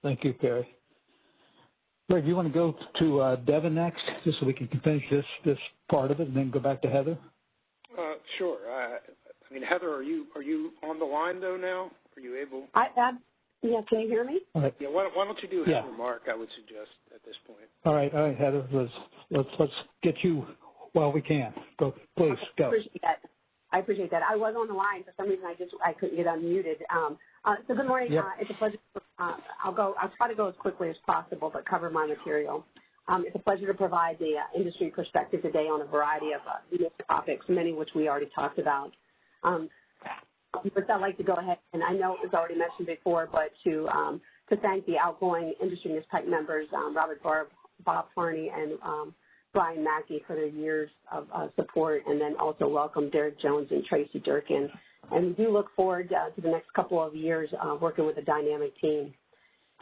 Thank you, Perry. Greg, you want to go to uh, Devin next, just so we can finish this this part of it, and then go back to Heather? Uh, sure. I, I mean, Heather, are you are you on the line though now? Are you able? I, I yeah. Can you hear me? All right. Yeah. Why, why don't you do yeah. Heather Mark? I would suggest at this point. All right. All right, Heather. Let's let's let's get you while we can. Go, please go. I appreciate that. I appreciate that. I was on the line for some reason. I just I couldn't get unmuted. Um, uh, so good morning. Yep. Uh, it's a pleasure. I'll go. I'll try to go as quickly as possible, but cover my material. Um, it's a pleasure to provide the uh, industry perspective today on a variety of uh, topics, many of which we already talked about. Um, First, I'd like to go ahead, and I know it was already mentioned before, but to um, to thank the outgoing industry NISPPAC members, um, Robert Barb, Bob Farney, and um, Brian Mackey for their years of uh, support, and then also welcome Derek Jones and Tracy Durkin. And we do look forward uh, to the next couple of years uh, working with a dynamic team.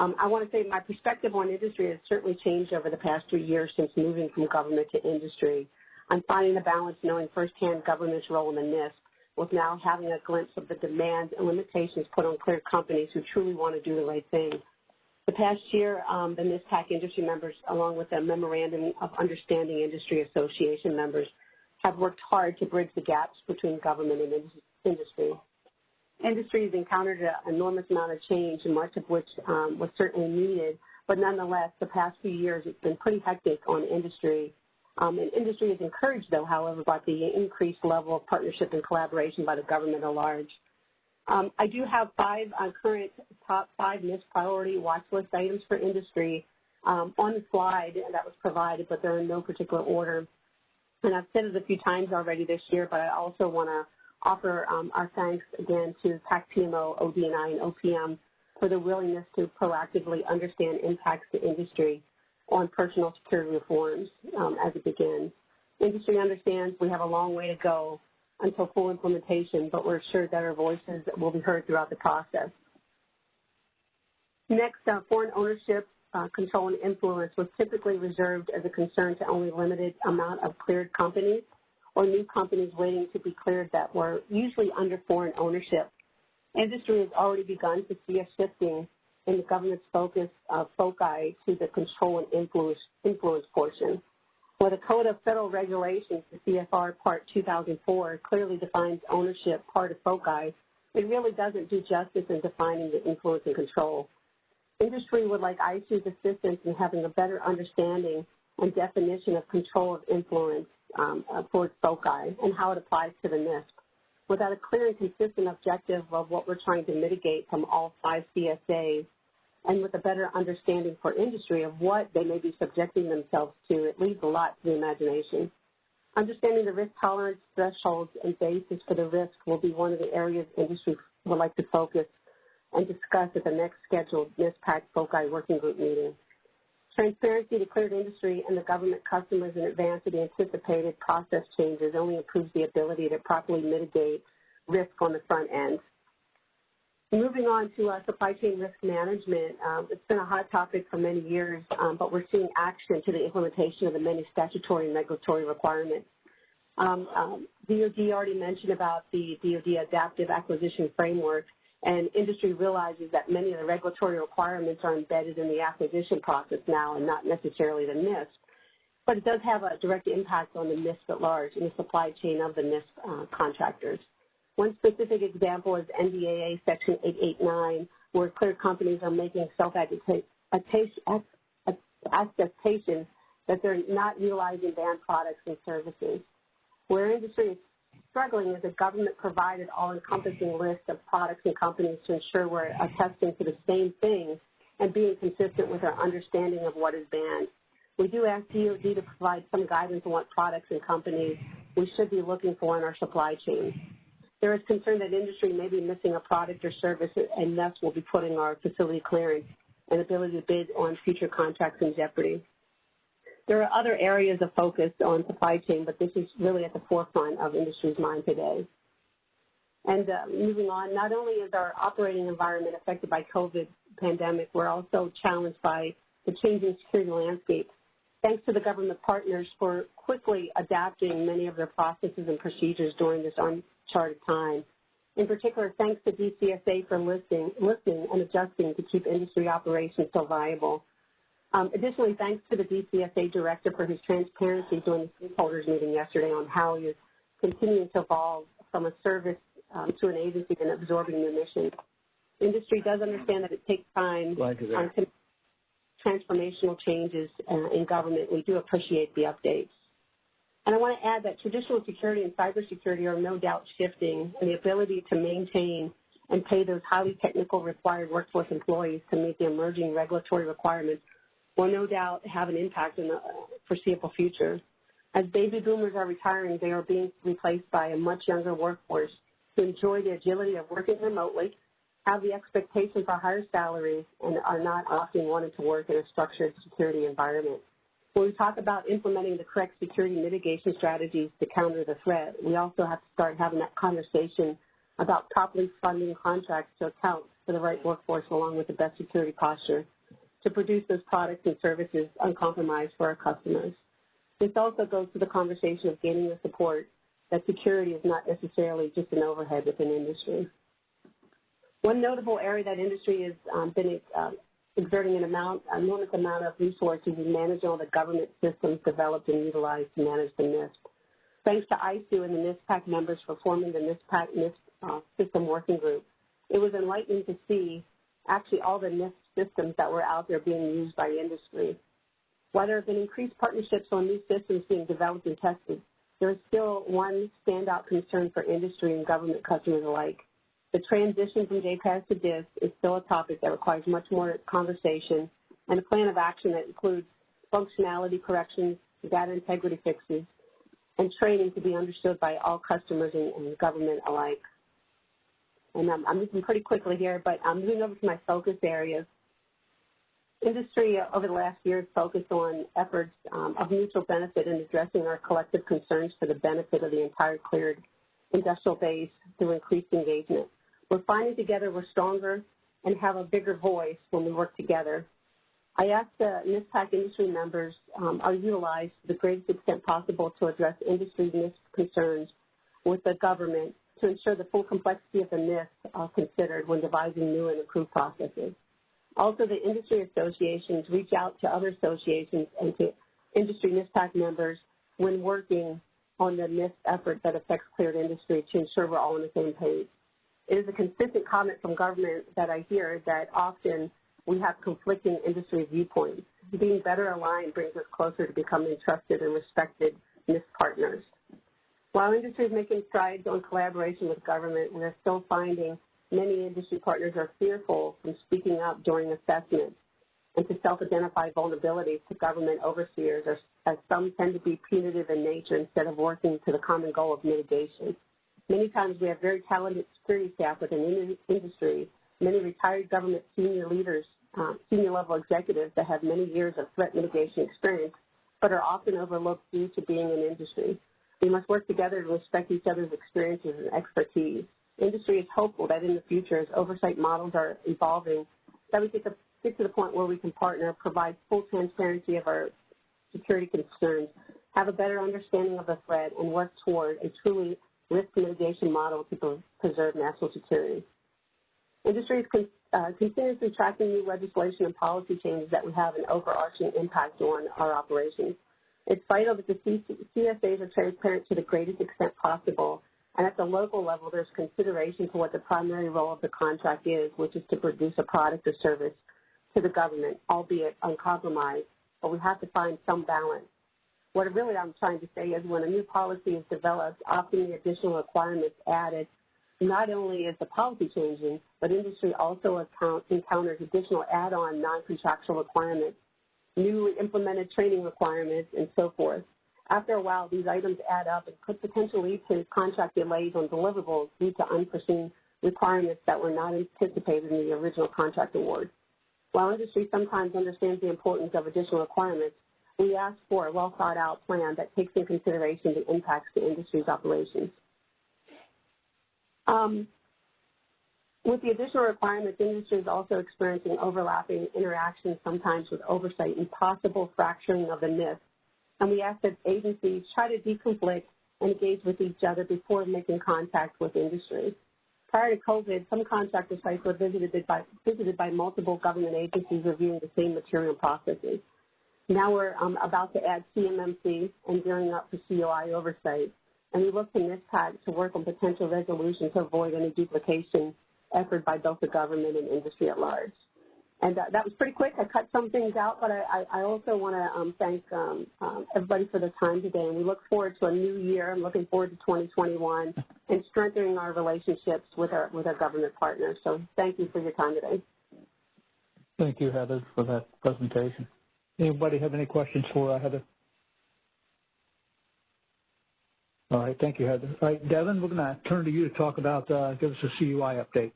Um, I want to say my perspective on industry has certainly changed over the past three years since moving from government to industry. I'm finding a balance knowing firsthand government's role in the NISP with now having a glimpse of the demands and limitations put on clear companies who truly want to do the right thing. The past year, um, the NISPPAC industry members, along with the Memorandum of Understanding Industry Association members, have worked hard to bridge the gaps between government and industry. Industry has encountered an enormous amount of change, and much of which um, was certainly needed, but nonetheless, the past few years, it's been pretty hectic on industry um, and industry is encouraged, though, however, by the increased level of partnership and collaboration by the government at large. Um, I do have five uh, current top five NISP priority watch list items for industry um, on the slide that was provided, but they're in no particular order. And I've said it a few times already this year, but I also want to offer um, our thanks again to PAC PMO, ODNI, and OPM for their willingness to proactively understand impacts to industry on personal security reforms um, as it begins. Industry understands we have a long way to go until full implementation, but we're assured that our voices will be heard throughout the process. Next, uh, foreign ownership uh, control and influence was typically reserved as a concern to only limited amount of cleared companies or new companies waiting to be cleared that were usually under foreign ownership. Industry has already begun to see a shifting in the government's focus of FOCI to the control and influence, influence portion. Where the Code of Federal Regulations, the CFR Part 2004, clearly defines ownership part of FOCI, it really doesn't do justice in defining the influence and control. Industry would like ISOO's assistance in having a better understanding and definition of control of influence um, for FOCI and how it applies to the NISP. Without a clear and consistent objective of what we're trying to mitigate from all five CSAs, and with a better understanding for industry of what they may be subjecting themselves to, it leaves a lot to the imagination. Understanding the risk tolerance thresholds and basis for the risk will be one of the areas industry would like to focus and discuss at the next scheduled NISPPAC FOCI working group meeting. Transparency to cleared industry and the government customers in advance of the anticipated process changes only improves the ability to properly mitigate risk on the front end. Moving on to uh, supply chain risk management, um, it's been a hot topic for many years, um, but we're seeing action to the implementation of the many statutory and regulatory requirements. Um, um, DOD already mentioned about the DOD Adaptive Acquisition Framework, and industry realizes that many of the regulatory requirements are embedded in the acquisition process now and not necessarily the NISP. But it does have a direct impact on the NISP at large and the supply chain of the NISP uh, contractors. One specific example is NDAA Section 889, where clear companies are making self-attestation that they're not utilizing banned products and services. Where industry is struggling is a government-provided all-encompassing list of products and companies to ensure we're attesting to the same things and being consistent with our understanding of what is banned. We do ask DOD to provide some guidance on what products and companies we should be looking for in our supply chain. There is concern that industry may be missing a product or service and thus will be putting our facility clearance and ability to bid on future contracts in jeopardy. There are other areas of focus on supply chain, but this is really at the forefront of industry's mind today. And uh, moving on, not only is our operating environment affected by COVID pandemic, we're also challenged by the changing security landscape. Thanks to the government partners for quickly adapting many of their processes and procedures during this uncharted time. In particular, thanks to DCSA for listening, listening and adjusting to keep industry operations still viable. Um, additionally, thanks to the DCSA director for his transparency during the stakeholders meeting yesterday on how he is continuing to evolve from a service um, to an agency and absorbing new missions. Industry does understand that it takes time on transformational changes uh, in government. We do appreciate the updates. And I want to add that traditional security and cybersecurity are no doubt shifting, and the ability to maintain and pay those highly technical required workforce employees to meet the emerging regulatory requirements will no doubt have an impact in the foreseeable future. As baby boomers are retiring, they are being replaced by a much younger workforce who enjoy the agility of working remotely, have the expectation for higher salaries, and are not often wanting to work in a structured security environment. When we talk about implementing the correct security mitigation strategies to counter the threat, we also have to start having that conversation about properly funding contracts to account for the right workforce along with the best security posture to produce those products and services uncompromised for our customers. This also goes to the conversation of gaining the support that security is not necessarily just an overhead within industry. One notable area that industry has um, been uh, exerting an amount, enormous amount of resources in managing all the government systems developed and utilized to manage the NISP. Thanks to ISOO and the NISPPAC members for forming the NISPPAC NISP uh, system working group, it was enlightening to see actually all the NISP systems that were out there being used by industry. While there have been increased partnerships on new systems being developed and tested, there is still one standout concern for industry and government customers alike. The transition from JPAS to DISS is still a topic that requires much more conversation and a plan of action that includes functionality corrections, data integrity fixes, and training to be understood by all customers and, and government alike. And I'm, I'm moving pretty quickly here, but I'm moving over to my focus areas. Industry over the last year has focused on efforts um, of mutual benefit in addressing our collective concerns for the benefit of the entire cleared industrial base through increased engagement. We're finding together we're stronger and have a bigger voice when we work together. I asked the NISPPAC industry members um, are utilized to the greatest extent possible to address industry NISP concerns with the government to ensure the full complexity of the NISP are considered when devising new and improved processes. Also, the industry associations reach out to other associations and to industry NISPPAC members when working on the NISP effort that affects cleared industry to ensure we're all on the same page. It is a consistent comment from government that I hear that often we have conflicting industry viewpoints. Being better aligned brings us closer to becoming trusted and respected NISP partners. While industry is making strides on collaboration with government, we are still finding many industry partners are fearful from speaking up during assessments and to self-identify vulnerabilities to government overseers as some tend to be punitive in nature instead of working to the common goal of mitigation. Many times we have very talented security staff within industry, many retired government senior leaders, um, senior level executives that have many years of threat mitigation experience, but are often overlooked due to being in industry. We must work together to respect each other's experiences and expertise. Industry is hopeful that in the future, as oversight models are evolving, that we get to, get to the point where we can partner, provide full transparency of our security concerns, have a better understanding of the threat, and work toward a truly risk mitigation model to preserve national security. Industry is con uh, continuously tracking new legislation and policy changes that would have an overarching impact on our operations. It's vital that the CSAs are transparent to the greatest extent possible, and at the local level, there's consideration for what the primary role of the contract is, which is to produce a product or service to the government, albeit uncompromised, but we have to find some balance. What really I'm trying to say is when a new policy is developed, often the additional requirements added, not only is the policy changing, but industry also account, encounters additional add-on non-contractual requirements, newly implemented training requirements, and so forth. After a while, these items add up and could potentially lead to contract delays on deliverables due to unforeseen requirements that were not anticipated in the original contract award. While industry sometimes understands the importance of additional requirements, we ask for a well thought out plan that takes into consideration the impacts to industry's operations. Um, with the additional requirements, industry is also experiencing overlapping interactions, sometimes with oversight and possible fracturing of the NISP. And we ask that agencies try to deconflict and engage with each other before making contact with industry. Prior to COVID, some contractor sites were visited by, visited by multiple government agencies reviewing the same material processes. Now we're um, about to add CMMC and gearing up for COI oversight. And we look to NISPPAC to work on potential resolution to avoid any duplication effort by both the government and industry at large. And uh, that was pretty quick. I cut some things out, but I, I also want to um, thank um, um, everybody for their time today. And we look forward to a new year. I'm looking forward to 2021 and strengthening our relationships with our with our government partners. So thank you for your time today. Thank you, Heather, for that presentation. Anybody have any questions for uh, Heather? All right, thank you, Heather. All right, Devin, we're going to turn to you to talk about, uh, give us a CUI update.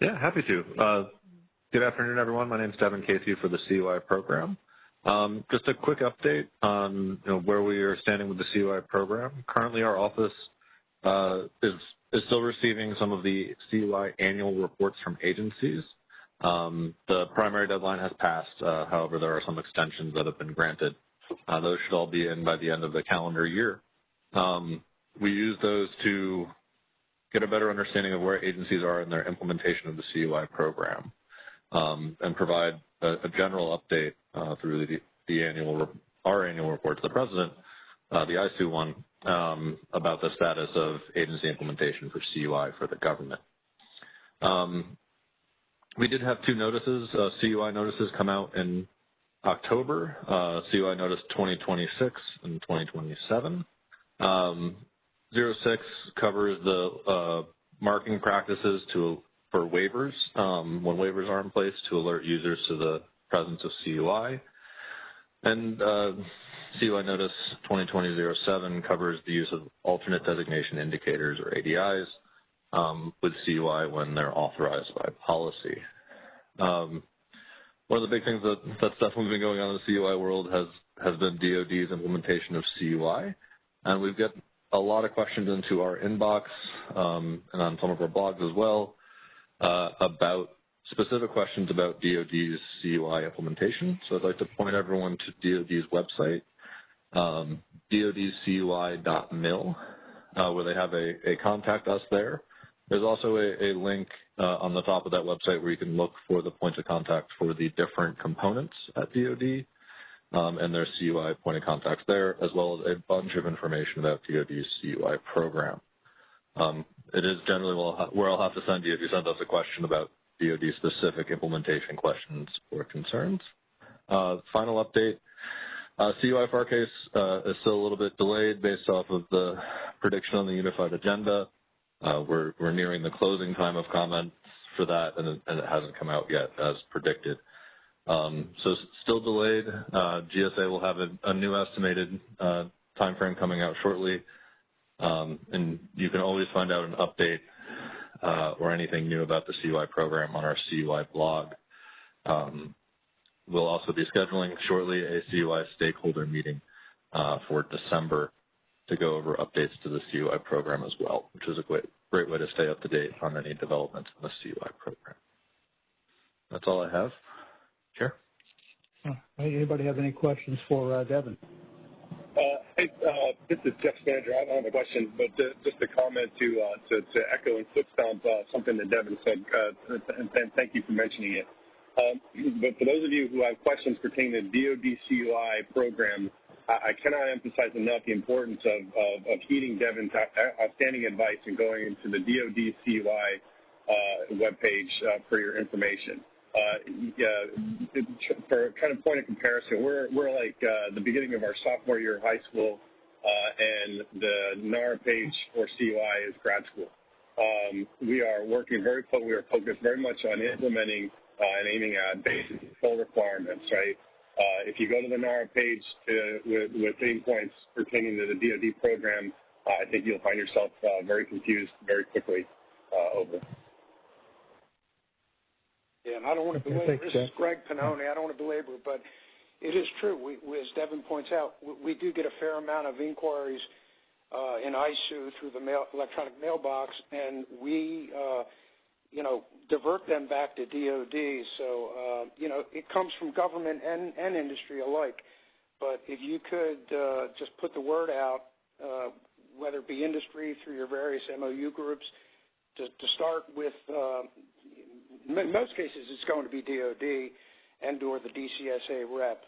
Yeah, happy to. Good afternoon, everyone. My name is Devin Casey for the CUI program. Um, just a quick update on you know, where we are standing with the CUI program. Currently, our office uh, is, is still receiving some of the CUI annual reports from agencies. Um, the primary deadline has passed. Uh, however, there are some extensions that have been granted. Uh, those should all be in by the end of the calendar year. Um, we use those to get a better understanding of where agencies are in their implementation of the CUI program um, and provide a, a general update uh, through the, the, annual our annual report to the president, uh, the ISOO one, um, about the status of agency implementation for CUI for the government. Um, we did have two notices, uh, CUI notices come out in October, uh, CUI notice 2026 and 2027. Um, 06 covers the uh, marking practices to for waivers um, when waivers are in place to alert users to the presence of CUI. And uh, CUI Notice 2020-07 covers the use of alternate designation indicators or ADIs um, with CUI when they're authorized by policy. Um, one of the big things that, that's definitely been going on in the CUI world has, has been DoD's implementation of CUI. And we've got a lot of questions into our inbox um, and on some of our blogs as well about specific questions about DoD's CUI implementation. So I'd like to point everyone to DoD's website, um, dodscui.mil, uh, where they have a, a contact us there. There's also a, a link uh, on the top of that website where you can look for the points of contact for the different components at DoD um, and their CUI point of contacts there, as well as a bunch of information about DoD's CUI program. Um, it is generally where I'll have to send you if you send us a question about DoD specific implementation questions or concerns. Uh, final update, uh, CUI FAR case uh, is still a little bit delayed based off of the prediction on the unified agenda. Uh, we're, we're nearing the closing time of comments for that, and it, and it hasn't come out yet as predicted. Um, so still delayed. Uh, GSA will have a, a new estimated uh, timeframe coming out shortly, and you can always find out an update uh, or anything new about the CUI program on our CUI blog. Um, we'll also be scheduling shortly a CUI stakeholder meeting uh, for December to go over updates to the CUI program as well, which is a great, great way to stay up to date on any developments in the CUI program. That's all I have. Chair? Anybody have any questions for uh, Devin? Hey, uh, this is Jeff Stander. I don't have a question, but just a comment to, uh, to, to echo and foot stomp uh, something that Devin said, and, and, thank you for mentioning it. Um, but for those of you who have questions pertaining to DoD CUI program, I, I cannot emphasize enough the importance of, of, of heeding Devin's outstanding advice and going into the DoD CUI uh, webpage uh, for your information. Uh, for kind of point of comparison, we're, we're like uh, the beginning of our sophomore year of high school, uh, and the NARA page for CUI is grad school. Um, we are working very, we are focused very much on implementing and aiming at basic full requirements, right? Uh, if you go to the NARA page to, with, with theme points pertaining to the DoD program, uh, I think you'll find yourself uh, very confused very quickly over. Yeah, and I don't want to belabor. This is Greg Pannoni. I don't want to belabor, but it is true. We, we, as Devin points out, we, we, do get a fair amount of inquiries uh, in ISOO through the mail, electronic mailbox, and we uh, you know, divert them back to DOD. So, uh, you know, it comes from government and, and industry alike. But if you could uh, just put the word out, uh, whether it be industry through your various MOU groups, to, to start with, in most cases it's going to be DOD and or the DCSA rep,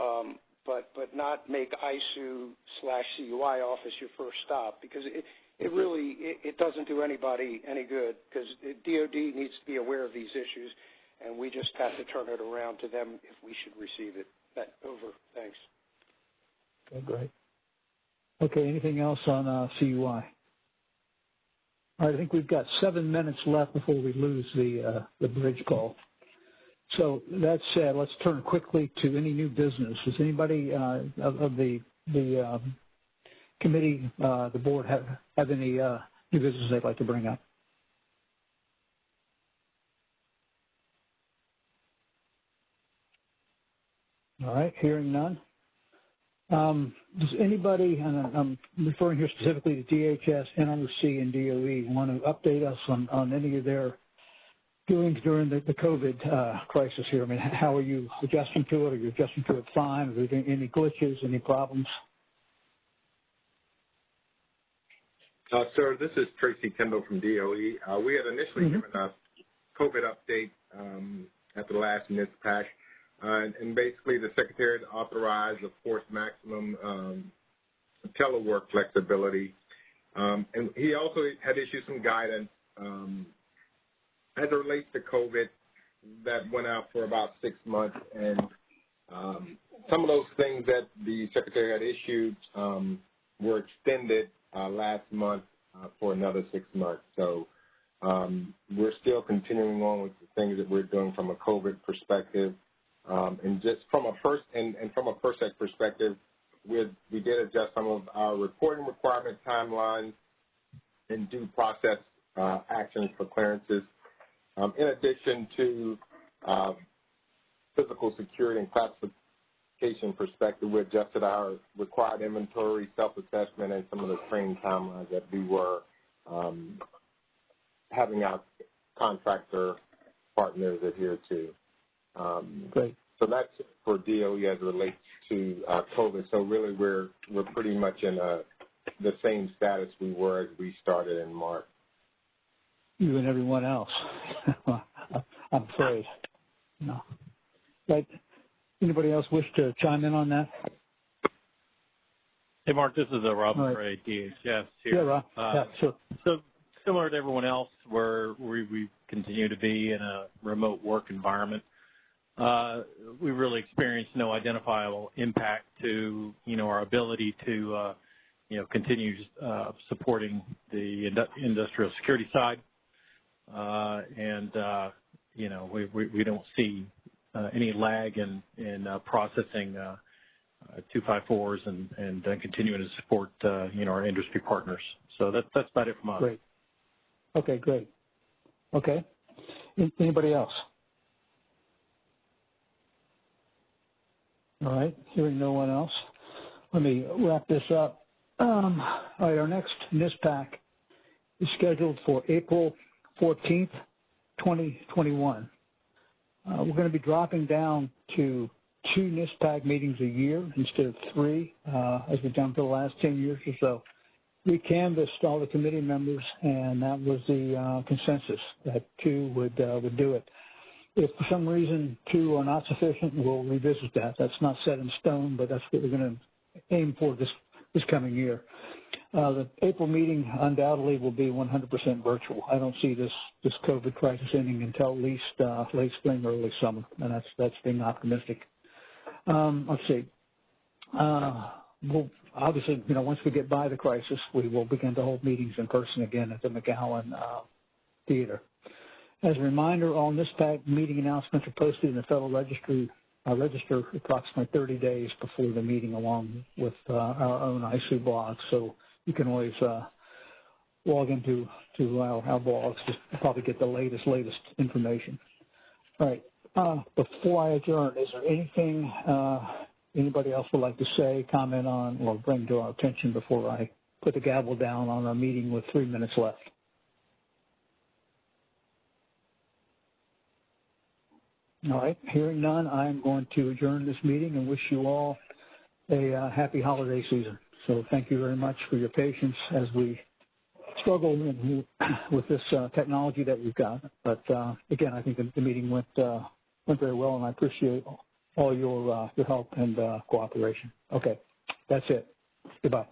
um, but but not make ISOO slash CUI office your first stop because it, it really it, it doesn't do anybody any good because DoD needs to be aware of these issues, and we just have to turn it around to them if we should receive it. That over. Thanks. Okay, great. Okay, anything else on uh, CUI? I think we've got seven minutes left before we lose the uh, the bridge call. So that said, let's turn quickly to any new business. Does anybody uh, of, of, the the um, committee, uh, the board have, have any uh, new business they'd like to bring up? All right, hearing none. Um, does anybody, and I'm referring here specifically to DHS, NRC, and DOE, want to update us on, on any of their doings during the, the COVID uh, crisis here? I mean, how are you adjusting to it? Are you adjusting to it fine? Are there any glitches, any problems? Uh, sir, this is Tracy Kendall from DOE. Uh, we had initially mm-hmm. given a COVID update um, at the last NISPPAC, uh, and basically the Secretary authorized, of course, maximum um, telework flexibility. Um, and he also had issued some guidance um, as it relates to COVID that went out for about six months. And um, some of those things that the Secretary had issued um, were extended uh, last month uh, for another six months. So um, we're still continuing on with the things that we're doing from a COVID perspective. Um, and just from a first and, and from a PERSEC perspective, we we did adjust some of our reporting requirement timelines and due process uh, actions for clearances. Um, in addition to uh, physical security and classification perspective, we adjusted our required inventory, self-assessment, and some of the training timelines that we were um, having our contractor partners adhere to. Um, Great. So that's for DOE as it relates to uh, COVID. So really, we're we're pretty much in a, the same status we were as we started in March. You and everyone else. <laughs> I'm afraid. No. Right. Anybody else wish to chime in on that? Hey, Mark, this is uh, Rob All right. Gray, DHS here. Yeah, Rob. Uh, yeah, sure. So similar to everyone else, where we, we continue to be in a remote work environment, uh, we really experienced no identifiable impact to, you know, our ability to, uh, you know, continue uh, supporting the industrial security side. Uh, and, uh, you know, we, we, we don't see uh, any lag in, in processing uh, uh, 254s and, and continuing to support, you know, our industry partners. So that, that's about it from us. Great. Okay, great. Okay. Anybody else? All right, hearing no one else. Let me wrap this up. Um, all right, our next NISPPAC is scheduled for April 14th, 2021. Uh, we're going to be dropping down to two NISPPAC meetings a year instead of three, uh, as we've done for the last 10 years or so. We canvassed all the committee members, and that was the uh, consensus that two would uh, would do it. If for some reason two are not sufficient, we'll revisit that. That's not set in stone, but that's what we're going to aim for this this coming year. Uh, the April meeting undoubtedly will be 100% virtual. I don't see this this COVID crisis ending until at least uh, late spring, early summer, and that's that's being optimistic. Um, let's see. Uh, we'll obviously, you know, once we get by the crisis, we will begin to hold meetings in person again at the McGowan uh, Theater. As a reminder, all NISPPAC meeting announcements are posted in the Federal Registry uh, Register approximately 30 days before the meeting, along with uh, our own ISOO blog. So you can always uh, log into to our, our blogs to probably get the latest, latest information. All right. Uh, before I adjourn, is there anything uh, anybody else would like to say, comment on, or bring to our attention before I put the gavel down on our meeting with three minutes left? All right, hearing none, I am going to adjourn this meeting and wish you all a uh, happy holiday season. So thank you very much for your patience as we struggle with, with this uh, technology that we've got. But uh, again, I think the, the meeting went uh, went very well, and I appreciate all your uh, your help and uh, cooperation. Okay, that's it. Goodbye.